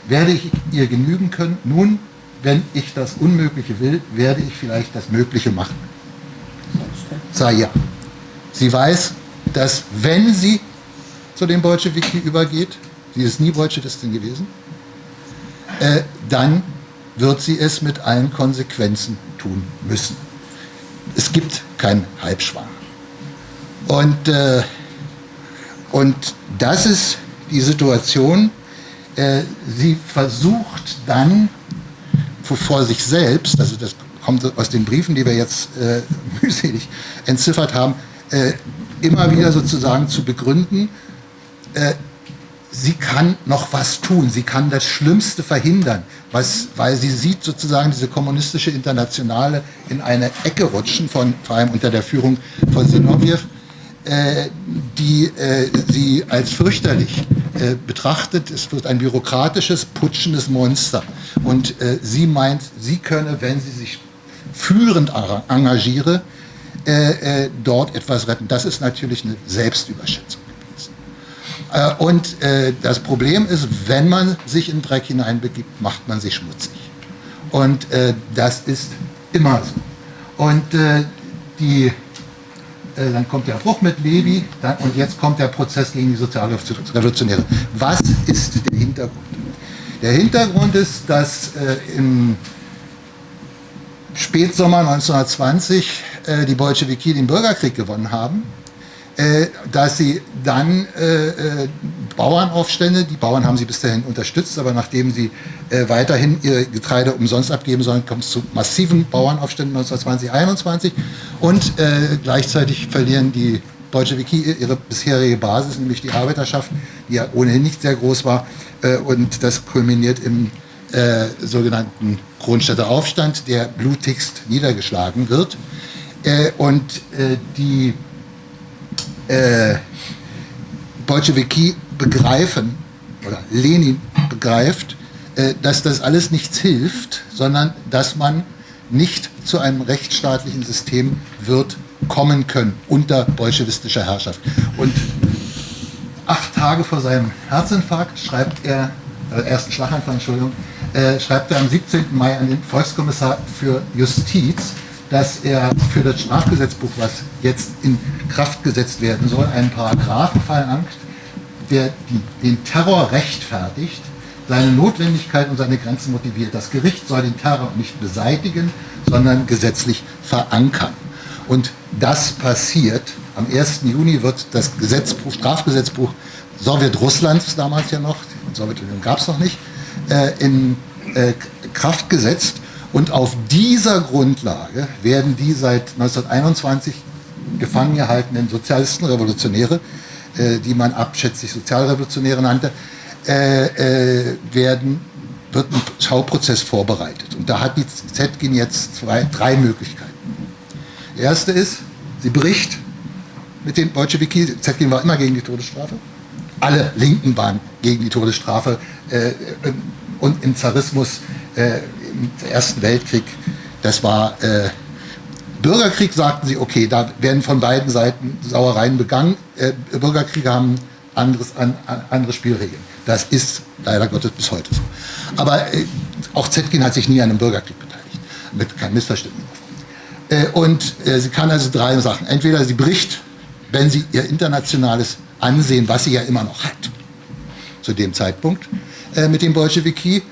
Werde ich ihr genügen können? Nun, wenn ich das Unmögliche will, werde ich vielleicht das Mögliche machen. Zaya. Sie weiß, dass wenn sie zu dem Bolschewiki übergeht, sie ist nie Bolschewistin gewesen, äh, dann wird sie es mit allen Konsequenzen tun müssen. Es gibt keinen Halbschwang. Und, äh, und das ist die Situation, äh, sie versucht dann vor sich selbst, also das kommt aus den Briefen, die wir jetzt äh, [LAUGHS] mühselig entziffert haben, äh, immer wieder sozusagen zu begründen, äh, sie kann noch was tun, sie kann das Schlimmste verhindern, was, weil sie sieht sozusagen diese kommunistische Internationale in eine Ecke rutschen, von, vor allem unter der Führung von Zinoviev, äh, die äh, sie als fürchterlich äh, betrachtet, es wird ein bürokratisches, putschendes Monster. Und äh, sie meint, sie könne, wenn sie sich führend engagiere, äh, äh, dort etwas retten. Das ist natürlich eine Selbstüberschätzung gewesen. Äh, und äh, das Problem ist, wenn man sich in Dreck hineinbegibt, macht man sich schmutzig. Und äh, das ist immer so. Und die, dann kommt der Bruch mit Levi dann, und jetzt kommt der Prozess gegen die Sozialrevolutionäre. Was ist der Hintergrund? Der Hintergrund ist, dass im Spätsommer 1920 äh, die Bolschewiki den Bürgerkrieg gewonnen haben, äh, dass sie dann äh, äh, Bauernaufstände, die Bauern haben sie bis dahin unterstützt, aber nachdem sie äh, weiterhin ihr Getreide umsonst abgeben sollen, kommt es zu massiven Bauernaufständen 1920, 21 und äh, gleichzeitig verlieren die Bolschewiki ihre bisherige Basis, nämlich die Arbeiterschaft, die ja ohnehin nicht sehr groß war und das kulminiert im äh, sogenannten Kronstädter Aufstand, der blutigst niedergeschlagen wird. Äh, und äh, die äh, Bolschewiki begreifen, oder Lenin begreift, äh, dass das alles nichts hilft, sondern dass man nicht zu einem rechtsstaatlichen System wird kommen können unter bolschewistischer Herrschaft. Und acht Tage vor seinem Herzinfarkt schreibt er, äh, ersten Schlaganfall, Entschuldigung, äh, schreibt er am 17. Mai an den Volkskommissar für Justiz, dass er für das Strafgesetzbuch, was jetzt in Kraft gesetzt werden soll, einen Paragraphen verlangt, der den Terror rechtfertigt, seine Notwendigkeit und seine Grenzen motiviert. Das Gericht soll den Terror nicht beseitigen, sondern gesetzlich verankern. Und das passiert. Am 1. Juni wird das Gesetzbuch, Strafgesetzbuch Sowjetrusslands damals ja noch, Sowjetunion gab es noch nicht, äh, in äh, Kraft gesetzt. Und auf dieser Grundlage werden die seit 1921 gefangen gehaltenen Sozialisten, Revolutionäre, äh, die man abschätzig Sozialrevolutionäre nannte, äh, äh, werden, wird ein Schauprozess vorbereitet. Und da hat die ZGIN jetzt zwei, drei Möglichkeiten. Die erste ist, sie bricht mit den Bolschewiki, ZGIN war immer gegen die Todesstrafe, alle Linken waren gegen die Todesstrafe äh, und im Zarismus äh, im Ersten Weltkrieg, das war äh, Bürgerkrieg, sagten sie, okay, da werden von beiden Seiten Sauereien begangen. Äh, Bürgerkriege haben anderes, an, an, andere Spielregeln. Das ist leider Gottes bis heute so. Aber äh, auch Zetkin hat sich nie an einem Bürgerkrieg beteiligt, mit kein Missverständnis. Äh, und äh, sie kann also drei Sachen. Entweder sie bricht, wenn sie ihr internationales Ansehen, was sie ja immer noch hat, zu dem Zeitpunkt, äh, mit dem Bolschewiki,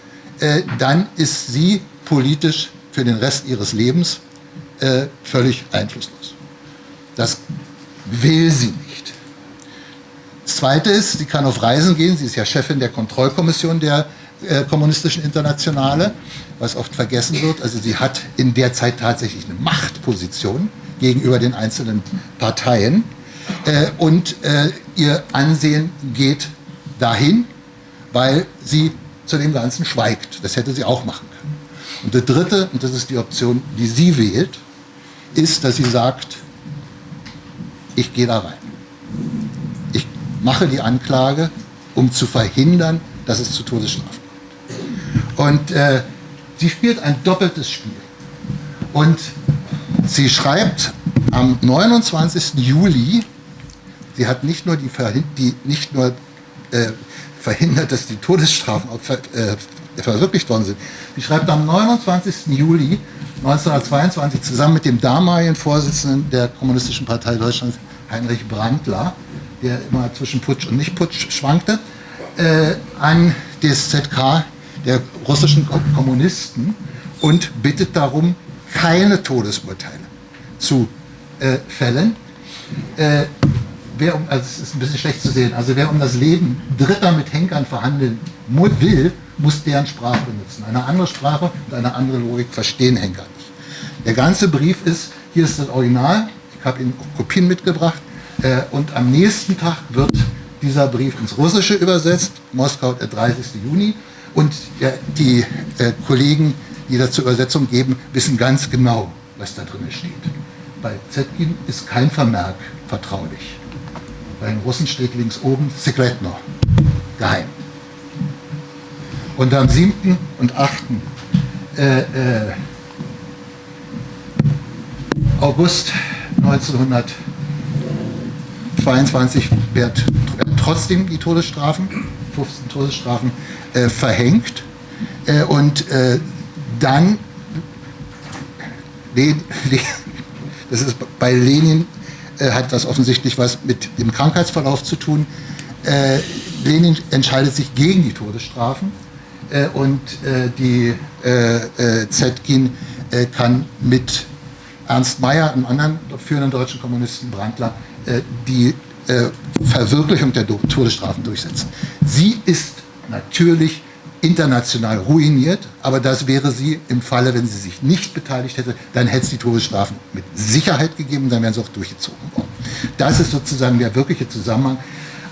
äh, dann ist sie politisch für den Rest ihres Lebens äh, völlig einflusslos. Das will sie nicht. Das Zweite ist, sie kann auf Reisen gehen. Sie ist ja Chefin der Kontrollkommission der äh, Kommunistischen Internationale, was oft vergessen wird. Also sie hat in der Zeit tatsächlich eine Machtposition gegenüber den einzelnen Parteien. Äh, und äh, ihr Ansehen geht dahin, weil sie zu dem Ganzen schweigt. Das hätte sie auch machen können. Und der dritte, und das ist die Option, die sie wählt, ist, dass sie sagt, ich gehe da rein. Ich mache die Anklage, um zu verhindern, dass es zu Todesstrafen kommt. Und äh, sie spielt ein doppeltes Spiel. Und sie schreibt am 29. Juli, sie hat nicht nur, die, die nicht nur äh, verhindert, dass die Todesstrafen äh, verwirklicht worden sind. Sie schreibt am 29. Juli 1922 zusammen mit dem damaligen Vorsitzenden der Kommunistischen Partei Deutschlands, Heinrich Brandler, der immer zwischen Putsch und Nicht-Putsch schwankte, äh, an das ZK der russischen Kommunisten und bittet darum, keine Todesurteile zu äh, fällen. Äh, wer um, also es ist ein bisschen schlecht zu sehen, also wer um das Leben Dritter mit Henkern verhandeln will, muss deren Sprache benutzen. Eine andere Sprache und eine andere Logik verstehen Henker nicht. Der ganze Brief ist, hier ist das Original, ich habe Ihnen Kopien mitgebracht, äh, und am nächsten Tag wird dieser Brief ins Russische übersetzt, Moskau, der 30. Juni, und ja, die äh, Kollegen, die dazu Übersetzung geben, wissen ganz genau, was da drin steht. Bei Zetkin ist kein Vermerk vertraulich. Bei den Russen steht links oben Sekretno. geheim. Und am 7. und 8. Äh, äh, August 1922 werden trotzdem die Todesstrafen, 15 Todesstrafen, äh, verhängt. Und dann, [LAUGHS] das ist bei Lenin, äh, hat das offensichtlich was mit dem Krankheitsverlauf zu tun. Äh, Lenin entscheidet sich gegen die Todesstrafen äh, und die Zetkin kann mit Ernst Mayr, einem anderen führenden deutschen Kommunisten, Brandler, die Verwirklichung der Todesstrafen durchsetzen. Sie ist natürlich international ruiniert, aber das wäre sie im Falle, wenn sie sich nicht beteiligt hätte, dann hätte es die Todesstrafen mit Sicherheit gegeben, dann wären sie auch durchgezogen worden. Das ist sozusagen der wirkliche Zusammenhang.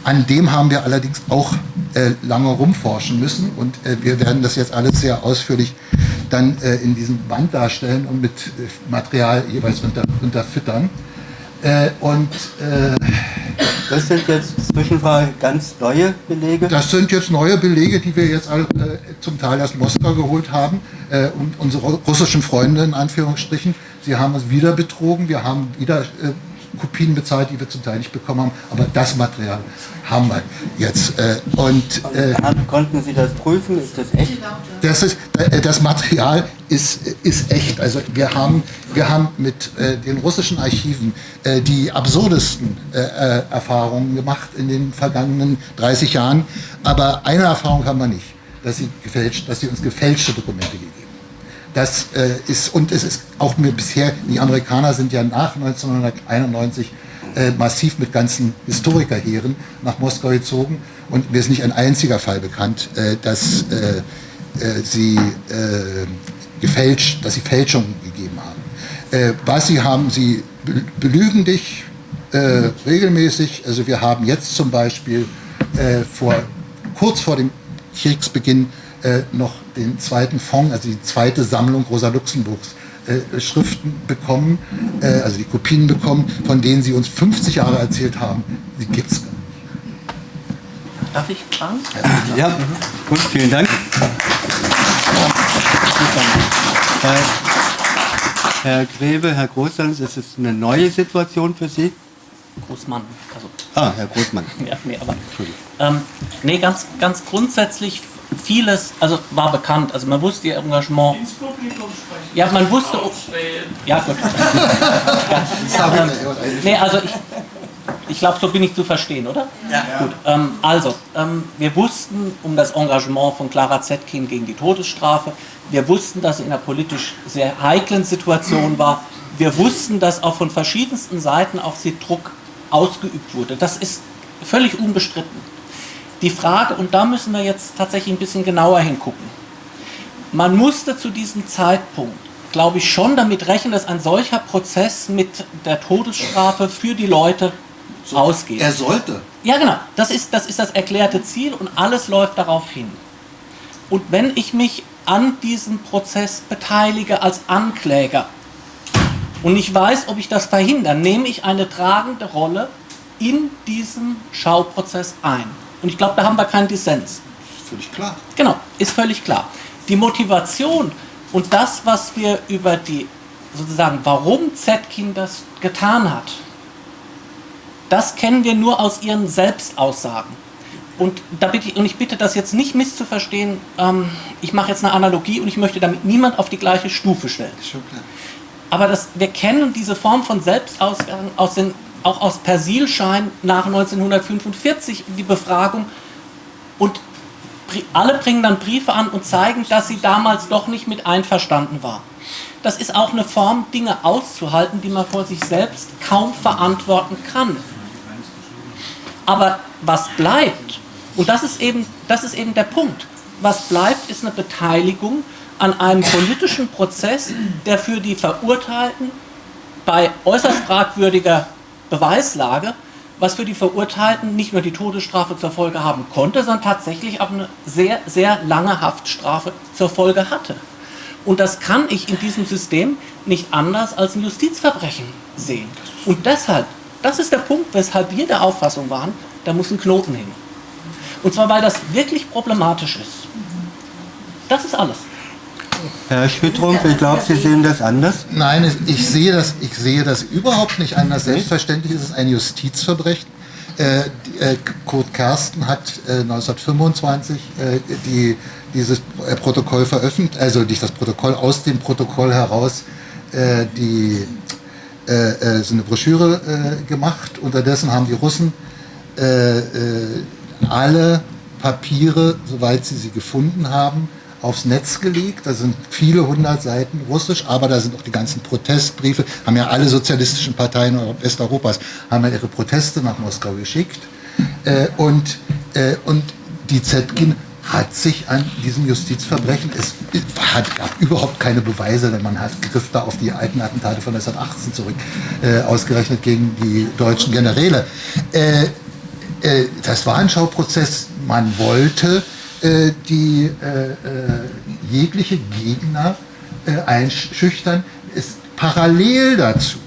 An dem haben wir allerdings auch äh, lange rumforschen müssen und äh, wir werden das jetzt alles sehr ausführlich dann äh, in diesem Band darstellen und mit äh, Material jeweils unter, unterfüttern. Äh, und äh, das sind jetzt Zwischenfrage ganz neue Belege? Das sind jetzt neue Belege, die wir jetzt alle, äh, zum Teil aus Moskau geholt haben. Äh, und unsere russischen Freunde in Anführungsstrichen, sie haben uns wieder betrogen. Wir haben wieder äh, Kopien bezahlt, die wir zum Teil nicht bekommen haben. Aber das Material haben wir jetzt. Äh, und, äh, Konnten Sie das prüfen? Ist das echt? Das, ist, äh, das Material ist, ist echt. Also wir haben, wir haben mit äh, den russischen Archiven äh, die absurdesten äh, Erfahrungen gemacht in den vergangenen 30 Jahren. Aber eine Erfahrung haben wir nicht, dass sie, gefälscht, dass sie uns gefälschte Dokumente haben. Das äh, ist, und es ist auch mir bisher, die Amerikaner sind ja nach 1991 äh, massiv mit ganzen Historikerheeren nach Moskau gezogen und mir ist nicht ein einziger Fall bekannt, äh, dass äh, äh, sie äh, gefälscht, dass sie Fälschungen gegeben haben. was sie haben, sie belügen dich regelmäßig. Also wir haben jetzt zum Beispiel vor, kurz vor dem Kriegsbeginn äh, noch den zweiten Fonds, also die zweite Sammlung Rosa Luxemburgs äh, Schriften bekommen, äh, also die Kopien bekommen, von denen sie uns 50 Jahre erzählt haben, die gibt es gar nicht. Darf ich fragen? Ja, ja. gut, vielen Dank. Herr, Herr Grebe, Herr Großlands, ist es eine neue Situation für Sie? Großmann. Also. Ah, Herr Großmann. [LAUGHS] Ja, nee, aber. Ähm, nee, ganz, ganz grundsätzlich vieles, also war bekannt, also man wusste ihr Engagement. Ins Publikum sprechen. Ja, man wusste. Ja, gut. [LAUGHS] ja, ähm, nee, also ich, ich glaube, so bin ich zu verstehen, oder? Ja. Gut, ähm, also, ähm, wir wussten um das Engagement von Clara Zetkin gegen die Todesstrafe. Wir wussten, dass sie in einer politisch sehr heiklen Situation war. Wir wussten, dass auch von verschiedensten Seiten auf sie Druck ausgeübt wurde. Das ist völlig unbestritten. Die Frage, und da müssen wir jetzt tatsächlich ein bisschen genauer hingucken. Man musste zu diesem Zeitpunkt, glaube ich, schon damit rechnen, dass ein solcher Prozess mit der Todesstrafe für die Leute so, ausgeht. Er sollte. Ja, genau. Das ist, das ist das erklärte Ziel und alles läuft darauf hin. Und wenn ich mich an diesem Prozess beteilige als Ankläger und ich weiß, ob ich das verhindere, nehme ich eine tragende Rolle in diesem Schauprozess ein. Und ich glaube, da haben wir keinen Dissens. Ist völlig klar. Genau, ist völlig klar. Die Motivation und das, was wir über die, sozusagen, warum Zetkin das getan hat, das kennen wir nur aus ihren Selbstaussagen. Und, da bitte ich, und ich bitte das jetzt nicht misszuverstehen, ähm, ich mache jetzt eine Analogie und ich möchte damit niemand auf die gleiche Stufe stellen. Schon klar. Aber das, wir kennen diese Form von Selbstaussagen aus den auch aus Persilschein nach 1945 die Befragung und alle bringen dann Briefe an und zeigen, dass sie damals doch nicht mit einverstanden war. Das ist auch eine Form, Dinge auszuhalten, die man vor sich selbst kaum verantworten kann. Aber was bleibt, und das ist eben, das ist eben der Punkt, was bleibt, ist eine Beteiligung an einem politischen Prozess, der für die Verurteilten bei äußerst fragwürdiger Beweislage, was für die Verurteilten nicht nur die Todesstrafe zur Folge haben konnte, sondern tatsächlich auch eine sehr, sehr lange Haftstrafe zur Folge hatte. Und das kann ich in diesem System nicht anders als ein Justizverbrechen sehen. Und deshalb, das ist der Punkt, weshalb wir der Auffassung waren, da muss ein Knoten hin. Und zwar, weil das wirklich problematisch ist. Das ist alles. Herr Schmidtrumpf, ich glaube, Sie sehen das anders. Nein, ich sehe das, ich sehe das überhaupt nicht anders. Selbstverständlich ist es ein Justizverbrechen. Äh, äh, Kurt Kersten hat äh, 1925 äh, die, dieses äh, Protokoll veröffentlicht, also nicht das Protokoll, aus dem Protokoll heraus äh, die, so eine Broschüre gemacht. Unterdessen haben die Russen alle Papiere, soweit sie sie gefunden haben, aufs Netz gelegt. Da sind viele hundert Seiten Russisch, aber da sind auch die ganzen Protestbriefe. Haben ja alle sozialistischen Parteien Westeuropas haben ja ihre Proteste nach Moskau geschickt. Äh, und, äh, und die Zetkin hat sich an diesem Justizverbrechen, es hat, gab überhaupt keine Beweise, denn man hat griff da auf die alten Attentate von 1918 zurück, äh, ausgerechnet gegen die deutschen Generäle. Äh, äh, das war ein Schauprozess, man wollte äh, die äh, äh, jegliche Gegner einschüchtern, ist parallel dazu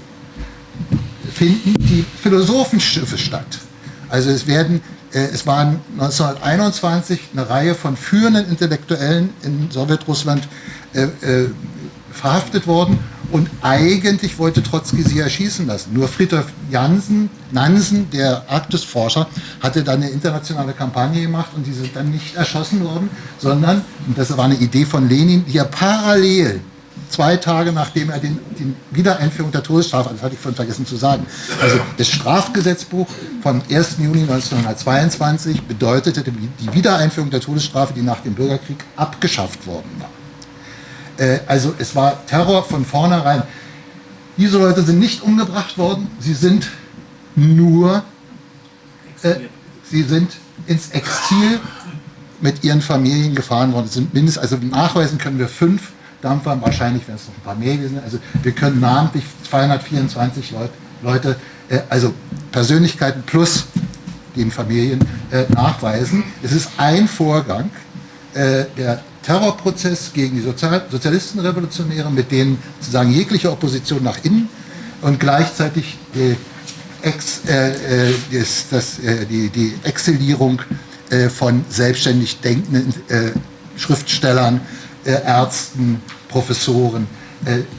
finden die Philosophenschiffe statt. Also es werden es waren 1921 eine Reihe von führenden Intellektuellen in Sowjetrussland äh, äh, verhaftet worden und eigentlich wollte Trotzki sie erschießen lassen. Nur Friedrich Jansen, Nansen, der Arktisforscher, hatte dann eine internationale Kampagne gemacht und die sind dann nicht erschossen worden, sondern, und das war eine Idee von Lenin, die er parallel zwei Tage nachdem er den, die Wiedereinführung der Todesstrafe, das hatte ich vorhin vergessen zu sagen, also das Strafgesetzbuch vom 1. Juni 1922 bedeutete die Wiedereinführung der Todesstrafe, die nach dem Bürgerkrieg abgeschafft worden war. Äh, also es war Terror von vornherein. Diese Leute sind nicht umgebracht worden, sie sind nur, äh, sie sind ins Exil mit ihren Familien gefahren worden. Es sind mindestens, also nachweisen können wir fünf Dampfer, wahrscheinlich werden es noch ein paar mehr gewesen. Also wir können namentlich 224 Leute, Leute äh, also Persönlichkeiten plus den Familien äh, nachweisen. Es ist ein Vorgang, äh, der Terrorprozess gegen die Sozial Sozialistenrevolutionäre, mit denen sozusagen jegliche Opposition nach innen und gleichzeitig die, Ex, äh, äh das, das, äh, die, die Exilierung äh, von selbstständig denkenden äh, Schriftstellern, äh, Ärzten, Professoren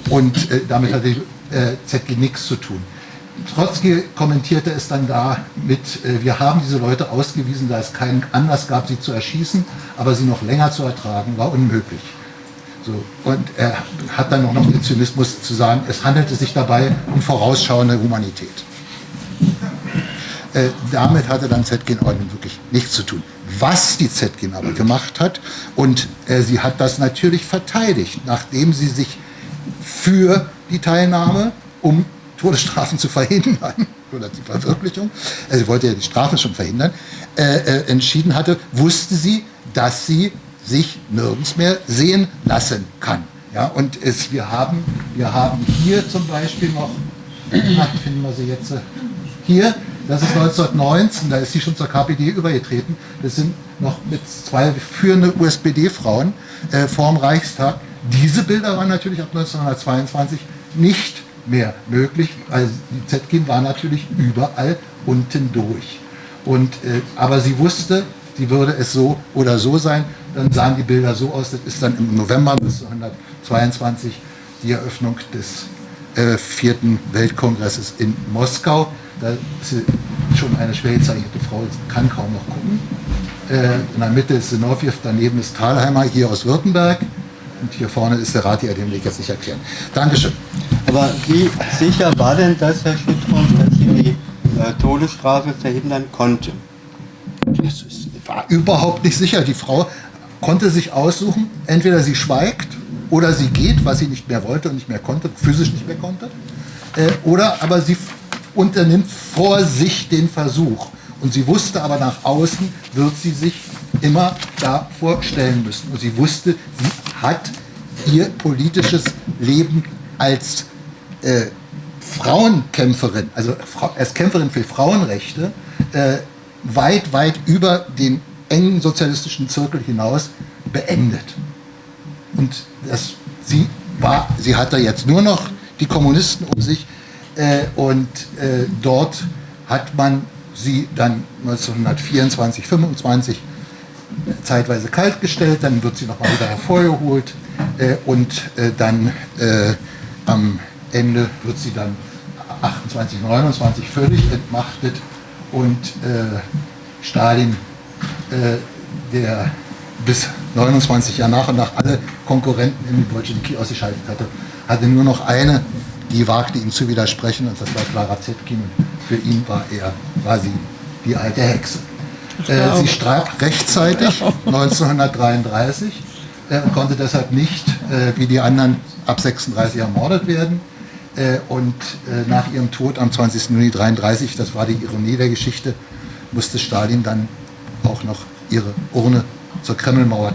und damit hat die ZG nichts zu tun. Trotzki kommentierte es dann da mit, äh, wir haben diese Leute ausgewiesen, da es keinen Anlass gab, sie zu erschießen, aber sie noch länger zu ertragen, war unmöglich. So, und er hat dann noch den Zynismus zu sagen, es handelte sich dabei um vorausschauende Humanität. Äh, damit hatte dann Zetkin Ordnung wirklich nichts zu tun. Was die Zetkin aber gemacht hat, und äh, sie hat das natürlich verteidigt, nachdem sie sich für die Teilnahme um Todesstrafen zu verhindern [LAUGHS] oder die Verwirklichung, also sie wollte ja die Strafen schon verhindern, äh, äh, entschieden hatte, wusste sie, dass sie sich nirgends mehr sehen lassen kann. Ja, und es, wir, haben, wir haben hier zum Beispiel noch, [CLEARS THROAT] finden wir sie jetzt, äh, hier, das ist 1919, da ist sie schon zur KPD übergetreten. Das sind noch mit zwei führenden USPD-Frauen äh, vorm Reichstag. Diese Bilder waren natürlich ab 1922 nicht mehr möglich, weil die Zetkin war natürlich überall unten durch. Und, äh, aber sie wusste, sie würde es so oder so sein. Dann sahen die Bilder so aus, das ist dann im November 1922 die Eröffnung des äh, vierten Weltkongresses in Moskau. Da ist schon eine schwer gezeichnete Frau, kann kaum noch gucken. Äh, in der Mitte ist Sinowjew, daneben ist Thalheimer, hier aus Württemberg. Und hier vorne ist der Rat, den will ich jetzt nicht erklären. Dankeschön. Aber wie sicher war denn das, Herr Schütthoff, dass Sie die äh, Todesstrafe verhindern konnten? Das ist, war überhaupt nicht sicher. Die Frau konnte sich aussuchen, entweder sie schweigt oder sie geht, was sie nicht mehr wollte und nicht mehr konnte, physisch nicht mehr konnte, äh, oder aber sie unternimmt vor sich den Versuch. Und sie wusste aber nach außen, wird sie sich immer davor stellen müssen. Und sie wusste, sie hat ihr politisches Leben als äh, Frauenkämpferin, also als Kämpferin für Frauenrechte, äh, weit, weit über den engen sozialistischen Zirkel hinaus beendet. Und das, sie, war, sie hatte jetzt nur noch die Kommunisten um sich äh, und äh, dort hat man sie dann 1924, 25 zeitweise kaltgestellt, dann wird sie nochmal wieder hervorgeholt äh, und äh, dann äh, am Ende wird sie dann 28, 29 völlig entmachtet und äh, Stalin, äh, der bis 29 Jahre nach und nach alle Konkurrenten in die Bolschewiki ausgeschaltet hatte, hatte nur noch eine, die wagte ihm zu widersprechen und das war Clara Zetkin. Für ihn war er, war sie die alte Hexe. Äh, sie starb rechtzeitig, 1933, [LAUGHS] äh, konnte deshalb nicht, äh, wie die anderen, ab 36 ermordet werden. Äh, und äh, nach ihrem Tod am 20. Juni 1933, das war die Ironie der Geschichte, musste Stalin dann auch noch ihre Urne zur Kremlmauer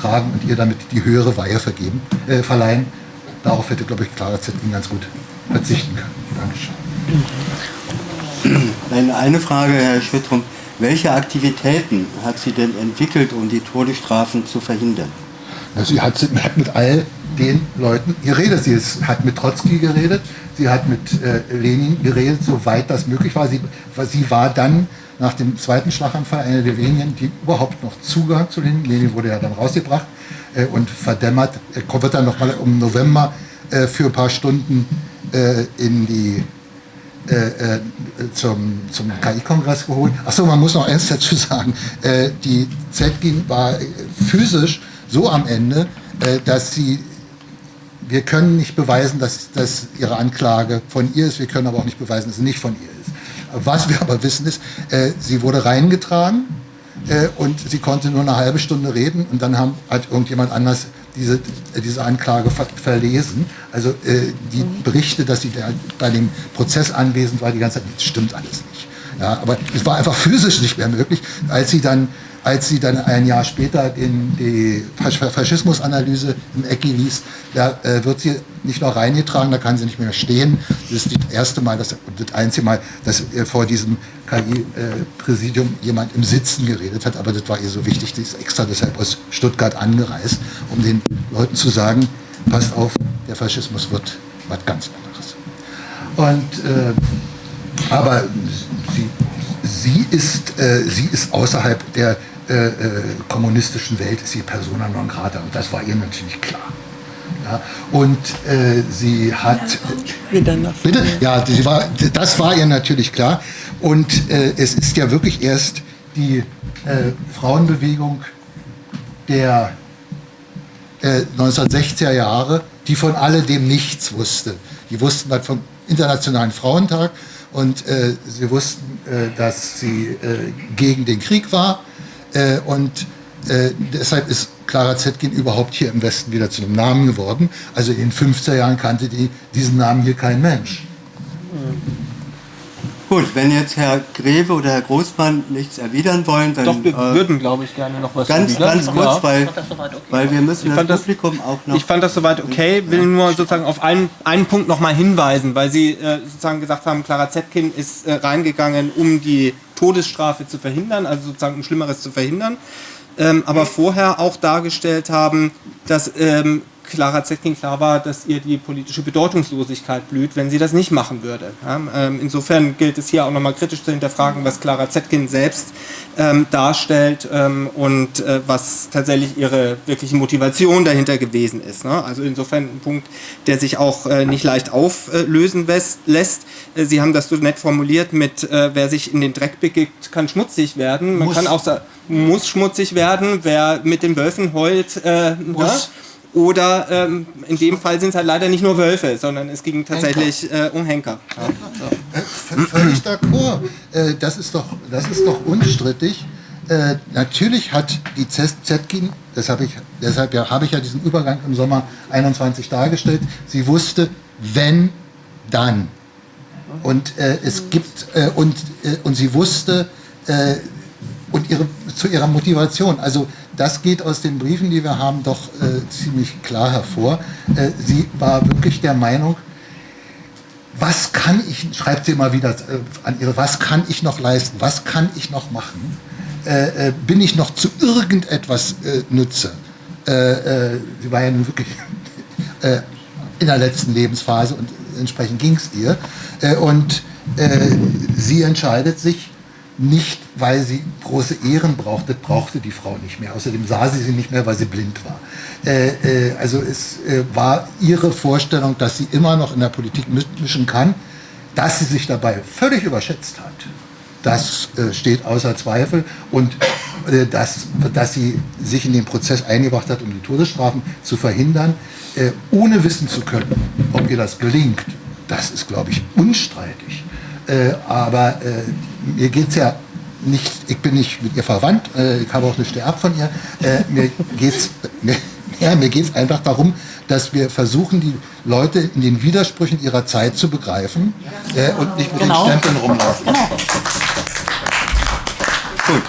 tragen und ihr damit die höhere Weihe vergeben, äh, verleihen. Darauf hätte, glaube ich, Clara Zetkin ganz gut verzichten können. Dankeschön. Eine Frage, Herr Schwittrum. Welche Aktivitäten hat sie denn entwickelt, um die Todesstrafen zu verhindern? Sie hat, hat mit all den Leuten geredet. Sie hat mit Trotzki geredet, sie hat mit äh, Lenin geredet, soweit das möglich war. Sie, sie war dann nach dem zweiten Schlaganfall eine der wenigen, die überhaupt noch Zugang zu Lenin, Lenin wurde ja dann rausgebracht äh, und verdämmert, äh, wird dann nochmal im November äh, für ein paar Stunden äh, in die äh, äh, zum, zum KI-Kongress geholt. Achso, man muss noch eins dazu sagen. Die Zetkin war physisch so am Ende, dass sie, wir können nicht beweisen, dass, dass ihre Anklage von ihr ist, wir können aber auch nicht beweisen, dass sie nicht von ihr ist. Was wir aber wissen ist, äh, sie wurde reingetragen äh, und sie konnte nur eine halbe Stunde reden und dann haben, hat irgendjemand anders diese, diese Anklage ver verlesen. Also äh, die Berichte, dass sie da bei dem Prozess anwesend war, die ganze Zeit, das stimmt alles nicht. Ja, aber es war einfach physisch nicht mehr möglich, als sie dann als sie dann ein Jahr später in die Faschismusanalyse im Ecki liest, da äh, wird sie nicht noch reingetragen, da kann sie nicht mehr stehen. Das ist das erste Mal, das, das einzige Mal, dass äh, vor diesem KI-Präsidium äh, jemand im Sitzen geredet hat, aber das war ihr so wichtig, die ist extra deshalb aus Stuttgart angereist, um den Leuten zu sagen, passt auf, der Faschismus wird was ganz anderes. Und, äh, aber sie, sie, ist, äh, sie ist außerhalb der äh, äh, kommunistischen Welt ist sie persona non grata und das war ihr natürlich klar. Ja, und äh, sie hat. Bitte? Ja, sie war, das war ihr natürlich klar. Und äh, es ist ja wirklich erst die äh, Frauenbewegung der 1960er Jahre, die von alledem nichts wusste. Die wussten was vom Internationalen Frauentag und äh, sie wussten, äh, dass sie äh, gegen den Krieg war äh, und äh, deshalb ist Clara Zetkin überhaupt hier im Westen wieder zu einem Namen geworden. Also in den 50er Jahren kannte die, diesen Namen hier kein Mensch. Gut, wenn jetzt Herr Greve oder Herr Großmann nichts erwidern wollen, dann... Doch, wir äh, würden, glaube ich, gerne noch was Ganz, ganz kurz, ja. weil, weil wir müssen das, das, Publikum auch noch... Ich fand das soweit okay, will nur sozusagen auf einen, einen Punkt nochmal hinweisen, weil Sie äh, sozusagen gesagt haben, Clara Zetkin ist äh, reingegangen, um die Todesstrafe zu verhindern, also sozusagen ein Schlimmeres zu verhindern, ähm, aber vorher auch dargestellt haben, dass ähm, Clara Zetkin klar war, dass ihr die politische Bedeutungslosigkeit blüht, wenn sie das nicht machen würde. Ähm, insofern gilt es hier auch nochmal kritisch zu hinterfragen, was Clara Zetkin selbst ähm, darstellt ähm, und äh, was tatsächlich ihre wirkliche Motivation dahinter gewesen ist. Ne? Also insofern ein Punkt, der sich auch äh, nicht leicht auflösen lässt. Äh, sie haben das so nett formuliert mit, wer sich in den Dreck begibt, kann schmutzig werden. Man muss. kann auch sagen, muss schmutzig werden, wer mit den Wölfen heult, äh, muss. Ja? Oder ähm, in dem Fall sind es halt leider nicht nur Wölfe, sondern es ging tatsächlich äh, um Henker. Ja. So. Äh, völlig d'accord. Äh, das, ist doch, das ist doch unstrittig. Äh, natürlich hat die Zetkin, deshalb, ich, deshalb ja, habe ich ja diesen Übergang im Sommer 21 dargestellt, sie wusste, wenn, dann. Und äh, es gibt, äh, und, und sie wusste, und ihre, zu ihrer Motivation. Also das geht aus den Briefen, die wir haben, doch äh, ziemlich klar hervor. Äh, sie war wirklich der Meinung, was kann ich, schreibt sie immer wieder äh, an ihre, was kann ich noch leisten, was kann ich noch machen, äh, äh, bin ich noch zu irgendetwas äh, nütze. sie war ja nun wirklich [LAUGHS] in der letzten Lebensphase und entsprechend ging es ihr. und sie entscheidet sich nicht, weil sie große Ehren brauchte, brauchte die Frau nicht mehr. Außerdem sah sie sie nicht mehr, weil sie blind war. Äh, äh, also es äh, war ihre Vorstellung, dass sie immer noch in der Politik mischen kann, dass sie sich dabei völlig überschätzt hat. Das äh, steht außer Zweifel und äh, dass, dass sie sich in den Prozess eingebracht hat, um die Todesstrafen zu verhindern, äh, ohne wissen zu können, ob ihr das gelingt, das ist, glaube ich, unstreitig. aber mir geht es ja nicht, ich bin nicht mit ihr verwandt, äh, ich habe auch nicht ab von ihr. Äh, mir geht es mir, [LAUGHS] ja, mir geht's einfach darum, dass wir versuchen, die Leute in den Widersprüchen ihrer Zeit zu begreifen äh, und nicht mit genau. den Stempeln rumlaufen. Genau. Gut.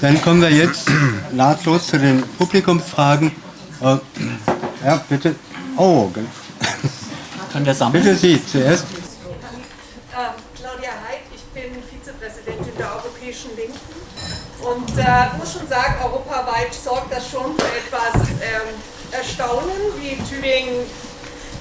Dann kommen wir jetzt nahtlos zu den Publikumsfragen. Äh, ja, bitte. Oh, Können wir sammeln? Bitte Sie zuerst. Und äh, muss schon sagen, europaweit sorgt das schon für etwas ähm, Erstaunen, wie Tübingen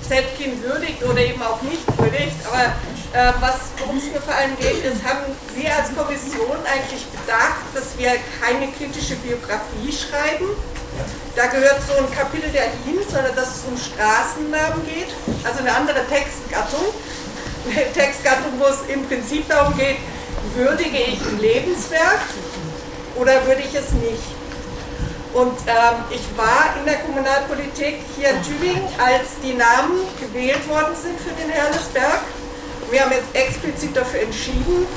Zetkin würdigt oder eben auch nicht würdigt. Aber äh, worum es mir vor allem geht, ist, haben Sie als Kommission eigentlich bedacht, dass wir keine kritische Biografie schreiben? Da gehört so ein Kapitel der Ihnen, sondern dass es um Straßennamen geht, also eine andere Textgattung. Eine [LAUGHS] Textgattung, wo es im Prinzip darum geht, würdige ich ein Lebenswerk oder würde ich es nicht? Und ähm, ich war in der Kommunalpolitik hier in Tübingen, als die Namen gewählt worden sind für den Herrlesberg. Wir haben jetzt explizit dafür entschieden,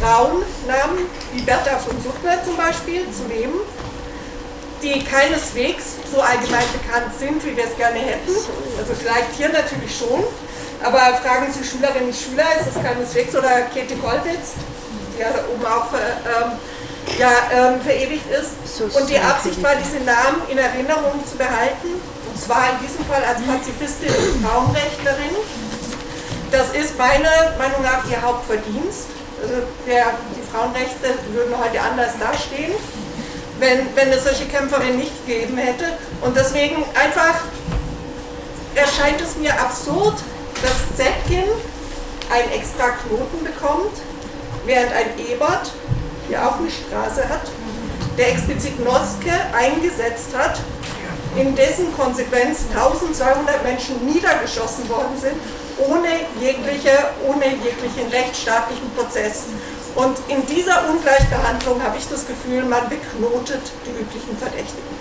Frauennamen wie Bertha von Suttner zum Beispiel zu nehmen, die keineswegs so allgemein bekannt sind, wie wir es gerne hätten. Also vielleicht hier natürlich schon, aber fragen Sie Schülerinnen und Schüler, ist das keineswegs, oder Käthe Kollwitz, die ja da oben auch ähm, ja, ähm, verewigt ist. Und die Absicht war, diese Namen in Erinnerung zu behalten, und zwar in diesem Fall als Pazifistin und Frauenrechtlerin. Das ist meiner Meinung nach ihr Hauptverdienst. Also der, die Frauenrechte würden heute anders dastehen, wenn, wenn es solche Kämpferinnen nicht gegeben hätte. Und deswegen einfach erscheint es mir absurd, dass Zetkin einen extra Knoten bekommt, während ein Ebert der auch eine Straße hat, der explizit Noske eingesetzt hat, in dessen Konsequenz 1200 Menschen niedergeschossen worden sind, ohne, jegliche, ohne jeglichen rechtsstaatlichen Prozess. Und in dieser Ungleichbehandlung habe ich das Gefühl, man beknotet die üblichen Verdächtigen.